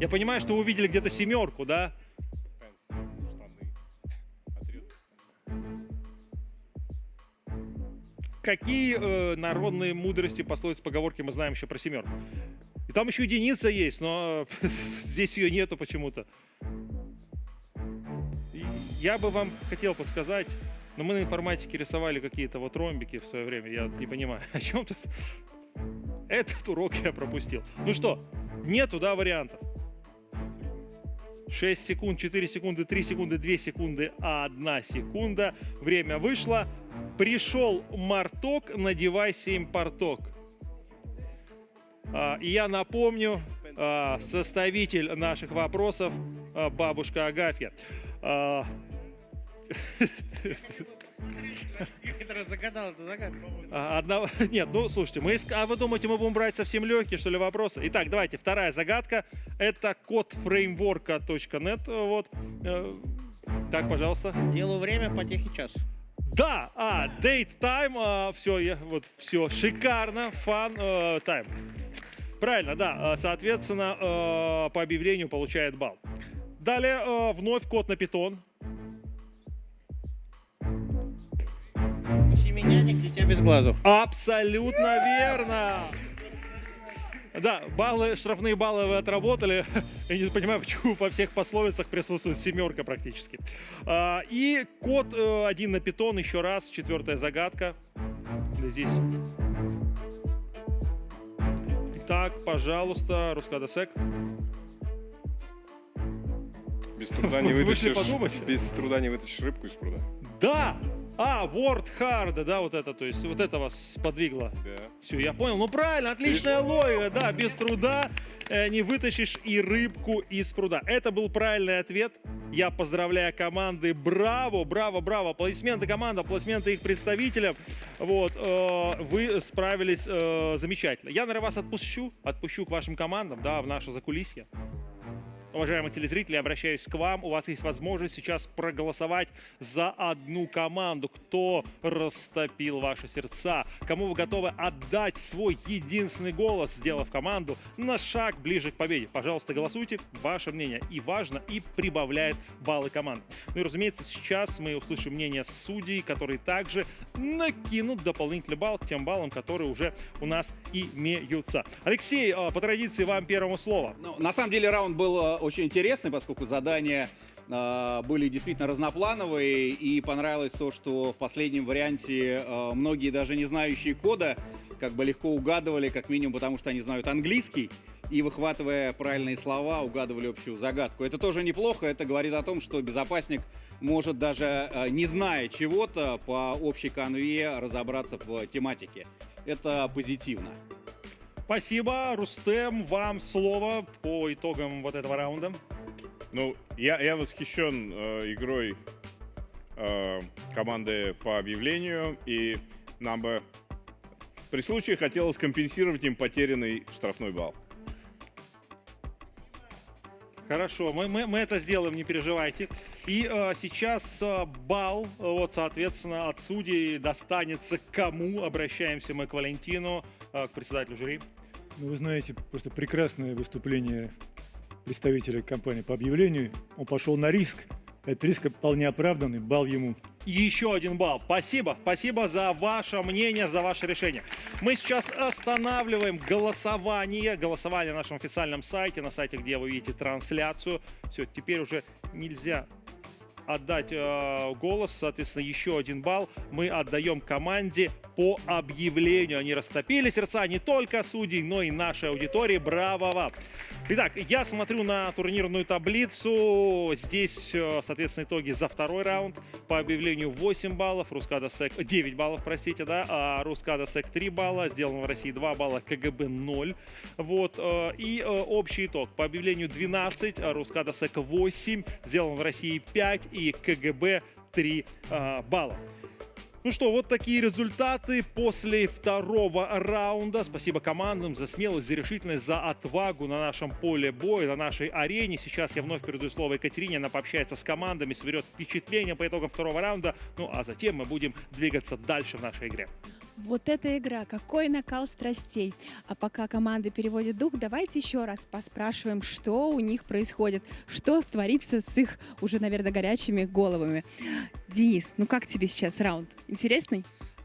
Я понимаю, что вы увидели где-то семерку, да? Какие э, народные мудрости, пословицы, поговорки мы знаем еще про семерку? И там еще единица есть, но здесь ее нету почему-то. Я бы вам хотел подсказать, но мы на информатике рисовали какие-то вот ромбики в свое время, я не понимаю, о чем тут. Этот урок я пропустил. Ну что, нету, да, вариантов? 6 секунд, 4 секунды, 3 секунды, 2 секунды, 1 секунда. Время вышло. Пришел Марток, надевай 7 порток. А, И я напомню, а, составитель наших вопросов, а, бабушка Агафья. А, Который загадал эту загадку. А, Одна... Нет, ну слушайте, мы иск- а вы думаете, мы будем брать совсем легкие, что ли, вопросы? Итак, давайте, вторая загадка. Это код фреймворка.нет. Вот. Э, Так, пожалуйста. Делу время, потехи час. Да, а, date time, все, я, вот, все, шикарно, фан, э, time. Правильно, да, э, соответственно, э, по объявлению получает балл. Далее, э, вновь код на питон. Семеняник, дитя без глазу. Абсолютно верно. Да, баллы, штрафные баллы вы отработали. Я не понимаю, почему во всех пословицах присутствует семерка практически. А, И код один на питон еще раз, четвертая загадка. Здесь. Итак, пожалуйста, Рускадасек. Без труда не вытащишь, подумать? без труда не вытащишь рыбку из пруда. Да! А, Word Hard, да, вот это, то есть вот это вас сподвигло. Да. Все, я понял. Ну правильно, отличная логика, да, без труда э, не вытащишь и рыбку из пруда. Это был правильный ответ. Я поздравляю команды. Браво, браво, браво. Аплодисменты команда, аплодисменты их представителям. Вот, э, вы справились э, замечательно. Я, наверное, вас отпущу, отпущу к вашим командам, да, в наше закулисье. Уважаемые телезрители, обращаюсь к вам. У вас есть возможность сейчас проголосовать за одну команду. Кто растопил ваши сердца? Кому вы готовы отдать свой единственный голос, сделав команду на шаг ближе к победе? Пожалуйста, голосуйте. Ваше мнение и важно, и прибавляет баллы команды. Ну и, разумеется, сейчас мы услышим мнение судей, которые также накинут дополнительный балл к тем баллам, которые уже у нас имеются. Алексей, э, по традиции вам первому слово. Ну, на самом деле раунд был э, очень интересный, поскольку задания э, были действительно разноплановые, и понравилось то, что в последнем варианте э, многие даже не знающие кода как бы легко угадывали, как минимум потому, что они знают английский, и выхватывая правильные слова, угадывали общую загадку. Это тоже неплохо, это говорит о том, что безопасник может даже э, не зная чего-то по общей конве разобраться в тематике. Это позитивно. Спасибо, Рустем, вам слово по итогам вот этого раунда. Ну, я, я восхищен э, игрой э, команды по объявлению, и нам бы при случае хотелось компенсировать им потерянный штрафной балл. Хорошо, мы, мы, мы это сделаем, не переживайте. И э, сейчас э, балл, вот, соответственно, от судей достанется кому? Обращаемся мы к Валентину, э, к председателю жюри. Ну, вы знаете, просто прекрасное выступление представителя компании по объявлению. Он пошел на риск. Этот риск вполне оправданный, бал ему. И еще один балл. Спасибо, спасибо за ваше мнение, за ваше решение. Мы сейчас останавливаем голосование, голосование на нашем официальном сайте, на сайте, где вы видите трансляцию. Все, теперь уже нельзя отдать э, голос, соответственно, еще один балл мы отдаем команде по объявлению. Они растопили сердца не только судей, но и нашей аудитории. Браво вам! Итак, я смотрю на турнирную таблицу. Здесь, э, соответственно, итоги за второй раунд. По объявлению 8 баллов, Рускада Сек 9 баллов, простите, да, а Рускада Сек 3 балла, сделано в России 2 балла, КГБ 0. Вот, э, и э, общий итог. По объявлению 12, а Рускада Сек 8, сделано в России 5 и КГБ 3 э, балла. Ну что, вот такие результаты после второго раунда. Спасибо командам за смелость, за решительность, за отвагу на нашем поле боя, на нашей арене. Сейчас я вновь передаю слово Екатерине. Она пообщается с командами, соберет впечатления по итогам второго раунда. Ну а затем мы будем двигаться дальше в нашей игре. Вот эта игра, какой накал страстей. А пока команды переводят дух, давайте еще раз поспрашиваем, что у них происходит, что творится с их уже, наверное, горячими головами. Денис, ну как тебе сейчас раунд? Интересный?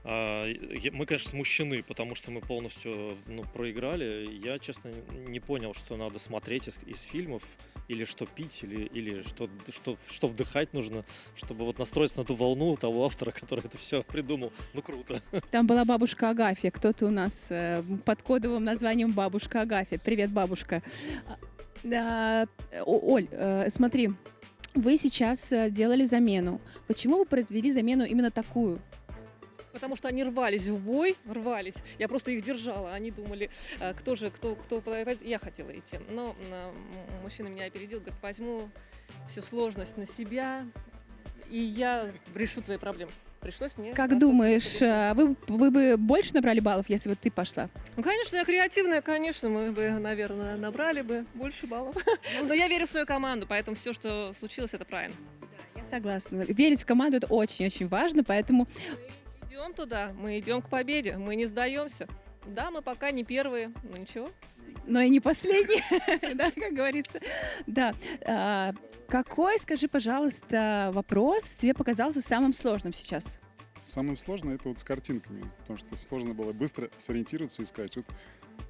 А, Мы, конечно, смущены, потому что мы полностью ну, проиграли. Я, честно, не понял, что надо смотреть из, из фильмов, или что пить, или, или что, что, что вдыхать нужно, чтобы вот настроиться на ту волну того автора, который это все придумал. Ну, круто. Там была бабушка Агафья. Кто-то у нас э, под кодовым названием бабушка Агафья. Привет, бабушка. А, Оль, э, смотри, вы сейчас э, делали замену. Почему вы произвели замену именно такую? Потому что они рвались в бой, рвались. Я просто их держала. Они думали, э, кто же, кто, кто. Я хотела идти. Но э, мужчина меня опередил, говорит, возьму всю сложность на себя, и я решу твои проблемы. Пришлось мне... Как думаешь, э, вы, вы бы больше набрали баллов, если бы ты пошла? Ну, конечно, я креативная, конечно, мы бы, наверное, набрали бы больше баллов. Ну, Но я верю в свою команду, поэтому все, что случилось, это правильно. Я согласна. Верить в команду это очень-очень важно, поэтому Идем туда, мы идем к победе, мы не сдаемся. Да, мы пока не первые, но ничего. но и не последний, да, как говорится. Да. А, Какой, скажи, пожалуйста, вопрос тебе показался самым сложным сейчас? Самое сложное это вот с картинками, потому что сложно было быстро сориентироваться и сказать. Вот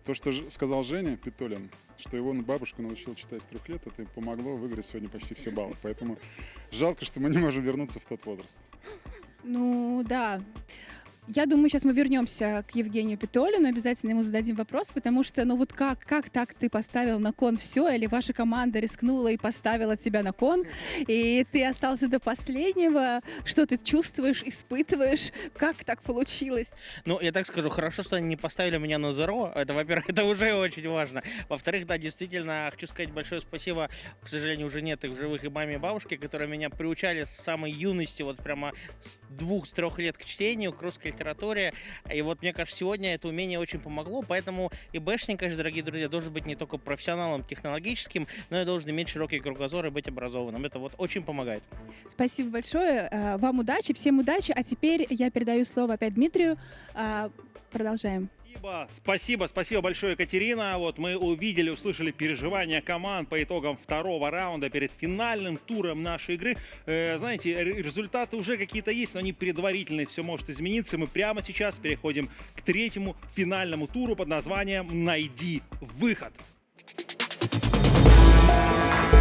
то, что сказал Женя Питолин, что его бабушка научила читать с трех лет, это помогло выиграть сегодня почти все баллы. Поэтому жалко, что мы не можем вернуться в тот возраст. Ну, да. Я думаю, сейчас мы вернемся к Евгению Питолину, обязательно ему зададим вопрос, потому что, ну вот как, как так ты поставил на кон все, или ваша команда рискнула и поставила тебя на кон, и ты остался до последнего, что ты чувствуешь, испытываешь, как так получилось? Ну, я так скажу, хорошо, что они не поставили меня на зеро. Это, во-первых, это уже очень важно. Во-вторых, да, действительно, хочу сказать большое спасибо. К сожалению, уже нет их живых и маме и бабушке, которые меня приучали с самой юности, вот прямо с двух, с трех лет к чтению, к русской литературе. И вот, мне кажется, сегодня это умение очень помогло. Поэтому и бэшник, конечно, дорогие друзья, должен быть не только профессионалом технологическим, но и должен иметь широкий кругозор и быть образованным. Это вот очень помогает. Спасибо большое, э, вам удачи, всем удачи, а теперь я передаю слово опять Дмитрию. А, Продолжаем. Спасибо, спасибо, спасибо большое, Екатерина. Вот мы увидели, услышали переживания команд по итогам второго раунда перед финальным туром нашей игры. Э, знаете, результаты уже какие-то есть, но они предварительные, все может измениться. Мы прямо сейчас переходим к третьему финальному туру под названием «Найди выход». Ну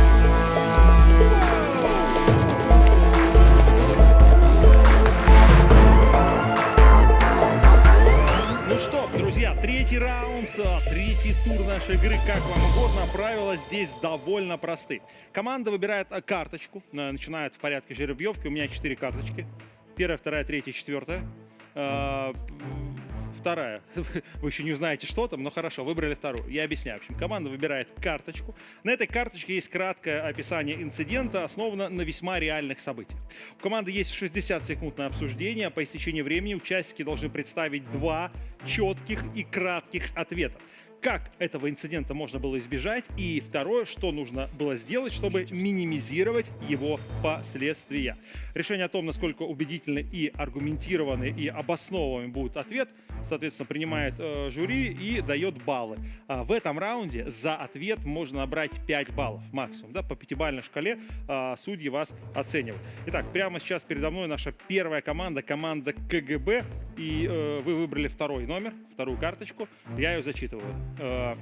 третий раунд, а, третий тур нашей игры, как вам угодно. Правила здесь довольно просты. Команда выбирает а, карточку, э, начинает в порядке жеребьевки. У меня четыре карточки. Первая, вторая, третья, четвертая. Вторая. Вы еще не узнаете, что там, но хорошо, выбрали вторую. Я объясняю. В общем, команда выбирает карточку. На этой карточке есть краткое описание инцидента, основано на весьма реальных событиях. У команды есть 60 секунд на обсуждение. По истечении времени участники должны представить два четких и кратких ответа. Как этого инцидента можно было избежать? И второе, что нужно было сделать, чтобы минимизировать его последствия. Решение о том, насколько убедительны и аргументированы и обоснованный будет ответ, соответственно, принимает э, жюри и дает баллы. А в этом раунде за ответ можно набрать 5 баллов максимум. Да, по пятибалльной шкале а, судьи вас оценивают. Итак, прямо сейчас передо мной наша первая команда, команда КГБ. И э, вы выбрали второй номер, вторую карточку. Я ее зачитываю. Э,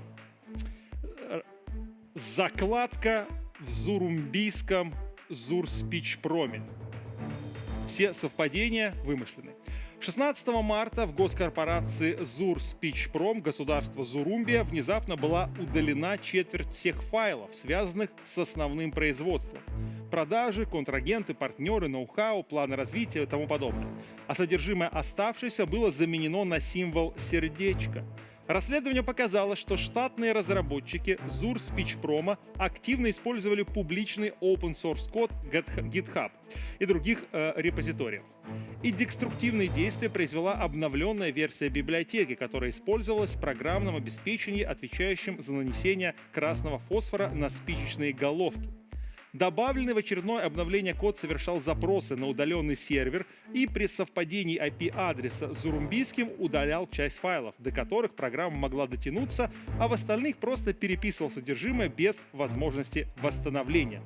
закладка в Зурумбийском Зурспичпроме. Все совпадения вымышлены. 16 марта в госкорпорации Зур Спичпром государства Зурумбия внезапно была удалена четверть всех файлов, связанных с основным производством. Продажи, контрагенты, партнеры, ноу-хау, планы развития и тому подобное. А содержимое оставшееся было заменено на символ сердечко. Расследование показало, что штатные разработчики Zur Speechpromo активно использовали публичный open source код GitHub и других э, репозиториев. И деструктивные действия произвела обновленная версия библиотеки, которая использовалась в программном обеспечении, отвечающем за нанесение красного фосфора на спичечные головки. Добавленный в очередное обновление код совершал запросы на удаленный сервер и при совпадении IP-адреса с зурумбийским удалял часть файлов, до которых программа могла дотянуться, а в остальных просто переписывал содержимое без возможности восстановления.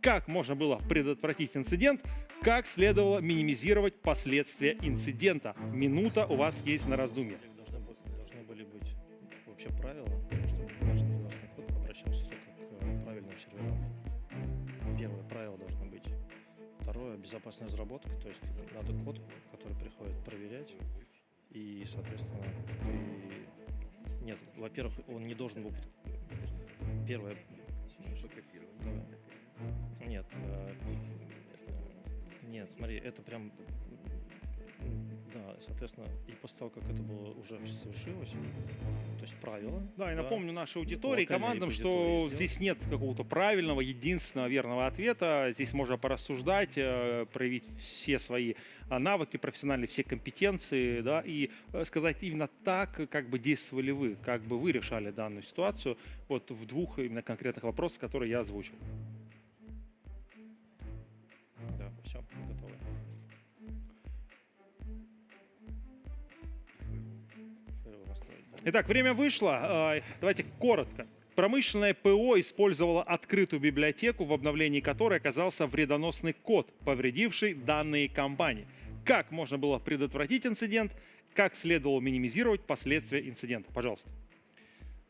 Как можно было предотвратить инцидент? Как следовало минимизировать последствия инцидента? Минута у вас есть на раздумье. Должны были быть вообще правила, безопасная разработка, то есть надо код, который приходит проверять, и, соответственно, ты... Нет, во-первых, он не должен был... Первое... Да. Нет, э, нет, смотри, это прям да, соответственно, и после того, как это было уже совершилось, то есть правила. Да, и напомню нашей аудитории, командам, что здесь нет какого-то правильного, единственного верного ответа. Здесь можно порассуждать, э, проявить все свои а, навыки профессиональные, все компетенции, да, и э, сказать именно так, как бы действовали вы, как бы вы решали данную ситуацию, вот в двух именно конкретных вопросах, которые я озвучил. Итак, время вышло. А, давайте коротко. Промышленное ПО использовало открытую библиотеку, в обновлении которой оказался вредоносный код, повредивший данные компании. Как можно было предотвратить инцидент? Как следовало минимизировать последствия инцидента? Пожалуйста.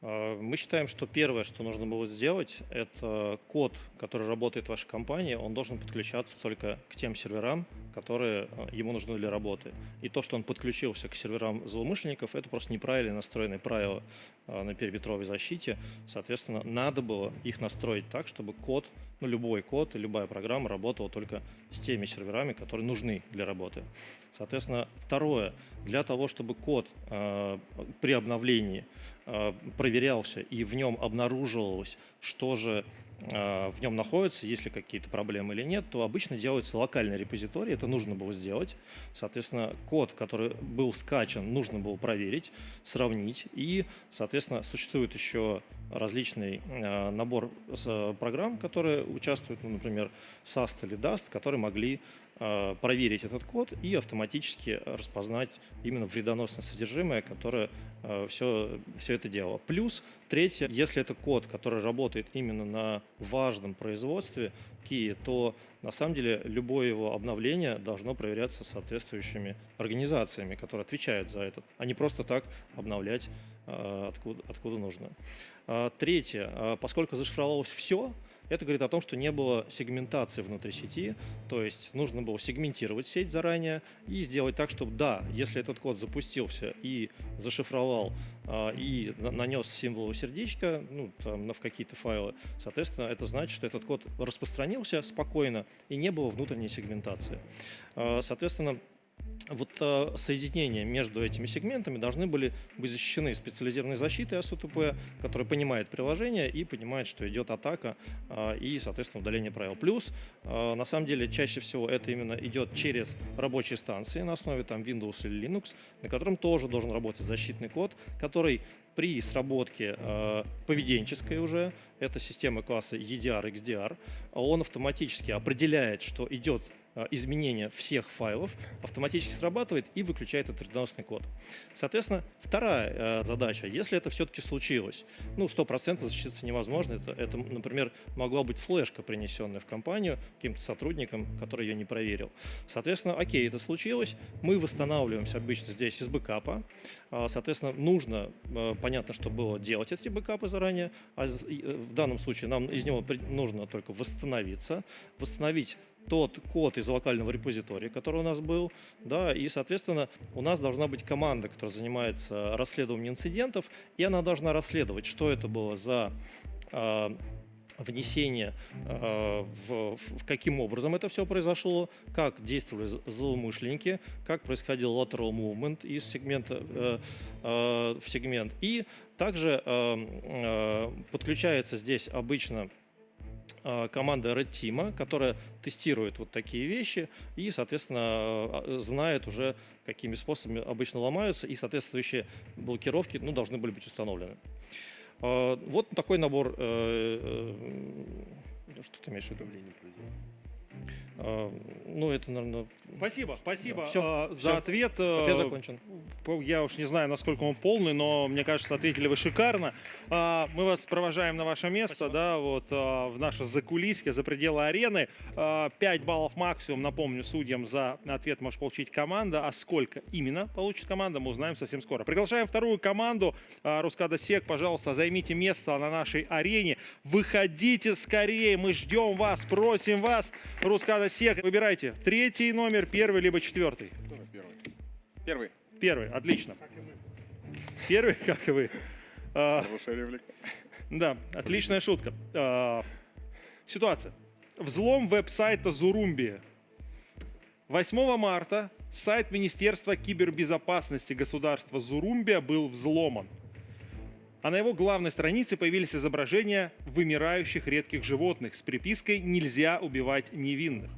А, мы считаем, что первое, что нужно было сделать, это код, который работает в вашей компании, он должен подключаться только к тем серверам, которые а, ему нужны для работы. И то, что он подключился к серверам злоумышленников, это просто неправильно настроенные правила а, на периметровой защите. Соответственно, надо было их настроить так, чтобы код, ну любой код любая программа работала только с теми серверами, которые нужны для работы. Соответственно, второе, для того, чтобы код э, при обновлении э, проверялся и в нем обнаруживалось, что же э, в нем находится, есть ли какие-то проблемы или нет, то обычно делается локальный репозиторий, это нужно было сделать. Соответственно, код, который был скачан, нужно было проверить, сравнить. И, соответственно, существует еще различный э, набор э, программ, которые участвуют, ну, например, SAST или DAST, которые могли э, проверить этот код и автоматически распознать именно вредоносное содержимое, которое все, все это делало. Плюс, третье, если это код, который работает именно на важном производстве Kia, то на самом деле любое его обновление должно проверяться соответствующими организациями, которые отвечают за это, а не просто так обновлять откуда, откуда нужно. Третье. Поскольку зашифровалось все, это говорит о том, что не было сегментации внутри сети, то есть нужно было сегментировать сеть заранее и сделать так, чтобы да, если этот код запустился и зашифровал а, и нанес символ сердечка ну, там, в какие-то файлы, соответственно, это значит, что этот код распространился спокойно и не было внутренней сегментации. Соответственно, вот э, соединения между этими сегментами должны были быть защищены специализированной защитой АСУТП, которая понимает приложение и понимает, что идет атака э, и, соответственно, удаление правил. Плюс, э, на самом деле, чаще всего это именно идет через рабочие станции на основе там, Windows или Linux, на котором тоже должен работать защитный код, который при сработке э, поведенческой уже, это система класса EDR, XDR, он автоматически определяет, что идет Э, изменения всех файлов автоматически срабатывает и выключает этот вредоносный код. Соответственно, вторая э, задача, если это все-таки случилось, ну, 100% защититься невозможно, это, это, например, могла быть флешка, принесенная в компанию каким-то сотрудником, который ее не проверил. Соответственно, окей, это случилось, мы восстанавливаемся обычно здесь из бэкапа, а, соответственно, нужно, э, понятно, что было делать эти бэкапы заранее, а в данном случае нам из него нужно только восстановиться, восстановить тот код из локального репозитория, который у нас был, да, и, соответственно, у нас должна быть команда, которая занимается расследованием инцидентов, и она должна расследовать, что это было за э, внесение, э, в, в каким образом это все произошло, как действовали злоумышленники, как происходил lateral movement из сегмента э, э, в сегмент. И также подключается здесь обычно команда Red Team, которая тестирует вот такие вещи и, соответственно, знает уже, какими способами обычно ломаются, и соответствующие блокировки ну, должны были быть установлены. Вот такой набор. Э, э, что ты имеешь в виду? А, ну, это, наверное... Спасибо, спасибо все, э, все. за ответ. Ответ закончен. Я уж не знаю, насколько он полный, но мне кажется, ответили вы шикарно. А, мы вас провожаем на ваше место, спасибо. да, вот а, в наше закулисье, за пределы арены. 5 баллов максимум, напомню, судьям за ответ может получить команда. А сколько именно получит команда, мы узнаем совсем скоро. Приглашаем вторую команду. Рускада Сек, пожалуйста, займите место на нашей арене. Выходите скорее, мы ждем вас, просим вас. Рускада Сек, выбирайте третий номер, первый либо четвертый. Первый. Первый. Первый, отлично. Первый, как и вы. А. Да, отличная шутка. А, ситуация. Взлом веб-сайта Зурумби. 8 марта сайт Министерства кибербезопасности государства Зурумбия был взломан. А на его главной странице появились изображения вымирающих редких животных с припиской «Нельзя убивать невинных».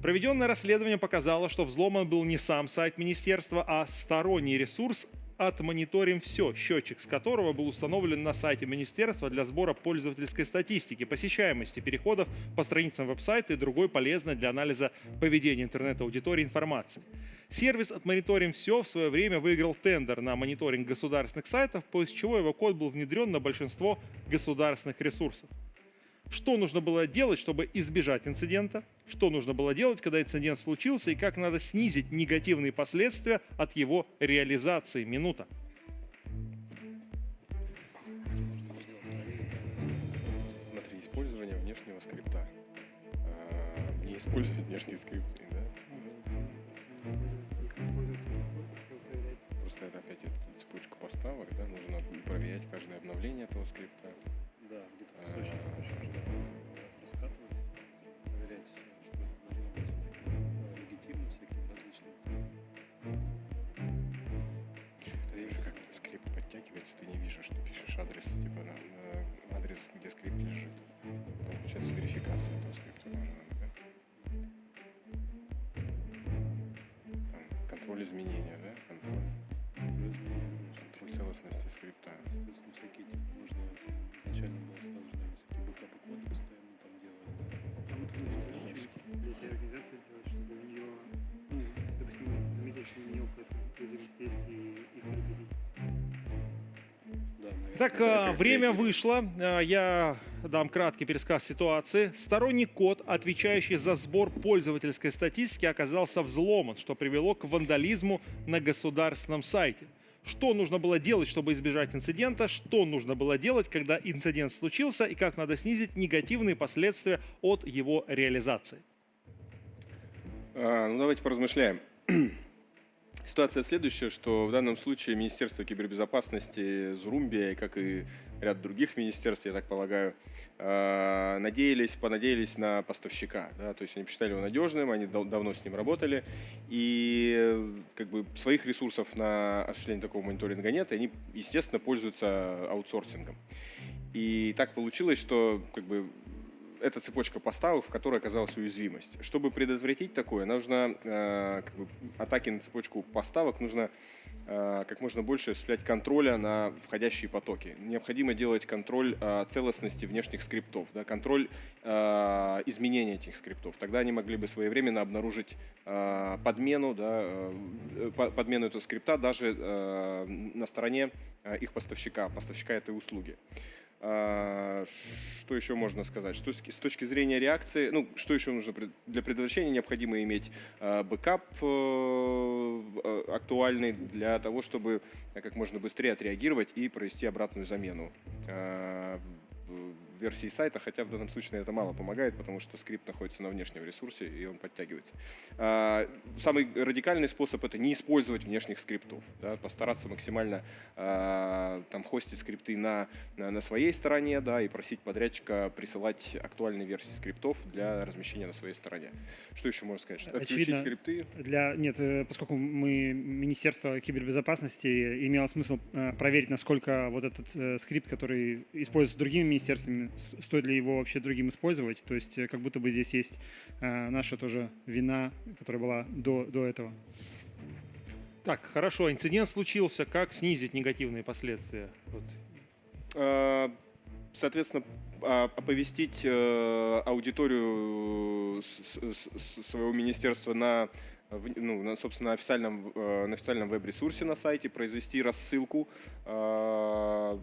Проведенное расследование показало, что взломан был не сам сайт министерства, а сторонний ресурс от «Мониторим все», счетчик с которого был установлен на сайте министерства для сбора пользовательской статистики, посещаемости переходов по страницам веб-сайта и другой полезной для анализа поведения интернет-аудитории информации. Сервис от «Мониторим все» в свое время выиграл тендер на мониторинг государственных сайтов, после чего его код был внедрен на большинство государственных ресурсов что нужно было делать, чтобы избежать инцидента, что нужно было делать, когда инцидент случился, и как надо снизить негативные последствия от его реализации. Минута. Смотри, использование внешнего скрипта. А, не использовать внешние скрипты, да? Просто это опять это цепочка поставок, да? Нужно проверять каждое обновление этого скрипта. Да, где-то кусочек еще раскатывать, проверять, что должно быть легитимно, всякие различные. Видишь, как скрипт подтягивается, ты не видишь, что пишешь адрес, типа на, на адрес, где скрипт лежит. Получается верификация этого скрипта нужна, да? Контроль изменения, скрипта. Соответственно, всякие типа, нужно изначально было сразу же, наверное, всякие бэкапы кода постоянно там делать, да. А вот вы что для этой организации сделать, чтобы у нее, ну, допустим, заметить, что у нее какая-то инклюзивность есть и их предупредить? Так, а, время вышло. А, Я дам краткий пересказ ситуации. Сторонний код, отвечающий за сбор пользовательской статистики, оказался взломан, что привело к вандализму на государственном сайте. Что нужно было делать, чтобы избежать инцидента, что нужно было делать, когда инцидент случился, и как надо снизить негативные последствия от его реализации. А, ну, давайте поразмышляем. Ситуация следующая, что в данном случае Министерство кибербезопасности Зурумбия, как и ряд других министерств, я так полагаю, а, надеялись, понадеялись на поставщика. Да? То есть они посчитали его надежным, они дав давно с ним работали, и как бы своих ресурсов на осуществление такого мониторинга нет, и они, естественно, пользуются аутсорсингом. И так получилось, что как бы эта цепочка поставок, в которой оказалась уязвимость. Чтобы предотвратить такое, нужно э, как бы, атаки на цепочку поставок, нужно э, как можно больше осуществлять контроля на входящие потоки. Необходимо делать контроль э, целостности внешних скриптов, да, контроль э, изменения этих скриптов. Тогда они могли бы своевременно обнаружить э, подмену, да, э, подмену этого скрипта даже э, на стороне э, их поставщика, поставщика этой услуги. А, что еще можно сказать? Что с точки зрения реакции, ну, что еще нужно для предотвращения? Необходимо иметь а, бэкап э, актуальный для того, чтобы как можно быстрее отреагировать и провести обратную замену. Версии сайта, хотя в данном случае это мало помогает, потому что скрипт находится на внешнем ресурсе и он подтягивается. А, самый радикальный способ это не использовать внешних скриптов, да, постараться максимально а, там хостить скрипты на, на, на своей стороне, да, и просить подрядчика присылать актуальные версии скриптов для размещения на своей стороне. Что еще можно сказать? Что Очевидно, скрипты? Для, нет, э, поскольку мы Министерство кибербезопасности, имело смысл э, проверить, насколько вот этот э, скрипт, который используется другими министерствами, стоит ли его вообще другим использовать. То есть как будто бы здесь есть наша тоже вина, которая была до, до этого. Так, хорошо, инцидент случился. Как снизить негативные последствия? Вот. Соответственно, а, оповестить аудиторию своего министерства на ну, на, собственно, официальном, э, на официальном веб-ресурсе на сайте, произвести рассылку э,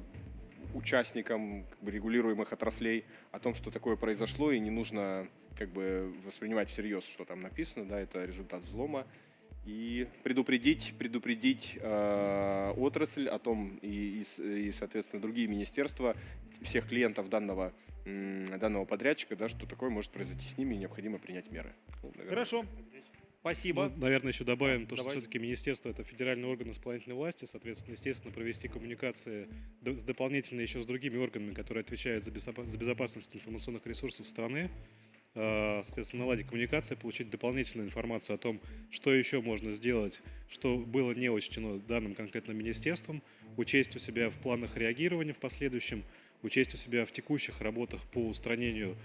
участникам регулируемых отраслей о том, что такое произошло, и не нужно как бы воспринимать всерьез, что там написано, да, это результат взлома, и предупредить, предупредить э, отрасль о том, и, и, и, соответственно, другие министерства, всех клиентов данного, данного подрядчика, да, что такое может произойти с ними, и необходимо принять меры. Ну, Хорошо. Спасибо. Ну, наверное, еще добавим то, что все-таки министерство это федеральный орган исполнительной власти, соответственно, естественно, провести коммуникации с дополнительно еще с другими органами, которые отвечают за, безопасность информационных ресурсов страны, а, соответственно, наладить коммуникации, получить дополнительную информацию о том, что еще можно сделать, что было не учтено данным конкретным министерством, учесть у себя в планах реагирования в последующем, учесть у себя в текущих работах по устранению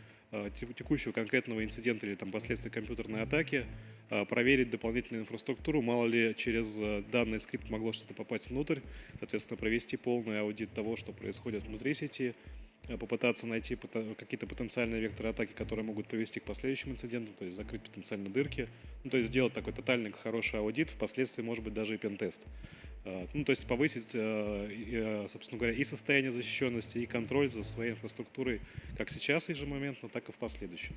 текущего конкретного инцидента или там последствий компьютерной атаки, а, проверить дополнительную инфраструктуру, мало ли через э, данный скрипт могло что-то попасть внутрь, соответственно, провести полный аудит того, что происходит внутри сети, э, попытаться найти какие-то потенциальные векторы атаки, которые могут привести к последующим инцидентам, то есть закрыть потенциально дырки, ну, то есть сделать такой тотальный хороший аудит, впоследствии, может быть, даже и пентест. А, ну, то есть повысить, э, собственно говоря, и состояние защищенности, и контроль за своей инфраструктурой как сейчас ежемоментно, так и в последующем.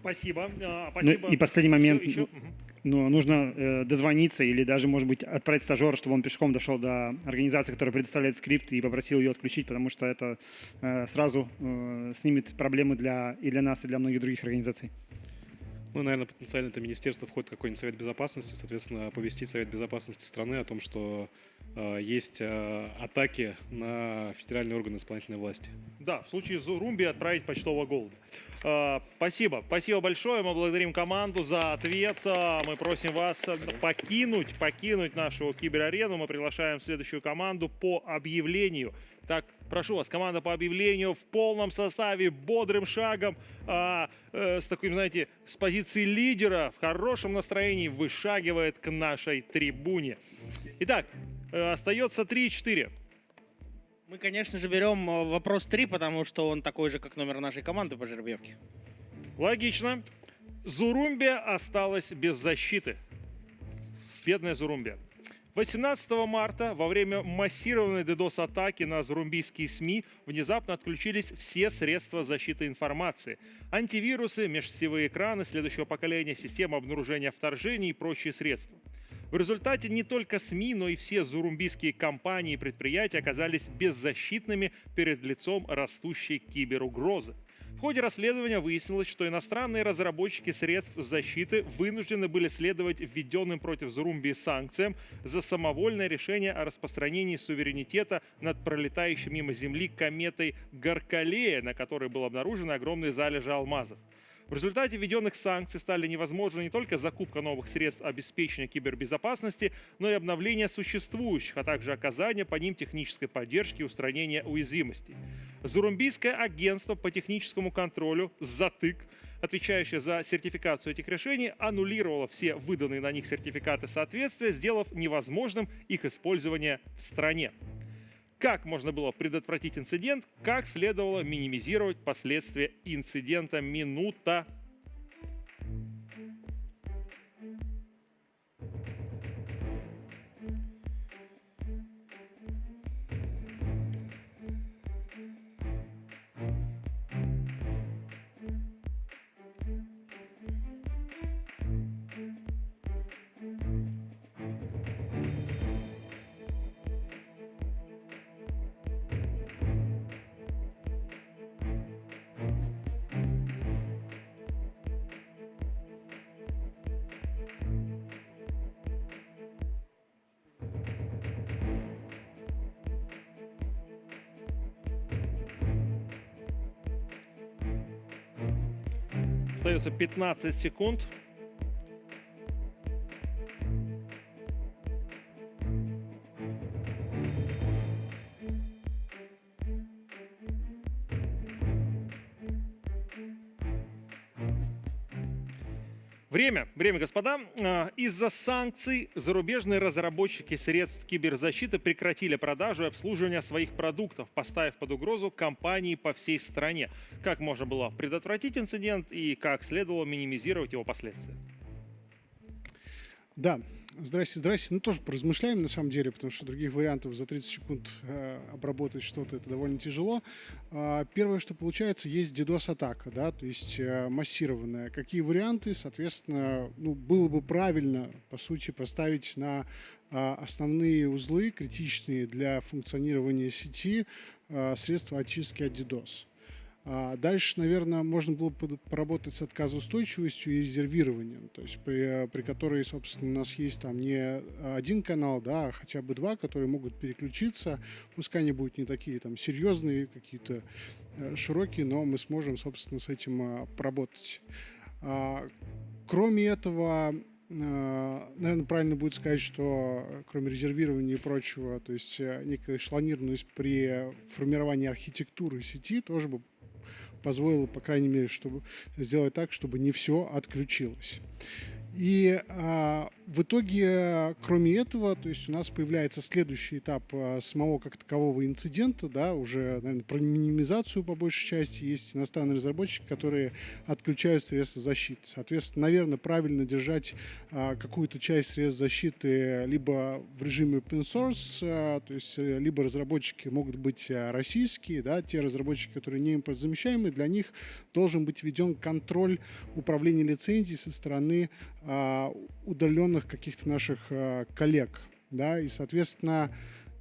Спасибо. Спасибо. Ну, и последний момент. Еще, еще? Ну, нужно э, дозвониться или даже, может быть, отправить стажера, чтобы он пешком дошел до организации, которая предоставляет скрипт, и попросил ее отключить, потому что это э, сразу э, снимет проблемы для, и для нас, и для многих других организаций. Ну, наверное, потенциально это министерство входит в какой-нибудь совет безопасности, соответственно, оповестить совет безопасности страны о том, что э, есть э, атаки на федеральные органы исполнительной власти. Да, в случае Зурумби отправить почтового голода. Э, спасибо. Спасибо большое. Мы благодарим команду за ответ. Э, мы просим вас покинуть, покинуть нашу киберарену. Мы приглашаем следующую команду по объявлению. Так, прошу вас, команда по объявлению в полном составе, бодрым шагом, а, э, с таким, знаете, с позиции лидера, в хорошем настроении вышагивает к нашей трибуне. Итак, э, остается 3-4. Мы, конечно же, берем э, вопрос 3, потому что он такой же, как номер нашей команды по жеребьевке. Логично. Зурумбия осталась без защиты. Бедная Зурумбия. 18 марта во время массированной DDoS-атаки на зурумбийские СМИ внезапно отключились все средства защиты информации. Антивирусы, межсетевые экраны следующего поколения, система обнаружения вторжений и прочие средства. В результате не только СМИ, но и все зурумбийские компании и предприятия оказались беззащитными перед лицом растущей киберугрозы. В ходе расследования выяснилось, что иностранные разработчики средств защиты вынуждены были следовать введенным против Зурумбии санкциям за самовольное решение о распространении суверенитета над пролетающей мимо Земли кометой Гаркалея, на которой был обнаружен огромный залежи алмазов. В результате введенных санкций стали невозможны не только закупка новых средств обеспечения кибербезопасности, но и обновление существующих, а также оказание по ним технической поддержки и устранения уязвимостей. Зурумбийское агентство по техническому контролю «Затык» отвечающее за сертификацию этих решений, аннулировало все выданные на них сертификаты соответствия, сделав невозможным их использование в стране как можно было предотвратить инцидент, как следовало минимизировать последствия инцидента. Минута Остается 15 секунд. Время, время, господа. А, Из-за санкций зарубежные разработчики средств киберзащиты прекратили продажу и обслуживание своих продуктов, поставив под угрозу компании по всей стране. Как можно было предотвратить инцидент и как следовало минимизировать его последствия? Да, здрасте, здрасте. Ну, тоже поразмышляем на самом деле, потому что других вариантов за 30 секунд э, обработать что-то это довольно тяжело. А, первое, что получается, есть DDoS-атака, да, то есть э, массированная. Какие варианты, соответственно, ну, было бы правильно, по сути, поставить на а, основные узлы, критичные для функционирования сети, а, средства очистки от DDoS. А дальше, наверное, можно было бы поработать с отказоустойчивостью и резервированием, то есть при, при которой, собственно, у нас есть там не один канал, да, а хотя бы два, которые могут переключиться, пускай они будут не такие там серьезные, какие-то э, широкие, но мы сможем, собственно, с этим а, поработать. А, кроме этого, э, наверное, правильно будет сказать, что кроме резервирования и прочего, то есть э, некая эшелонированность при формировании архитектуры сети тоже бы позволило, по крайней мере, чтобы сделать так, чтобы не все отключилось. И а, в итоге, кроме этого, то есть у нас появляется следующий этап а, самого как такового инцидента, да, уже, наверное, про минимизацию по большей части. Есть иностранные разработчики, которые отключают средства защиты. Соответственно, наверное, правильно держать а, какую-то часть средств защиты либо в режиме open source, а, то есть э, либо разработчики могут быть российские, да, те разработчики, которые не импортозамещаемые, для них должен быть введен контроль управления лицензией со стороны удаленных каких-то наших а, коллег, да, и, соответственно,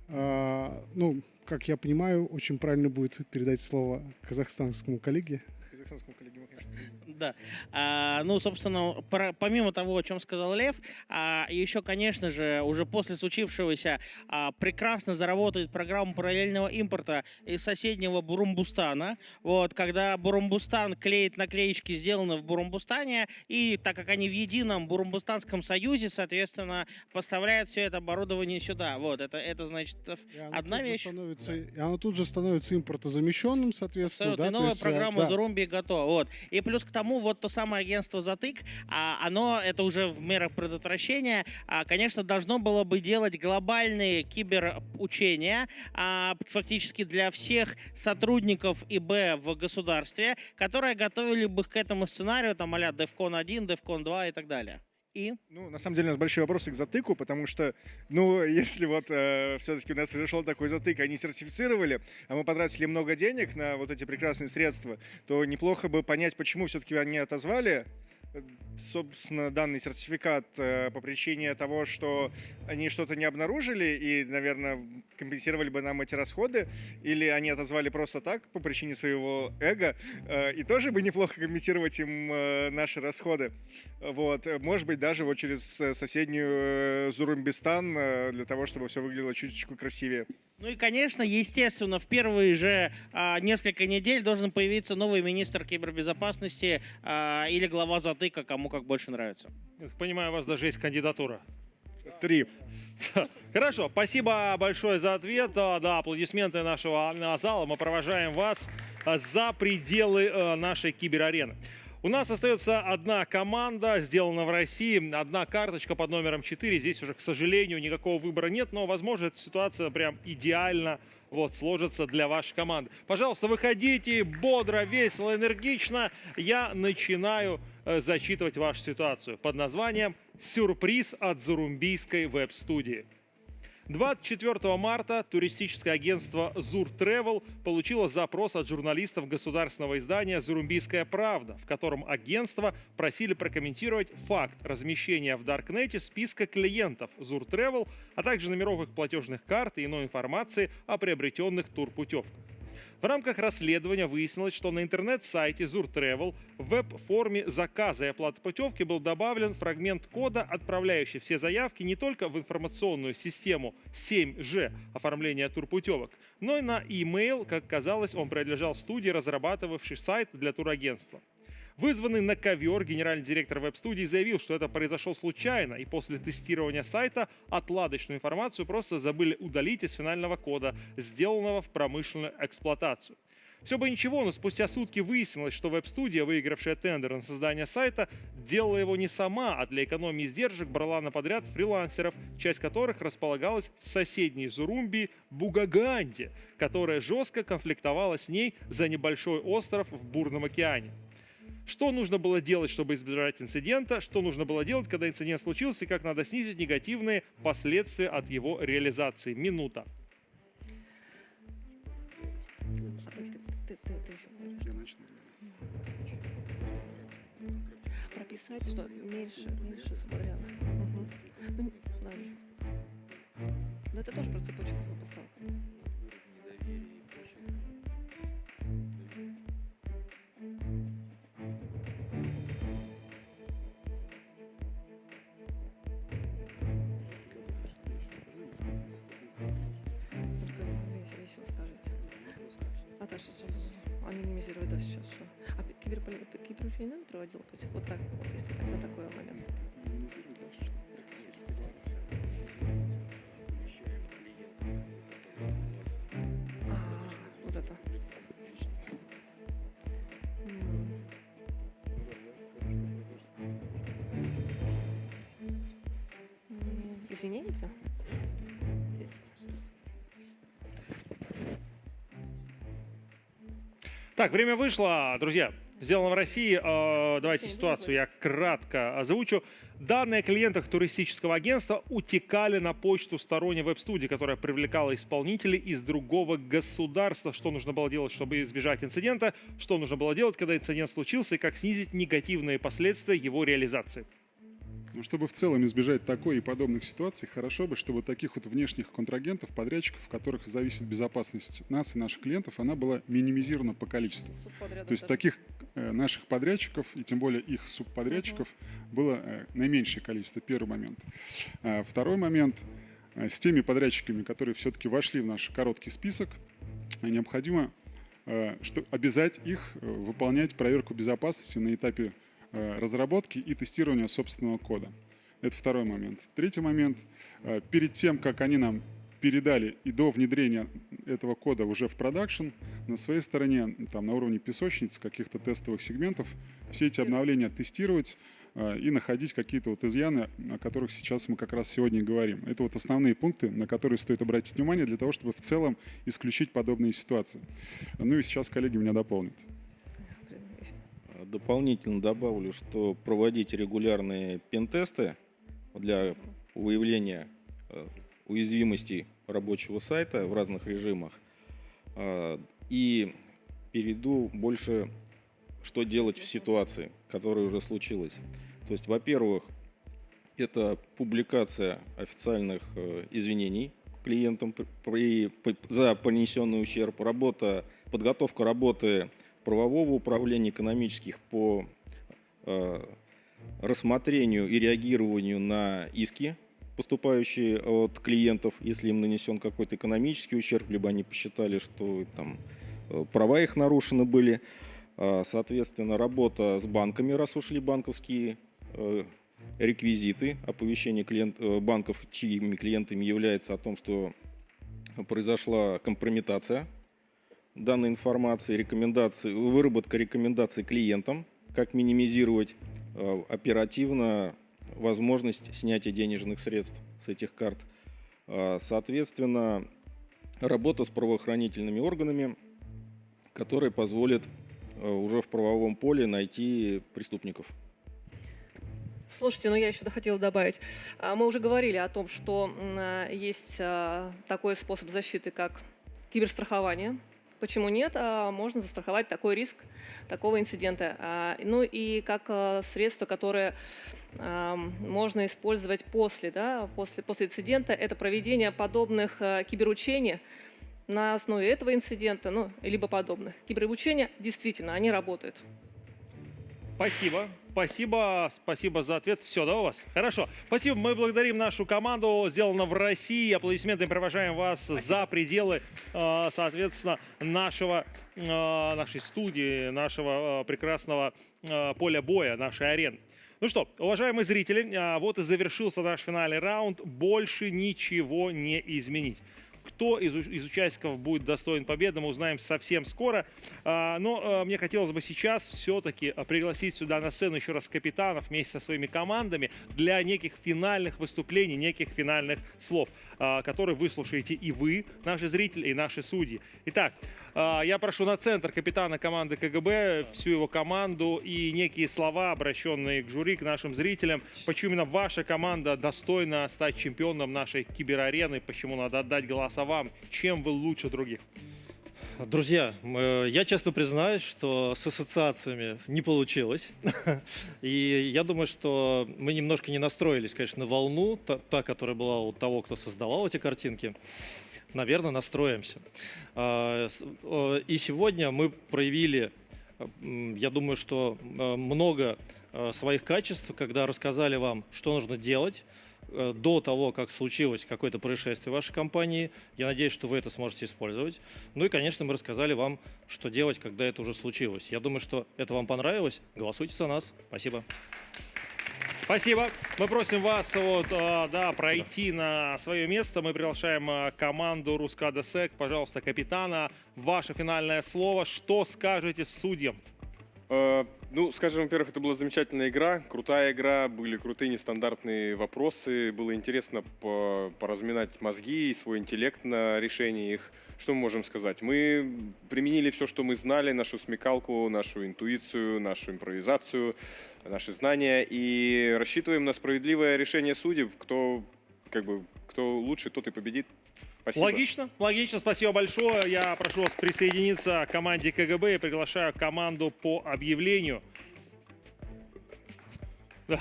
а, ну, как я понимаю, очень правильно будет передать слово казахстанскому коллеге. Казахстанскому коллеге конечно, да. А, ну, собственно, про, помимо того, о чем сказал Лев, а, еще, конечно же, уже после случившегося а, прекрасно заработает программа параллельного импорта из соседнего Бурумбустана. Вот, когда Бурумбустан клеит наклеечки, сделанные в Бурумбустане, и так как они в едином Бурумбустанском союзе, соответственно, поставляет все это оборудование сюда. Вот, это, это значит, одна вещь. Становится, и оно тут же становится импортозамещенным, соответственно. Абсолютно. Да, и новая есть, э, программа да. Зарумби готова. Вот. И плюс к тому, вот то самое агентство «Затык», а, оно, это уже в мерах предотвращения, а, конечно, должно было бы делать глобальные киберучения, а, фактически для всех сотрудников ИБ в государстве, которые готовили бы к этому сценарию, там, а-ля DEFCON 1, DEFCON 2 и так далее. И? Ну, на самом деле, у нас большие вопросы к затыку, потому что, ну, если вот э, все-таки у нас произошел такой затык, они сертифицировали, а мы потратили много денег на вот эти прекрасные средства, то неплохо бы понять, почему все-таки они отозвали собственно, данный сертификат э, по причине того, что они что-то не обнаружили и, наверное, компенсировали бы нам эти расходы, или они отозвали просто так по причине своего эго, э, и тоже бы неплохо компенсировать им э, наши расходы. Вот. Может быть, даже вот через соседнюю Зурумбистан для того, чтобы все выглядело чуточку красивее. Ну и, конечно, естественно, в первые же а, несколько недель должен появиться новый министр кибербезопасности а, или глава затыка, кому как больше нравится. Понимаю, у вас даже есть кандидатура. Три. Хорошо, спасибо большое за ответ. А, Да, аплодисменты нашего а, зала. Мы провожаем вас а, за пределы э, нашей киберарены. У нас остается одна команда, сделана в России, одна карточка под номером 4. Здесь уже, к сожалению, никакого выбора нет, но, возможно, эта ситуация прям идеально вот, сложится для вашей команды. Пожалуйста, выходите бодро, весело, энергично. Я начинаю э, зачитывать вашу ситуацию под названием «Сюрприз от Зурумбийской веб-студии». 24 марта туристическое агентство Зур Travel получило запрос от журналистов государственного издания «Зурумбийская правда», в котором агентство просили прокомментировать факт размещения в Даркнете списка клиентов Зур Travel, а также номеров их платежных карт и иной информации о приобретенных турпутевках. В рамках расследования выяснилось, что на интернет-сайте Zur Travel в веб-форме заказа и оплаты путевки был добавлен фрагмент кода, отправляющий все заявки не только в информационную систему 7G оформления турпутевок, но и на e-mail, как казалось, он принадлежал студии, разрабатывавшей сайт для турагентства. Вызванный на ковер, генеральный директор веб-студии заявил, что это произошло случайно, и после тестирования сайта отладочную информацию просто забыли удалить из финального кода, сделанного в промышленную эксплуатацию. Все бы ничего, но спустя сутки выяснилось, что веб-студия, выигравшая тендер на создание сайта, делала его не сама, а для экономии издержек брала на подряд фрилансеров, часть которых располагалась в соседней Зурумби Бугаганде, которая жестко конфликтовала с ней за небольшой остров в Бурном океане. Что нужно было делать, чтобы избежать инцидента, что нужно было делать, когда инцидент случился, и как надо снизить негативные последствия от его реализации. Минута. Прописать, что меньше, меньше. Угу. Ну, знаю. Но это тоже про цепочку поставок. А минимизировать, да, сейчас что? А киберполи- киберучение надо проводил быть? Вот так, вот если на такой момент. А, вот это. Извинения прям? Так, время вышло, друзья. Сделано в России. Э, Давайте ситуацию я кратко озвучу. Данные о клиентах туристического агентства утекали на почту сторонней веб-студии, которая привлекала исполнителей из другого государства. Что нужно было делать, чтобы избежать инцидента? Что нужно было делать, когда инцидент случился? И как снизить негативные последствия его реализации? Но чтобы в целом избежать такой и подобных ситуаций, хорошо бы, чтобы таких вот внешних контрагентов, подрядчиков, в которых зависит безопасность нас и наших клиентов, она была минимизирована по количеству. То есть таких э, наших подрядчиков и тем более их субподрядчиков было э, наименьшее количество. Первый момент. А Второй момент. э, С теми подрядчиками, которые все-таки вошли в наш короткий список, необходимо что обязать их выполнять проверку безопасности на этапе разработки и тестирования собственного кода. Это второй момент. Третий момент. э, Перед тем, как они нам передали и до внедрения этого кода уже в продакшн, на своей стороне, там, на уровне песочниц, каких-то тестовых сегментов, все эти обновления тестировать э, и находить какие-то вот изъяны, о которых сейчас мы как раз сегодня говорим. Это вот основные пункты, на которые стоит обратить внимание для того, чтобы в целом исключить подобные ситуации. Ну и сейчас коллеги меня дополнят. Дополнительно добавлю, что проводить регулярные пентесты для выявления э, уязвимостей рабочего сайта в разных режимах. А, И перейду больше, что делать в ситуации, которая уже случилась. То есть, во-первых, это публикация официальных э, извинений клиентам при- при- за понесенный ущерб, работа, подготовка работы правового управления экономических по э, рассмотрению и реагированию на иски, поступающие от клиентов, если им нанесен какой-то экономический ущерб, либо они посчитали, что там э, права их нарушены были. А, Соответственно, работа с банками, раз ушли банковские э, реквизиты, оповещение клиент, банков, чьими клиентами является о том, что произошла компрометация данной информации, рекомендации, выработка рекомендаций клиентам, как минимизировать э, оперативно возможность снятия денежных средств с этих карт. А, Соответственно, работа с правоохранительными органами, которая позволит э, уже в правовом поле найти преступников. Слушайте, ну я еще хотела добавить. А, Мы уже говорили о том, что есть такой способ защиты, как киберстрахование. Почему нет? А, Можно застраховать такой риск такого инцидента. А, Ну и как а, средство, которое можно использовать после, да, после, после инцидента, это проведение подобных киберучений на основе этого инцидента, ну, либо подобных. Киберучения действительно, они работают. Спасибо. Спасибо, спасибо за ответ. Все, да, у вас? Хорошо. Спасибо. Мы благодарим нашу команду. Сделано в России. Аплодисменты провожаем вас спасибо. за пределы, э, соответственно, нашего, э, нашей студии, нашего э, прекрасного поля боя, нашей арены. Ну что, уважаемые зрители, вот и завершился наш финальный раунд. Больше ничего не изменить. Кто из, из участников будет достоин победы, мы узнаем совсем скоро. А, но а, мне хотелось бы сейчас все-таки пригласить сюда на сцену еще раз капитанов вместе со своими командами для неких финальных выступлений, неких финальных слов. А, который выслушаете и вы, наши зрители, и наши судьи. Итак, а, я прошу на центр капитана команды КГБ, всю его команду и некие слова, обращенные к жюри, к нашим зрителям, почему именно ваша команда достойна стать чемпионом нашей киберарены, почему надо отдать голоса вам, чем вы лучше других. Друзья, я честно признаюсь, что с ассоциациями не получилось. И я думаю, что мы немножко не настроились, конечно, на волну, та, та которая была у того, кто создавал эти картинки. Наверное, настроимся. А, и сегодня мы проявили, я думаю, что много своих качеств, когда рассказали вам, что нужно делать, Э, до того, как случилось какое-то происшествие в вашей компании. Я надеюсь, что вы это сможете использовать. Ну и, конечно, мы рассказали вам, что делать, когда это уже случилось. Я думаю, что это вам понравилось. Голосуйте за нас. Спасибо. Спасибо. Мы просим вас вот, э, да, пройти на свое место. Мы приглашаем э, команду Рускада Сек. Пожалуйста, капитана, ваше финальное слово. Что скажете судьям? Э, ну, скажем, во-первых, это была замечательная игра, крутая игра, были крутые нестандартные вопросы, было интересно поразминать мозги и свой интеллект на решение их. Что мы можем сказать? Мы применили все, что мы знали, нашу смекалку, нашу интуицию, нашу импровизацию, наши знания и рассчитываем на справедливое решение судеб. Кто, как бы, кто лучше, тот и победит. Спасибо. Логично, логично. Спасибо большое. Я прошу вас присоединиться к команде КГБ и приглашаю команду по объявлению. Да.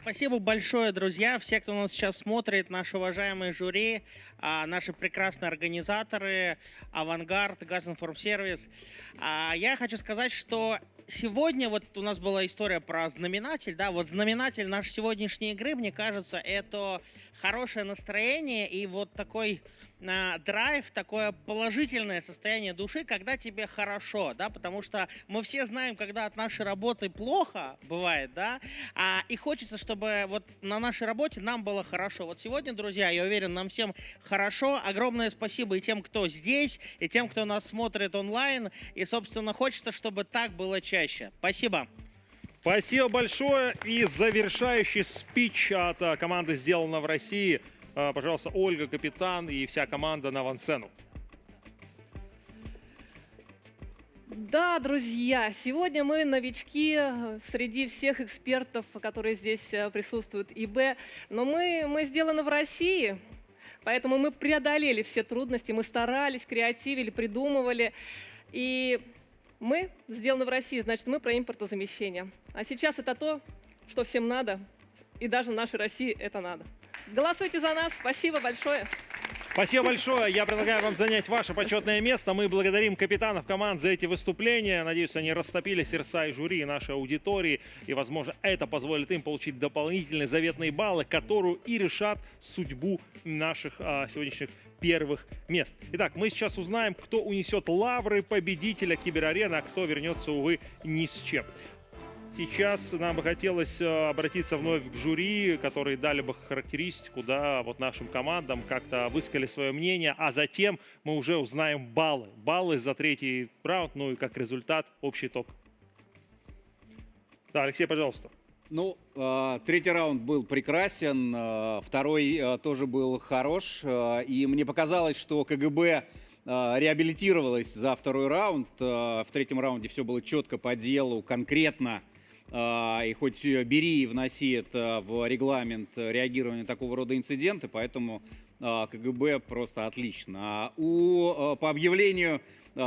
Спасибо большое, друзья, все, кто нас сейчас смотрит, наши уважаемые жюри, а, наши прекрасные организаторы, Авангард, Газинформсервис. А, я хочу сказать, что сегодня вот у нас была история про знаменатель, да, вот знаменатель нашей сегодняшней игры, мне кажется, это хорошее настроение и вот такой э, драйв, такое положительное состояние души, когда тебе хорошо, да, потому что мы все знаем, когда от нашей работы плохо бывает, да, а, и хочется, чтобы вот на нашей работе нам было хорошо. Вот сегодня, друзья, я уверен, нам всем хорошо. Огромное спасибо и тем, кто здесь, и тем, кто нас смотрит онлайн, и, собственно, хочется, чтобы так было чаще. Спасибо. Спасибо большое. И завершающий спич от а, команды «Сделано в России». А, пожалуйста, Ольга, капитан и вся команда на авансцену. Да, друзья, сегодня мы новички среди всех экспертов, которые здесь э, присутствуют, ИБ. Но мы, мы сделаны в России, поэтому мы преодолели все трудности, мы старались, креативили, придумывали. И мы сделаны в России, значит, мы про импортозамещение. А сейчас это то, что всем надо, и даже нашей России это надо. Голосуйте за нас. Спасибо большое. Спасибо большое. Я предлагаю вам занять ваше почетное место. Мы благодарим капитанов команд за эти выступления. Надеюсь, они растопили сердца и жюри, и нашей аудитории. И, возможно, это позволит им получить дополнительные заветные баллы, которые и решат судьбу наших а, сегодняшних первых мест. Итак, мы сейчас узнаем, кто унесет лавры победителя киберарены, а кто вернется, увы, ни с чем. Сейчас нам бы хотелось э, обратиться вновь к жюри, которые дали бы характеристику да, вот нашим командам, как-то высказали свое мнение, а затем мы уже узнаем баллы. Баллы за третий раунд, ну и как результат общий итог. Да, Алексей, пожалуйста. Ну, э, третий раунд был прекрасен, э, второй тоже был хорош, и мне показалось, что КГБ реабилитировалась за второй раунд. В третьем раунде все было четко по делу, конкретно. И хоть бери и вноси это в регламент реагирования такого рода инциденты, поэтому КГБ просто отлично. А у, по объявлению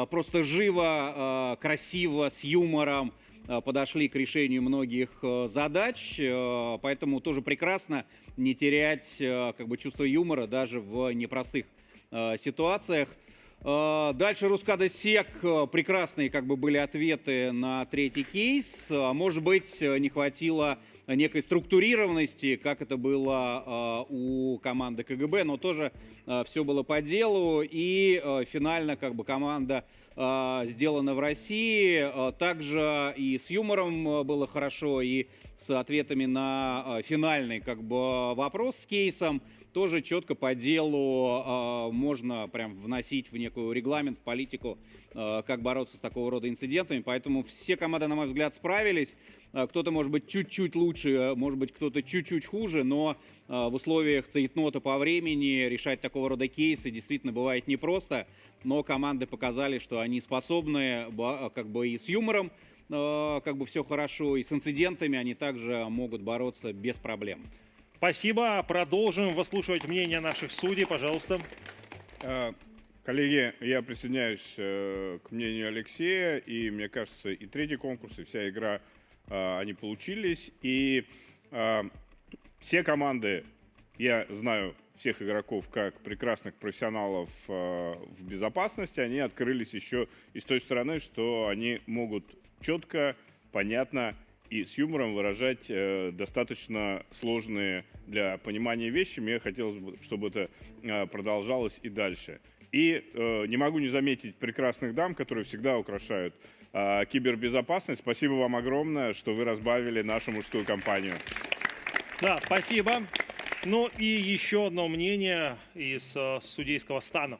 просто живо, красиво, с юмором, подошли к решению многих задач, поэтому тоже прекрасно не терять как бы чувство юмора даже в непростых ситуациях. Э, дальше Рускада Сек. Э, прекрасные как бы были ответы на третий кейс. Э, может быть, не хватило некой структурированности, как это было у команды КГБ, но тоже все было по делу. И финально как бы команда сделана в России. Также и с юмором было хорошо, и с ответами на финальный как бы вопрос с кейсом тоже четко по делу э, можно прям вносить в некую регламент, в политику, э, как бороться с такого рода инцидентами. Поэтому все команды, на мой взгляд, справились. Э, кто-то, может быть, чуть-чуть лучше, может быть, кто-то чуть-чуть хуже, но в условиях цейтнота по времени решать такого рода кейсы действительно бывает непросто. Но команды показали, что они способны как бы и с юмором, как бы все хорошо, и с инцидентами они также могут бороться без проблем. Спасибо. Продолжим выслушивать мнение наших судей. Пожалуйста. Э, коллеги, я присоединяюсь э, к мнению Алексея. И мне кажется, и третий конкурс, и вся игра, э, они получились. И все команды, я знаю всех игроков как прекрасных профессионалов в безопасности, они открылись еще и с той стороны, что они могут четко, понятно и с юмором выражать э, достаточно сложные для понимания вещи. Мне хотелось бы, чтобы это э, продолжалось и дальше. И э, не могу не заметить прекрасных дам, которые всегда украшают э, кибербезопасность. Спасибо вам огромное, что вы разбавили нашу мужскую компанию. Да, спасибо. Ну и еще одно мнение из э, судейского стана.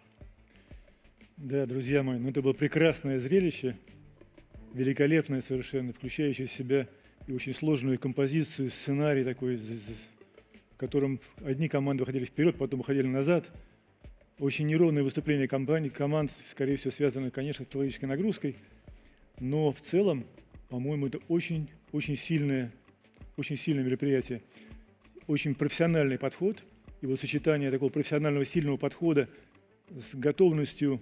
Да, друзья мои, ну это было прекрасное зрелище, великолепное совершенно, включающее в себя и очень сложную композицию, сценарий такой, в котором одни команды выходили вперед, потом выходили назад. Очень неровное выступление компаний, команд, скорее всего, связано, конечно, с психологической нагрузкой. Но в целом, по-моему, это очень, очень сильное, очень сильное мероприятие. Очень профессиональный подход. И вот сочетание такого профессионального сильного подхода с готовностью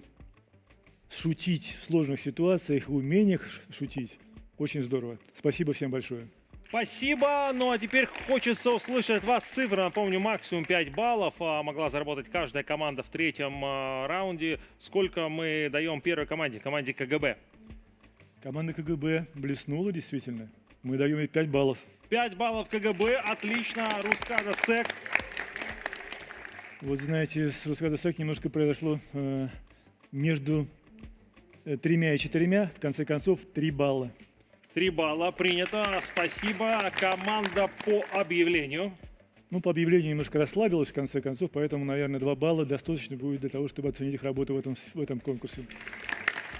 шутить в сложных ситуациях, умениях шутить, очень здорово. Спасибо всем большое. Спасибо. Ну а теперь хочется услышать от вас цифры. Напомню, максимум 5 баллов а, могла заработать каждая команда в третьем а, раунде. Сколько мы даем первой команде, команде КГБ? Команда КГБ блеснула действительно. Мы даем ей 5 баллов. 5 баллов КГБ. Отлично. Рускада Сек. Вот знаете, с Рускада Сек немножко произошло э, между тремя и четырьмя. В конце концов, 3 балла. Три балла принято. Спасибо. Команда по объявлению. Ну, по объявлению немножко расслабилась, в конце концов, поэтому, наверное, два балла достаточно будет для того, чтобы оценить их работу в этом, в этом конкурсе.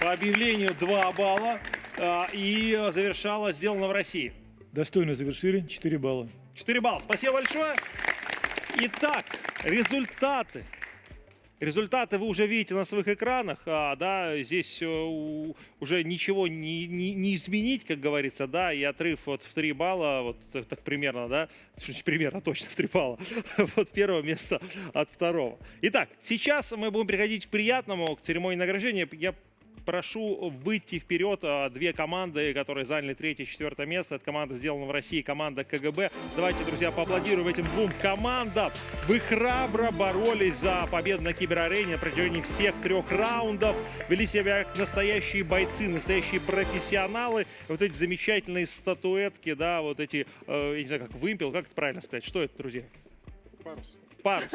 По объявлению два балла. А, и завершала сделано в России. Достойно завершили. 4 балла. 4 балла. Спасибо большое. Итак, результаты Результаты вы уже видите на своих экранах, а, да, здесь э, уже ничего не, не, не изменить, как говорится, да, и отрыв вот в 3 балла, вот так, так примерно, да, примерно точно в 3 балла, вот первое место от второго. Итак, сейчас мы будем переходить к приятному, к церемонии награждения. Я прошу выйти вперед а, две команды, которые заняли третье и четвертое место. Это команда сделана в России, команда КГБ. Давайте, друзья, поаплодируем этим двум командам. Вы храбро боролись за победу на киберарене на протяжении всех трех раундов. Вели себя как настоящие бойцы, настоящие профессионалы. Вот эти замечательные статуэтки, да, вот эти, э, я не знаю, как вымпел, как это правильно сказать? Что это, друзья? Парус парус.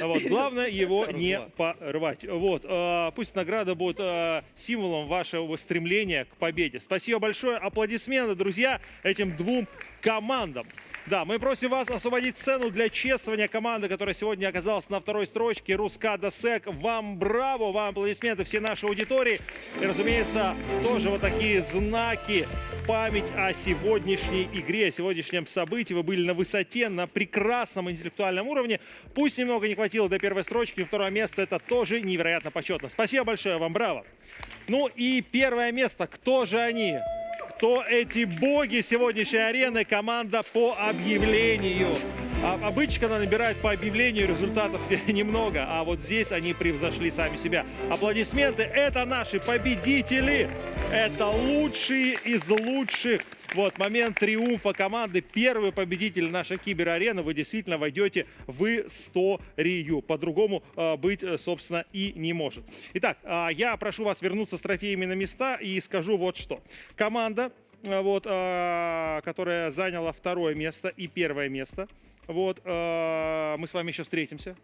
Вот. Главное его не порвать. Вот. А, пусть награда будет а, символом вашего стремления к победе. Спасибо большое. Аплодисменты, друзья, этим двум командам. Да, мы просим вас освободить сцену для чествования команды, которая сегодня оказалась на второй строчке. Рускада Сек. Вам браво, вам аплодисменты всей нашей аудитории. И, разумеется, тоже вот такие знаки память о сегодняшней игре, о сегодняшнем событии. Вы были на высоте, на прекрасном интеллектуальном уровне. Пусть немного не хватило до первой строчки, второе место это тоже невероятно почетно. Спасибо большое вам, браво. Ну и первое место, кто же они? Кто эти боги сегодняшней арены, команда по объявлению. А, обычно, когда набирают по объявлению, результатов немного, а вот здесь они превзошли сами себя. Аплодисменты. Это наши победители. Это лучшие из лучших Вот, момент триумфа команды. Первый победитель нашей киберарены. Вы действительно войдете в историю. По-другому э, быть, э, собственно, и не может. Итак, э, я прошу вас вернуться с трофеями на места и скажу вот что. Команда, вот, э, которая заняла второе место и первое место, вот, э, мы с вами еще встретимся.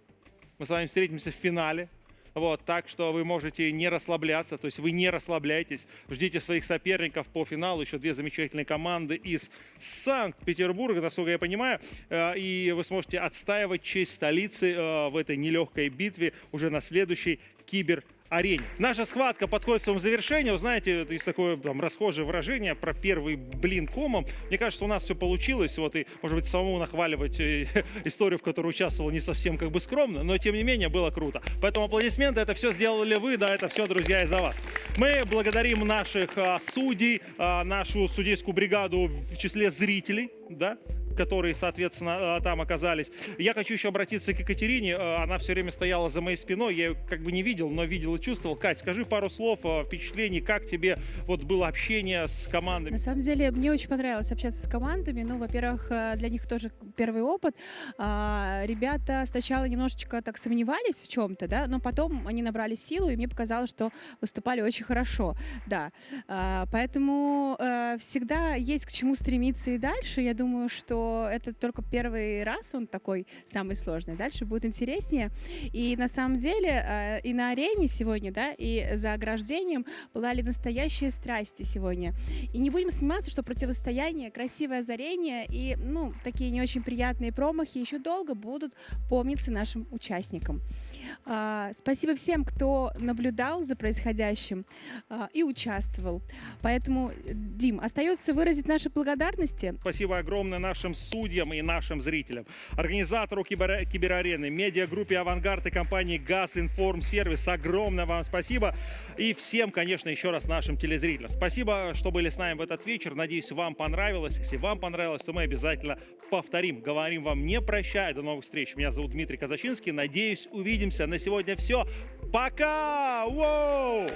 Мы с вами встретимся в финале. Вот, так что вы можете не расслабляться, то есть вы не расслабляйтесь, ждите своих соперников по финалу, еще две замечательные команды из Санкт-Петербурга, насколько я понимаю, и вы сможете отстаивать честь столицы в этой нелегкой битве уже на следующей кибер арене. Наша схватка подходит к своему завершению. Знаете, есть такое там, расхожее выражение про первый блин комом. Мне кажется, у нас все получилось. Вот и, может быть, самому нахваливать э, историю, в которой участвовал, не совсем как бы скромно, но тем не менее было круто. Поэтому аплодисменты, это все сделали вы, да, это все, друзья, из-за вас. Мы благодарим наших а, судей, а, нашу судейскую бригаду в числе зрителей, да, которые, соответственно, э, там оказались. Я хочу еще обратиться к Екатерине. Э, она все время стояла за моей спиной. Я ее как бы не видел, но видел и чувствовал. Кать, скажи пару слов, э, впечатлений, как тебе вот было общение с командами? На самом деле, мне очень понравилось общаться с командами. Ну, во-первых, для них тоже первый опыт. А, ребята сначала немножечко так сомневались в чем-то, да, но потом они набрали силу, и мне показалось, что выступали очень хорошо, да. А, поэтому всегда есть к чему стремиться и дальше. Я думаю, что это только первый раз он такой самый сложный. Дальше будет интереснее. И на самом деле э, и на арене сегодня, да, и за ограждением были настоящие страсти сегодня. И не будем сниматься, что противостояние, красивое озарение и, ну, такие не очень приятные промахи еще долго будут помниться нашим участникам. А, спасибо всем, кто наблюдал за происходящим а, и участвовал. Поэтому, Дим, остается выразить наши благодарности. Спасибо огромное нашим судьям и нашим зрителям. Организатору кибер киберарены, медиагруппе «Авангард» и компании «Газ Информ Сервис». Огромное вам спасибо. И всем, конечно, еще раз нашим телезрителям. Спасибо, что были с нами в этот вечер. Надеюсь, вам понравилось. Если вам понравилось, то мы обязательно повторим. Говорим вам не прощай. До новых встреч. Меня зовут Дмитрий Казачинский. Надеюсь, увидимся прощаемся. На сегодня все. Пока! Воу!